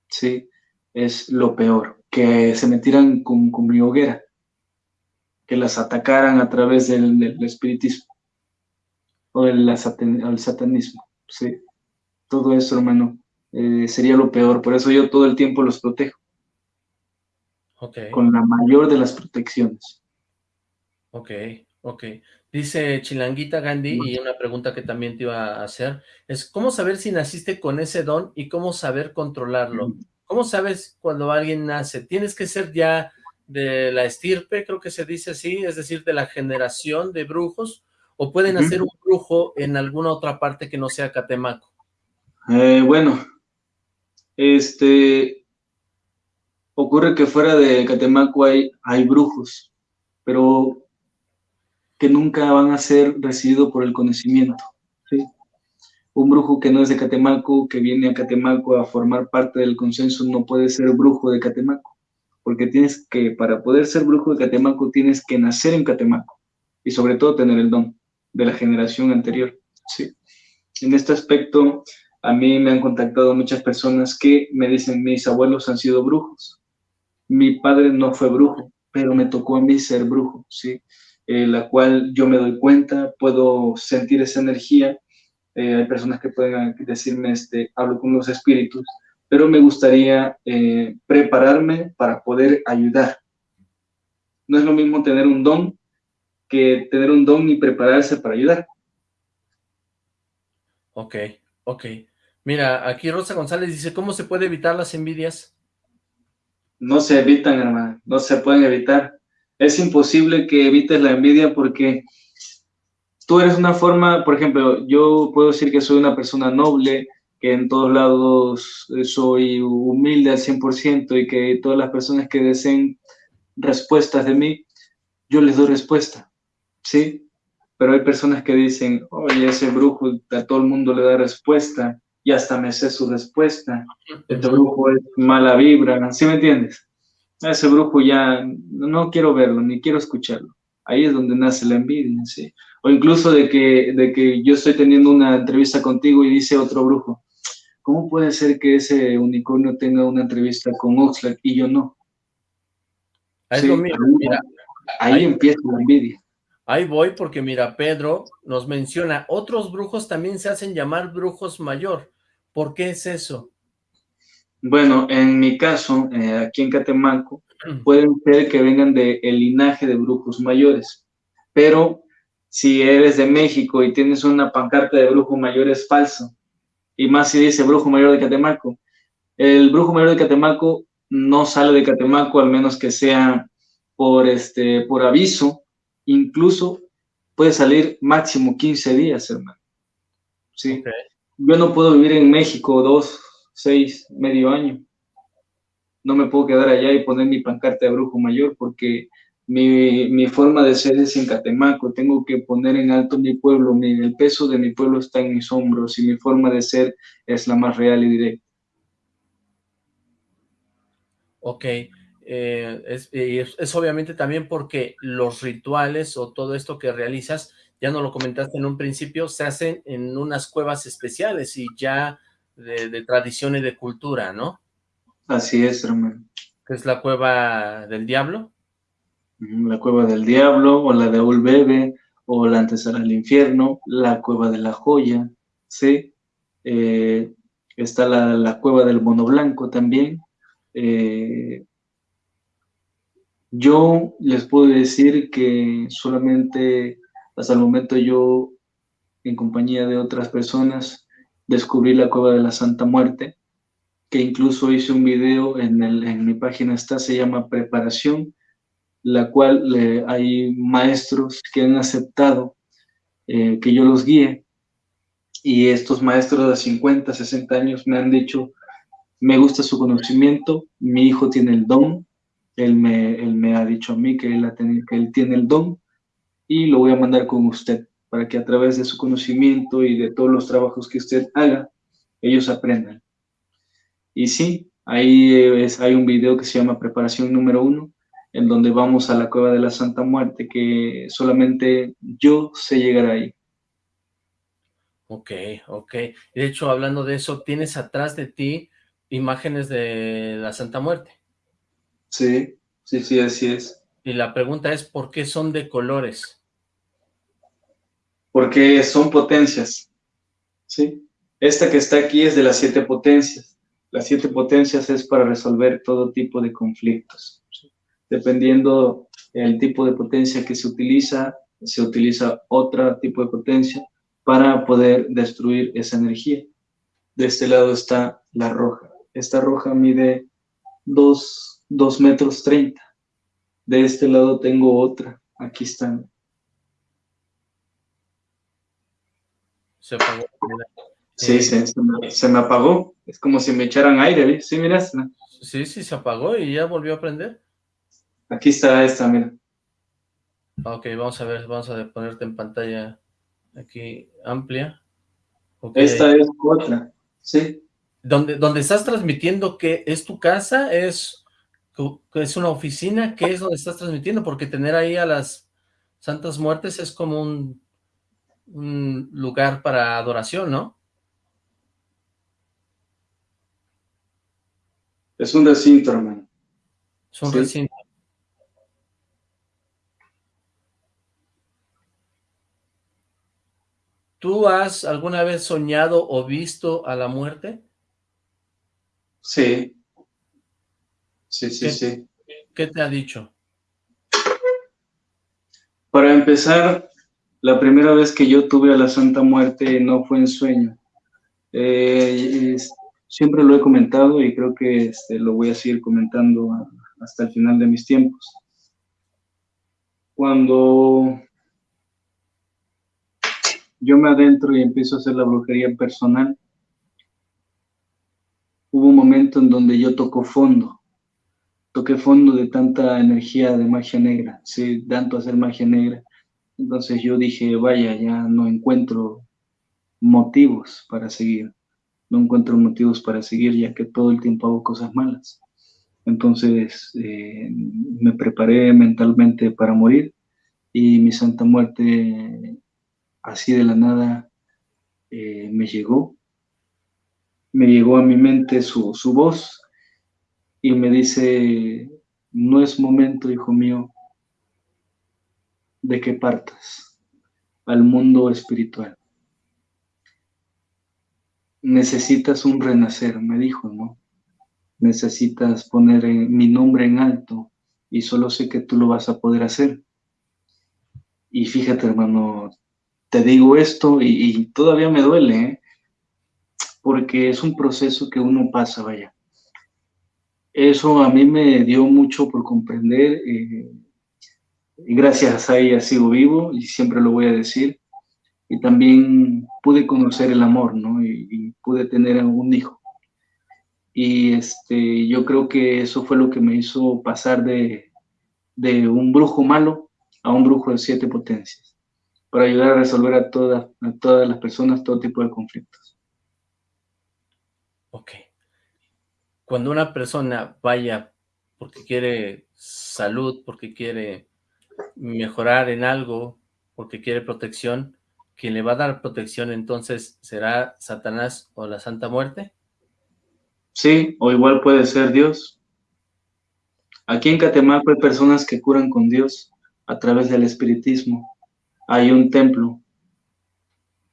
Sí, es lo peor. Que se metieran con, con mi hoguera. Que las atacaran a través del, espiritismo o del satanismo. Sí, todo eso, hermano, eh, sería lo peor. Por eso yo todo el tiempo los protejo. Con la mayor de las protecciones. Ok, ok. Dice Chilanguita Gandhi, y una pregunta que también te iba a hacer, es ¿cómo saber si naciste con ese don y cómo saber controlarlo? ¿Cómo sabes cuando alguien nace? ¿Tienes que ser ya de la estirpe, creo que se dice así, es decir, de la generación de brujos, o pueden hacer un brujo en alguna otra parte que no sea Catemaco? Eh, bueno, este, ocurre que fuera de Catemaco hay, hay brujos, pero que nunca van a ser recibidos por el conocimiento. Un brujo que no es de Catemaco, que viene a Catemaco a formar parte del consenso, no puede ser brujo de Catemaco, porque tienes que, para poder ser brujo de Catemaco, tienes que nacer en Catemaco y sobre todo tener el don de la generación anterior. ¿sí? En este aspecto, a mí me han contactado muchas personas que me dicen, mis abuelos han sido brujos. Mi padre no fue brujo, pero me tocó a mí ser brujo, ¿sí? Eh, la cual yo me doy cuenta, puedo sentir esa energía. Eh, hay personas que pueden decirme, este, hablo con los espíritus, pero me gustaría eh, prepararme para poder ayudar. No es lo mismo tener un don que tener un don y prepararse para ayudar. Ok, ok. Mira, aquí Rosa González dice, ¿cómo se puede evitar las envidias? No se evitan, hermano, no se pueden evitar. Es imposible que evites la envidia porque tú eres una forma, por ejemplo, yo puedo decir que soy una persona noble, que en todos lados soy humilde al 100% y que todas las personas que deseen respuestas de mí, yo les doy respuesta. ¿sí? Pero hay personas que dicen, oye, ese brujo a todo el mundo le da respuesta y hasta me sé su respuesta. Este brujo es mala vibra, ¿sí me entiendes? Ese brujo ya no quiero verlo, ni quiero escucharlo. Ahí es donde nace la envidia, ¿sí? O incluso de que, de que yo estoy teniendo una entrevista contigo y dice otro brujo, ¿cómo puede ser que ese unicornio tenga una entrevista con Oxlack y yo no? ahí, ahí empieza la envidia. Ahí voy porque mira, Pedro nos menciona, otros brujos también se hacen llamar brujos mayor. ¿Por qué es eso? Bueno, en mi caso, eh, aquí en Catemaco, pueden ser que vengan del linaje de brujos mayores, pero si eres de México y tienes una pancarta de brujo mayor es falso, y más si dice brujo mayor de Catemaco. El brujo mayor de Catemaco no sale de Catemaco, al menos que sea por, este, por aviso, incluso puede salir máximo 15 días, hermano. ¿Sí? Yo no puedo vivir en México dos, seis, medio año. No me puedo quedar allá y poner mi pancarta de brujo mayor porque mi, forma de ser es en Catemaco. Tengo que poner en alto mi pueblo. el peso de mi pueblo está en mis hombros y mi forma de ser es la más real y directa. Ok. Eh, es, es, obviamente también porque los rituales o todo esto que realizas, ya no lo comentaste en un principio, se hacen en unas cuevas especiales y ya de, tradición y de cultura, ¿no? Así es, hermano. ¿Qué es la cueva del diablo? La cueva del diablo, o la de Ulbebe, o la antesala al infierno, la cueva de la joya, ¿sí? Eh, está la, cueva del mono blanco también, eh, yo les puedo decir que solamente hasta el momento yo, en compañía de otras personas, descubrí la cueva de la Santa Muerte, que incluso hice un video en, el, en mi página está, se llama Preparación, la cual eh, hay maestros que han aceptado eh, que yo los guíe, y estos maestros de 50, 60 años me han dicho, me gusta su conocimiento, mi hijo tiene el don, él me, él me ha dicho a mí que él, que él tiene el don, y lo voy a mandar con usted para que a través de su conocimiento y de todos los trabajos que usted haga, ellos aprendan. Y sí, ahí es, hay un video que se llama Preparación número uno, en donde vamos a la cueva de la Santa Muerte, que solamente yo sé llegar ahí. Ok, ok. De hecho, hablando de eso, ¿tienes atrás de ti imágenes de la Santa Muerte? Sí, sí, sí, así es. Y la pregunta es, ¿por qué son de colores? porque son potencias, ¿sí? Esta que está aquí es de las siete potencias. Las siete potencias es para resolver todo tipo de conflictos. Dependiendo el tipo de potencia que se utiliza, se utiliza otro tipo de potencia para poder destruir esa energía. De este lado está la roja. Esta roja mide 2, metros 30. De este lado tengo otra. Aquí están Se apagó. Sí, se, me, apagó. Es como si me echaran aire. Sí, mira. Sí, sí, se apagó y ya volvió a prender. Aquí está esta, mira. Ok, vamos a ver, vamos a ponerte en pantalla aquí amplia. Esta es otra, sí. ¿Dónde, ¿Dónde estás transmitiendo que es tu casa? ¿Es, ¿Es una oficina? ¿Qué es donde estás transmitiendo? Porque tener ahí a las Santas Muertes es como un un lugar para adoración, ¿no? Es un recinto, hermano. Es un recinto. ¿Tú has alguna vez soñado o visto a la muerte? Sí. Sí, sí, sí. ¿Qué te ha dicho? Para empezar, la primera vez que yo tuve a la Santa Muerte no fue en sueño. Eh, siempre lo he comentado y creo que este, lo voy a seguir comentando hasta el final de mis tiempos. Cuando yo me adentro y empiezo a hacer la brujería personal, hubo un momento en donde yo toco fondo. Toqué fondo de tanta energía de magia negra, sí, tanto hacer magia negra entonces yo dije, vaya, ya no encuentro motivos para seguir. No encuentro motivos para seguir ya que todo el tiempo hago cosas malas. Entonces eh, me preparé mentalmente para morir y mi santa muerte así de la nada eh, me llegó. Me llegó a mi mente su, su voz y me dice, no es momento, hijo mío, de que partas al mundo espiritual. Necesitas un renacer, me dijo, ¿no? Necesitas poner mi nombre en alto y solo sé que tú lo vas a poder hacer. Y fíjate, hermano, te digo esto y, todavía me duele, ¿eh? porque es un proceso que uno pasa, vaya. Eso a mí me dio mucho por comprender. Eh, y gracias a ella sigo vivo y siempre lo voy a decir. Y también pude conocer el amor, ¿no? Y, pude tener un hijo. Y este, yo creo que eso fue lo que me hizo pasar de, de un brujo malo a un brujo de siete potencias, para ayudar a resolver a todas, a todas las personas todo tipo de conflictos. Ok. Cuando una persona vaya porque quiere salud, porque quiere mejorar en algo porque quiere protección, quien le va a dar protección entonces será Satanás o la Santa Muerte? Sí, o igual puede ser Dios. Aquí en Catemaco hay personas que curan con Dios a través del espiritismo. Hay un templo.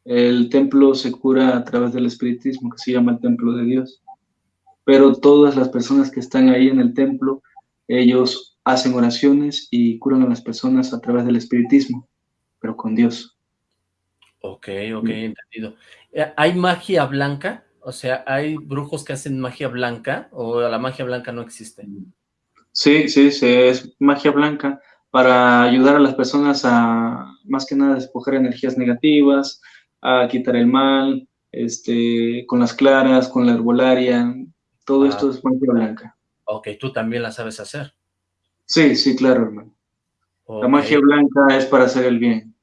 El templo se cura a través del espiritismo, que se llama el templo de Dios. Pero todas las personas que están ahí en el templo, ellos hacen oraciones y curan a las personas a través del espiritismo, pero con Dios. Ok, ok, entendido. Eh, ¿Hay magia blanca? O sea, ¿hay brujos que hacen magia blanca o la magia blanca no existe? Sí, sí, sí, es magia blanca para ayudar a las personas a, más que nada, despojar energías negativas, a quitar el mal, este, con las claras, con la herbolaria, todo esto ah. es magia blanca. Ok, tú también la sabes hacer. Sí, sí, claro, hermano. La magia blanca es para hacer el bien.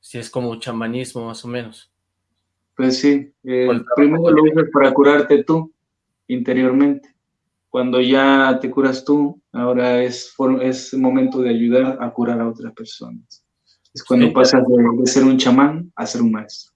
Sí, es como chamanismo, más o menos. Pues sí, eh, primero lo usas para curarte tú, interiormente. Cuando ya te curas tú, ahora es, es momento de ayudar a curar a otras personas. Es cuando pasas de ser un chamán a ser un maestro.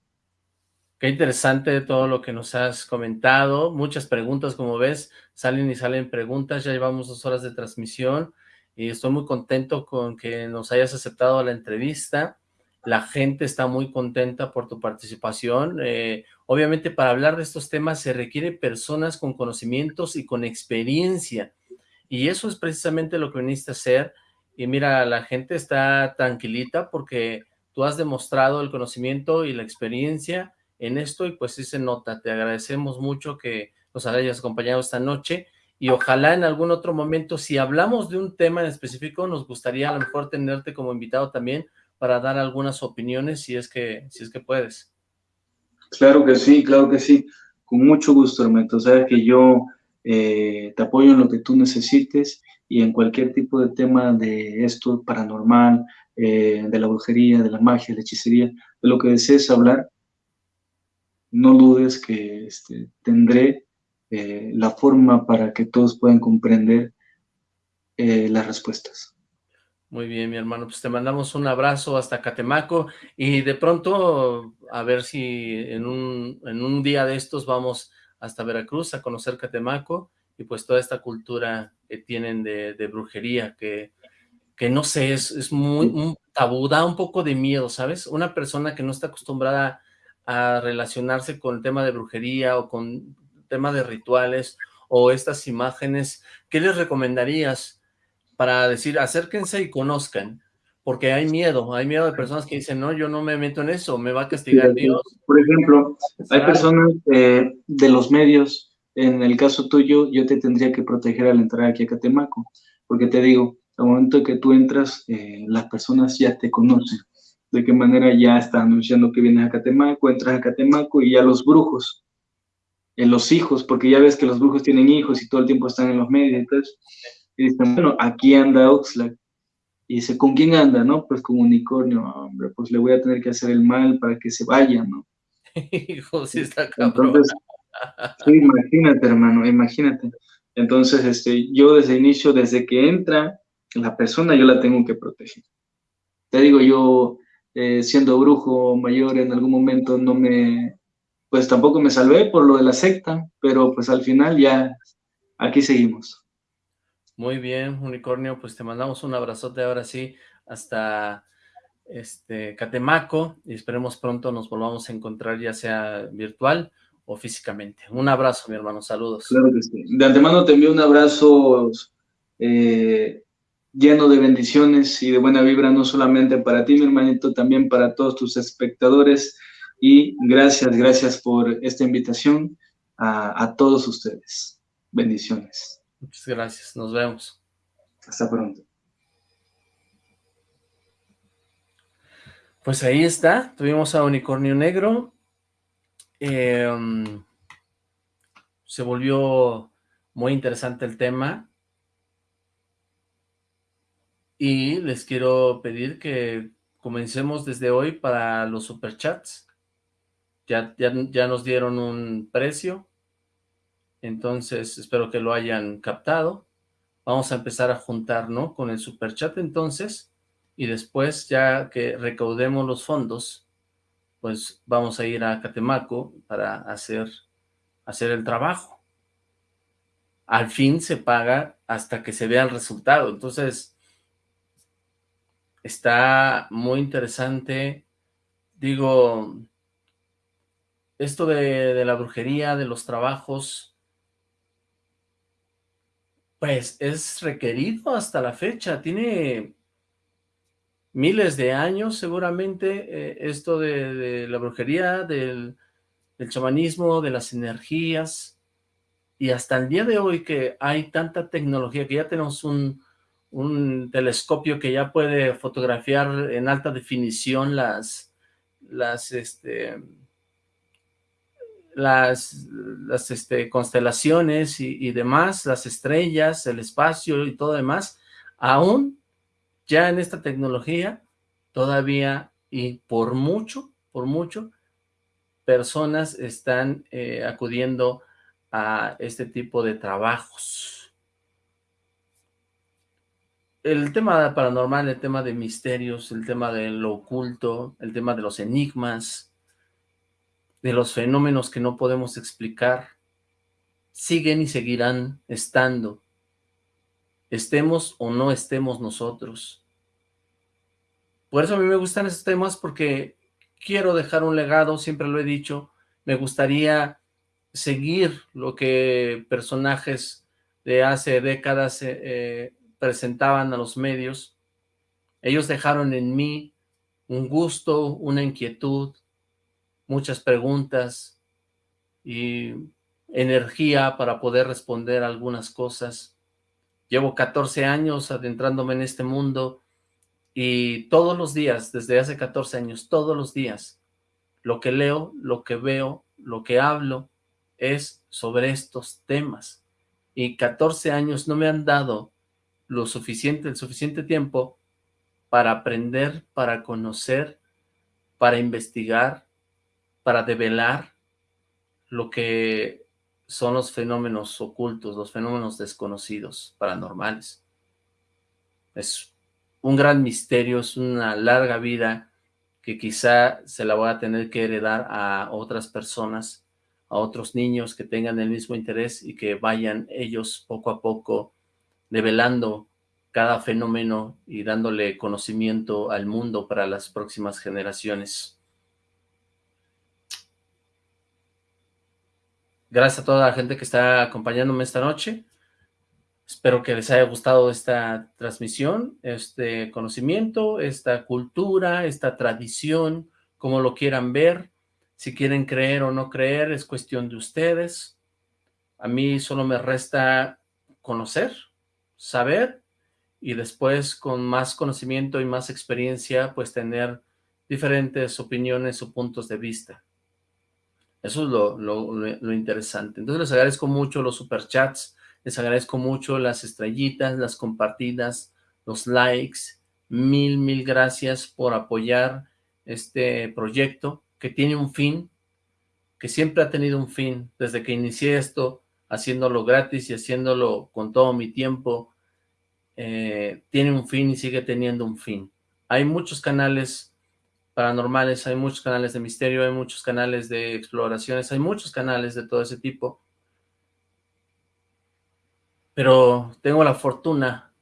Qué interesante todo lo que nos has comentado. Muchas preguntas, como ves, salen y salen preguntas. Ya llevamos dos horas de transmisión y estoy muy contento con que nos hayas aceptado la entrevista. La gente está muy contenta por tu participación. Eh, obviamente, para hablar de estos temas se requiere personas con conocimientos y con experiencia. Y eso es precisamente lo que viniste a hacer. Y mira, la gente está tranquilita porque tú has demostrado el conocimiento y la experiencia en esto y pues sí se nota. Te agradecemos mucho que nos hayas acompañado esta noche y ojalá en algún otro momento, si hablamos de un tema en específico, nos gustaría a lo mejor tenerte como invitado también para dar algunas opiniones si es que, si es que puedes. Claro que sí, claro que sí. Con mucho gusto, Hermeto. Sabes que yo eh, te apoyo en lo que tú necesites y en cualquier tipo de tema de esto paranormal, eh, de la brujería, de la magia, de la hechicería, de lo que desees hablar, no dudes que este, tendré eh, la forma para que todos puedan comprender las respuestas. Muy bien, mi hermano, pues te mandamos un abrazo hasta Catemaco y de pronto a ver si en un, en un día de estos vamos hasta Veracruz a conocer Catemaco y pues toda esta cultura que tienen de, brujería que, que no sé, es, es muy un tabú, da un poco de miedo, ¿sabes? Una persona que no está acostumbrada a relacionarse con el tema de brujería o con tema de rituales o estas imágenes, ¿qué les recomendarías para decir acérquense y conozcan? Porque hay miedo, hay miedo de personas que dicen, no, yo no me meto en eso, me va a castigar Dios. Por ejemplo, hay personas eh, de los medios, en el caso tuyo, yo te tendría que proteger al entrar aquí a Catemaco, porque te digo, al momento que tú entras, eh, las personas ya te conocen de qué manera ya está anunciando que vienes a Catemaco, entras a Catemaco y ya los brujos, en los hijos, porque ya ves que los brujos tienen hijos y todo el tiempo están en los medios, entonces, y dicen, bueno, aquí anda Oxlack, y dice, ¿con quién anda, no? Pues con unicornio, hombre, pues le voy a tener que hacer el mal para que se vaya, ¿no? Hijo, sí está cabrón. sí, imagínate, hermano, imagínate. Entonces, este, yo desde el inicio, desde que entra la persona, yo la tengo que proteger. Te digo, yo eh, siendo brujo mayor en algún momento no me, pues tampoco me salvé por lo de la secta, pero pues al final ya aquí seguimos. Muy bien, Unicornio, pues te mandamos un abrazote ahora sí hasta este Catemaco y esperemos pronto nos volvamos a encontrar ya sea virtual o físicamente. Un abrazo, mi hermano, saludos. Claro que sí. De antemano te envío un abrazo eh, lleno de bendiciones y de buena vibra, no solamente para ti, mi hermanito, también para todos tus espectadores. Y gracias, gracias por esta invitación a, a todos ustedes. Bendiciones. Muchas gracias, nos vemos. Hasta pronto. Pues ahí está, tuvimos a Unicornio Negro. Em, se volvió muy interesante el tema. Y les quiero pedir que comencemos desde hoy para los superchats. Ya, ya, ya nos dieron un precio, entonces espero que lo hayan captado. Vamos a empezar a juntar, ¿no? Con el superchat entonces, y después ya que recaudemos los fondos, pues vamos a ir a Catemaco para hacer, hacer el trabajo. Al fin se paga hasta que se vea el resultado, entonces Está muy interesante. Digo, esto de, la brujería, de los trabajos, pues es requerido hasta la fecha. Tiene miles de años seguramente eh, esto de, la brujería, del, chamanismo, de las energías, y hasta el día de hoy que hay tanta tecnología, que ya tenemos un, un telescopio que ya puede fotografiar en alta definición las, las, este, las, las este, constelaciones y, y, demás, las estrellas, el espacio y todo demás, aún ya en esta tecnología, todavía y por mucho, por mucho, personas están eh, acudiendo a este tipo de trabajos. El tema paranormal, el tema de misterios, el tema de lo oculto, el tema de los enigmas, de los fenómenos que no podemos explicar, siguen y seguirán estando, estemos o no estemos nosotros. Por eso a mí me gustan esos temas porque quiero dejar un legado, siempre lo he dicho, me gustaría seguir lo que personajes de hace décadas eh, eh, presentaban a los medios. Ellos dejaron en mí un gusto, una inquietud, muchas preguntas y energía para poder responder algunas cosas. Llevo 14 años adentrándome en este mundo y todos los días, desde hace 14 años, todos los días, lo que leo, lo que veo, lo que hablo, es sobre estos temas. Y 14 años no me han dado lo suficiente, el suficiente tiempo para aprender, para conocer, para investigar, para develar lo que son los fenómenos ocultos, los fenómenos desconocidos, paranormales. Es un gran misterio, es una larga vida que quizá se la voy a tener que heredar a otras personas a otros niños que tengan el mismo interés y que vayan ellos poco a poco develando cada fenómeno y dándole conocimiento al mundo para las próximas generaciones. Gracias a toda la gente que está acompañándome esta noche. Espero que les haya gustado esta transmisión, este conocimiento, esta cultura, esta tradición, como lo quieran ver. Si quieren creer o no creer es cuestión de ustedes. A mí solo me resta conocer, saber y después con más conocimiento y más experiencia pues tener diferentes opiniones o puntos de vista. Eso es lo, lo, interesante. Entonces les agradezco mucho los superchats, les agradezco mucho las estrellitas, las compartidas, los likes. Mil, mil gracias por apoyar este proyecto que tiene un fin, que siempre ha tenido un fin, desde que inicié esto, haciéndolo gratis y haciéndolo con todo mi tiempo, eh, tiene un fin y sigue teniendo un fin. Hay muchos canales paranormales, hay muchos canales de misterio, hay muchos canales de exploraciones, hay muchos canales de todo ese tipo, pero tengo la fortuna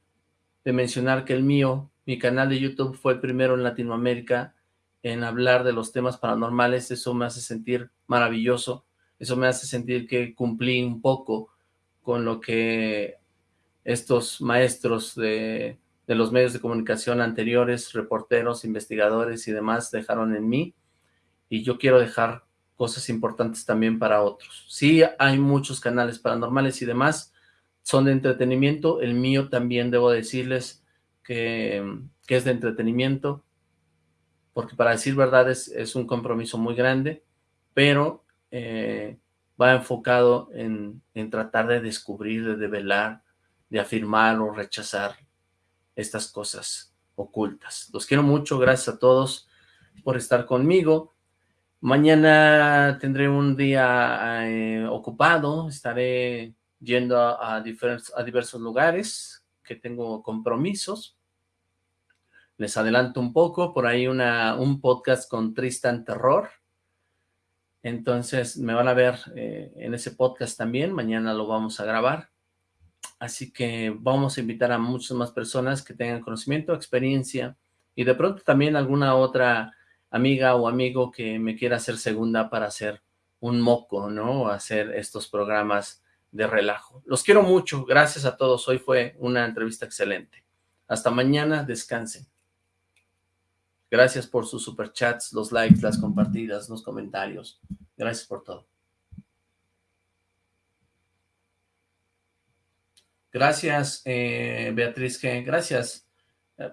de mencionar que el mío, mi canal de YouTube fue el primero en Latinoamérica en hablar de los temas paranormales, eso me hace sentir maravilloso, eso me hace sentir que cumplí un poco con lo que estos maestros de, de los medios de comunicación anteriores, reporteros, investigadores y demás dejaron en mí, y yo quiero dejar cosas importantes también para otros. Sí, hay muchos canales paranormales y demás, son de entretenimiento, el mío también debo decirles que, que es de entretenimiento, porque para decir verdad es, un compromiso muy grande, pero eh, va enfocado en, en, tratar de descubrir, de develar, de afirmar o rechazar estas cosas ocultas. Los quiero mucho, gracias a todos por estar conmigo. Mañana tendré un día eh, ocupado, estaré yendo a, a diversos lugares que tengo compromisos, les adelanto un poco, por ahí una, un podcast con Tristan Terror. Entonces me van a ver eh, en ese podcast también, mañana lo vamos a grabar. Así que vamos a invitar a muchas más personas que tengan conocimiento, experiencia y de pronto también alguna otra amiga o amigo que me quiera hacer segunda para hacer un moco, ¿no? Hacer estos programas de relajo. Los quiero mucho, gracias a todos. Hoy fue una entrevista excelente. Hasta mañana, descansen. Gracias por sus superchats, los likes, las compartidas, los comentarios. Gracias por todo. Gracias, eh, Beatriz G. Gracias. Eh,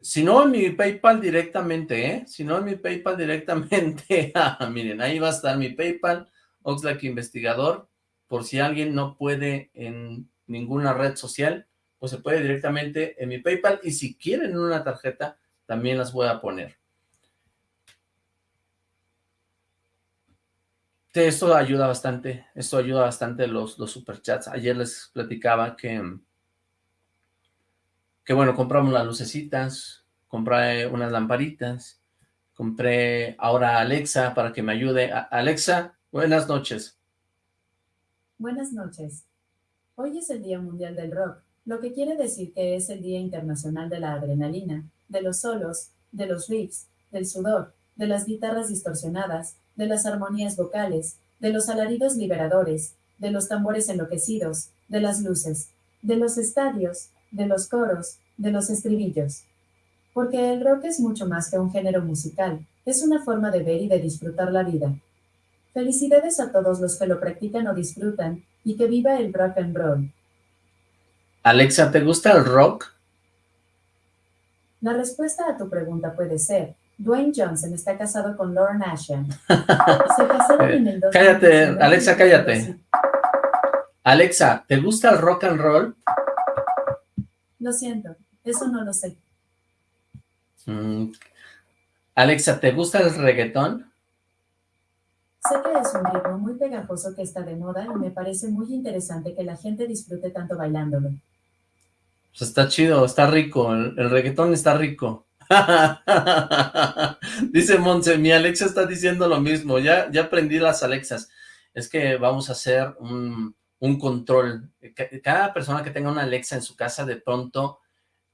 si no en mi PayPal directamente, ¿eh? Si no en mi PayPal directamente, ah, miren, ahí va a estar mi PayPal, Oxlack Investigador, por si alguien no puede en ninguna red social, pues se puede directamente en mi PayPal, y si quieren una tarjeta, también las voy a poner. Esto ayuda bastante, esto ayuda bastante los, los superchats. Ayer les platicaba que, que bueno, compramos las lucecitas, compré unas lamparitas, compré ahora Alexa para que me ayude. Alexa, buenas noches. Buenas noches. Hoy es el Día Mundial del Rock, lo que quiere decir que es el Día Internacional de la Adrenalina, de los solos, de los riffs, del sudor, de las guitarras distorsionadas, de las armonías vocales, de los alaridos liberadores, de los tambores enloquecidos, de las luces, de los estadios, de los coros, de los estribillos. Porque el rock es mucho más que un género musical, es una forma de ver y de disfrutar la vida. Felicidades a todos los que lo practican o disfrutan, y que viva el rock and roll. Alexa, ¿te gusta el rock? La respuesta a tu pregunta puede ser, Dwayne Johnson está casado con Lauren Asham. Se casaron en el Cállate, Alexa, cállate. Alexa, ¿te gusta el rock and roll? Lo siento, eso no lo sé. Mm. Alexa, ¿te gusta el reggaetón? Sé que es un ritmo muy pegajoso que está de moda y me parece muy interesante que la gente disfrute tanto bailándolo. Pues está chido, está rico, el reggaetón está rico. Dice Monse, mi Alexa está diciendo lo mismo, ya, ya aprendí las Alexas. Es que vamos a hacer un, control. Cada persona que tenga una Alexa en su casa, de pronto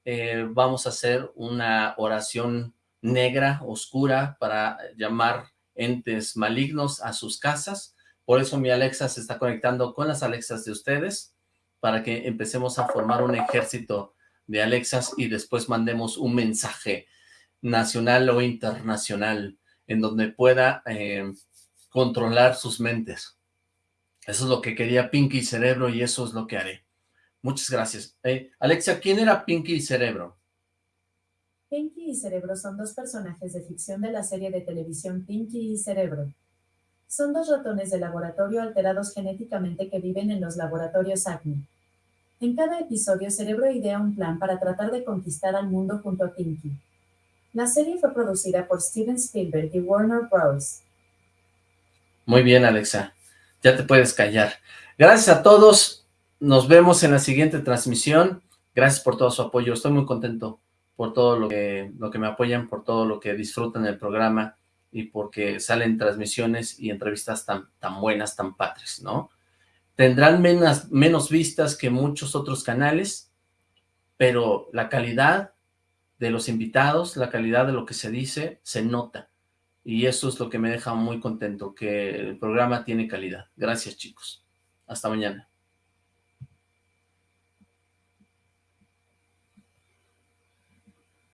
eh, vamos a hacer una oración negra, oscura, para llamar entes malignos a sus casas. Por eso mi Alexa se está conectando con las Alexas de ustedes, para que empecemos a formar un ejército de Alexas y después mandemos un mensaje nacional o internacional en donde pueda eh, controlar sus mentes. Eso es lo que quería Pinky Cerebro y eso es lo que haré. Muchas gracias. Eh, Alexa, ¿quién era Pinky y Cerebro? Pinky y Cerebro son dos personajes de ficción de la serie de televisión Pinky y Cerebro. Son dos ratones de laboratorio alterados genéticamente que viven en los laboratorios Acme. En cada episodio, Cerebro idea un plan para tratar de conquistar al mundo junto a Pinky. La serie fue producida por Steven Spielberg y Warner Bros. Muy bien, Alexa. Ya te puedes callar. Gracias a todos. Nos vemos en la siguiente transmisión. Gracias por todo su apoyo. Estoy muy contento por todo lo que, me apoyan, por todo lo que disfrutan del programa y porque salen transmisiones y entrevistas tan, tan buenas, tan padres, ¿no? Tendrán menos, menos vistas que muchos otros canales, pero la calidad de los invitados, la calidad de lo que se dice, se nota. Y eso es lo que me deja muy contento, que el programa tiene calidad. Gracias, chicos. Hasta mañana.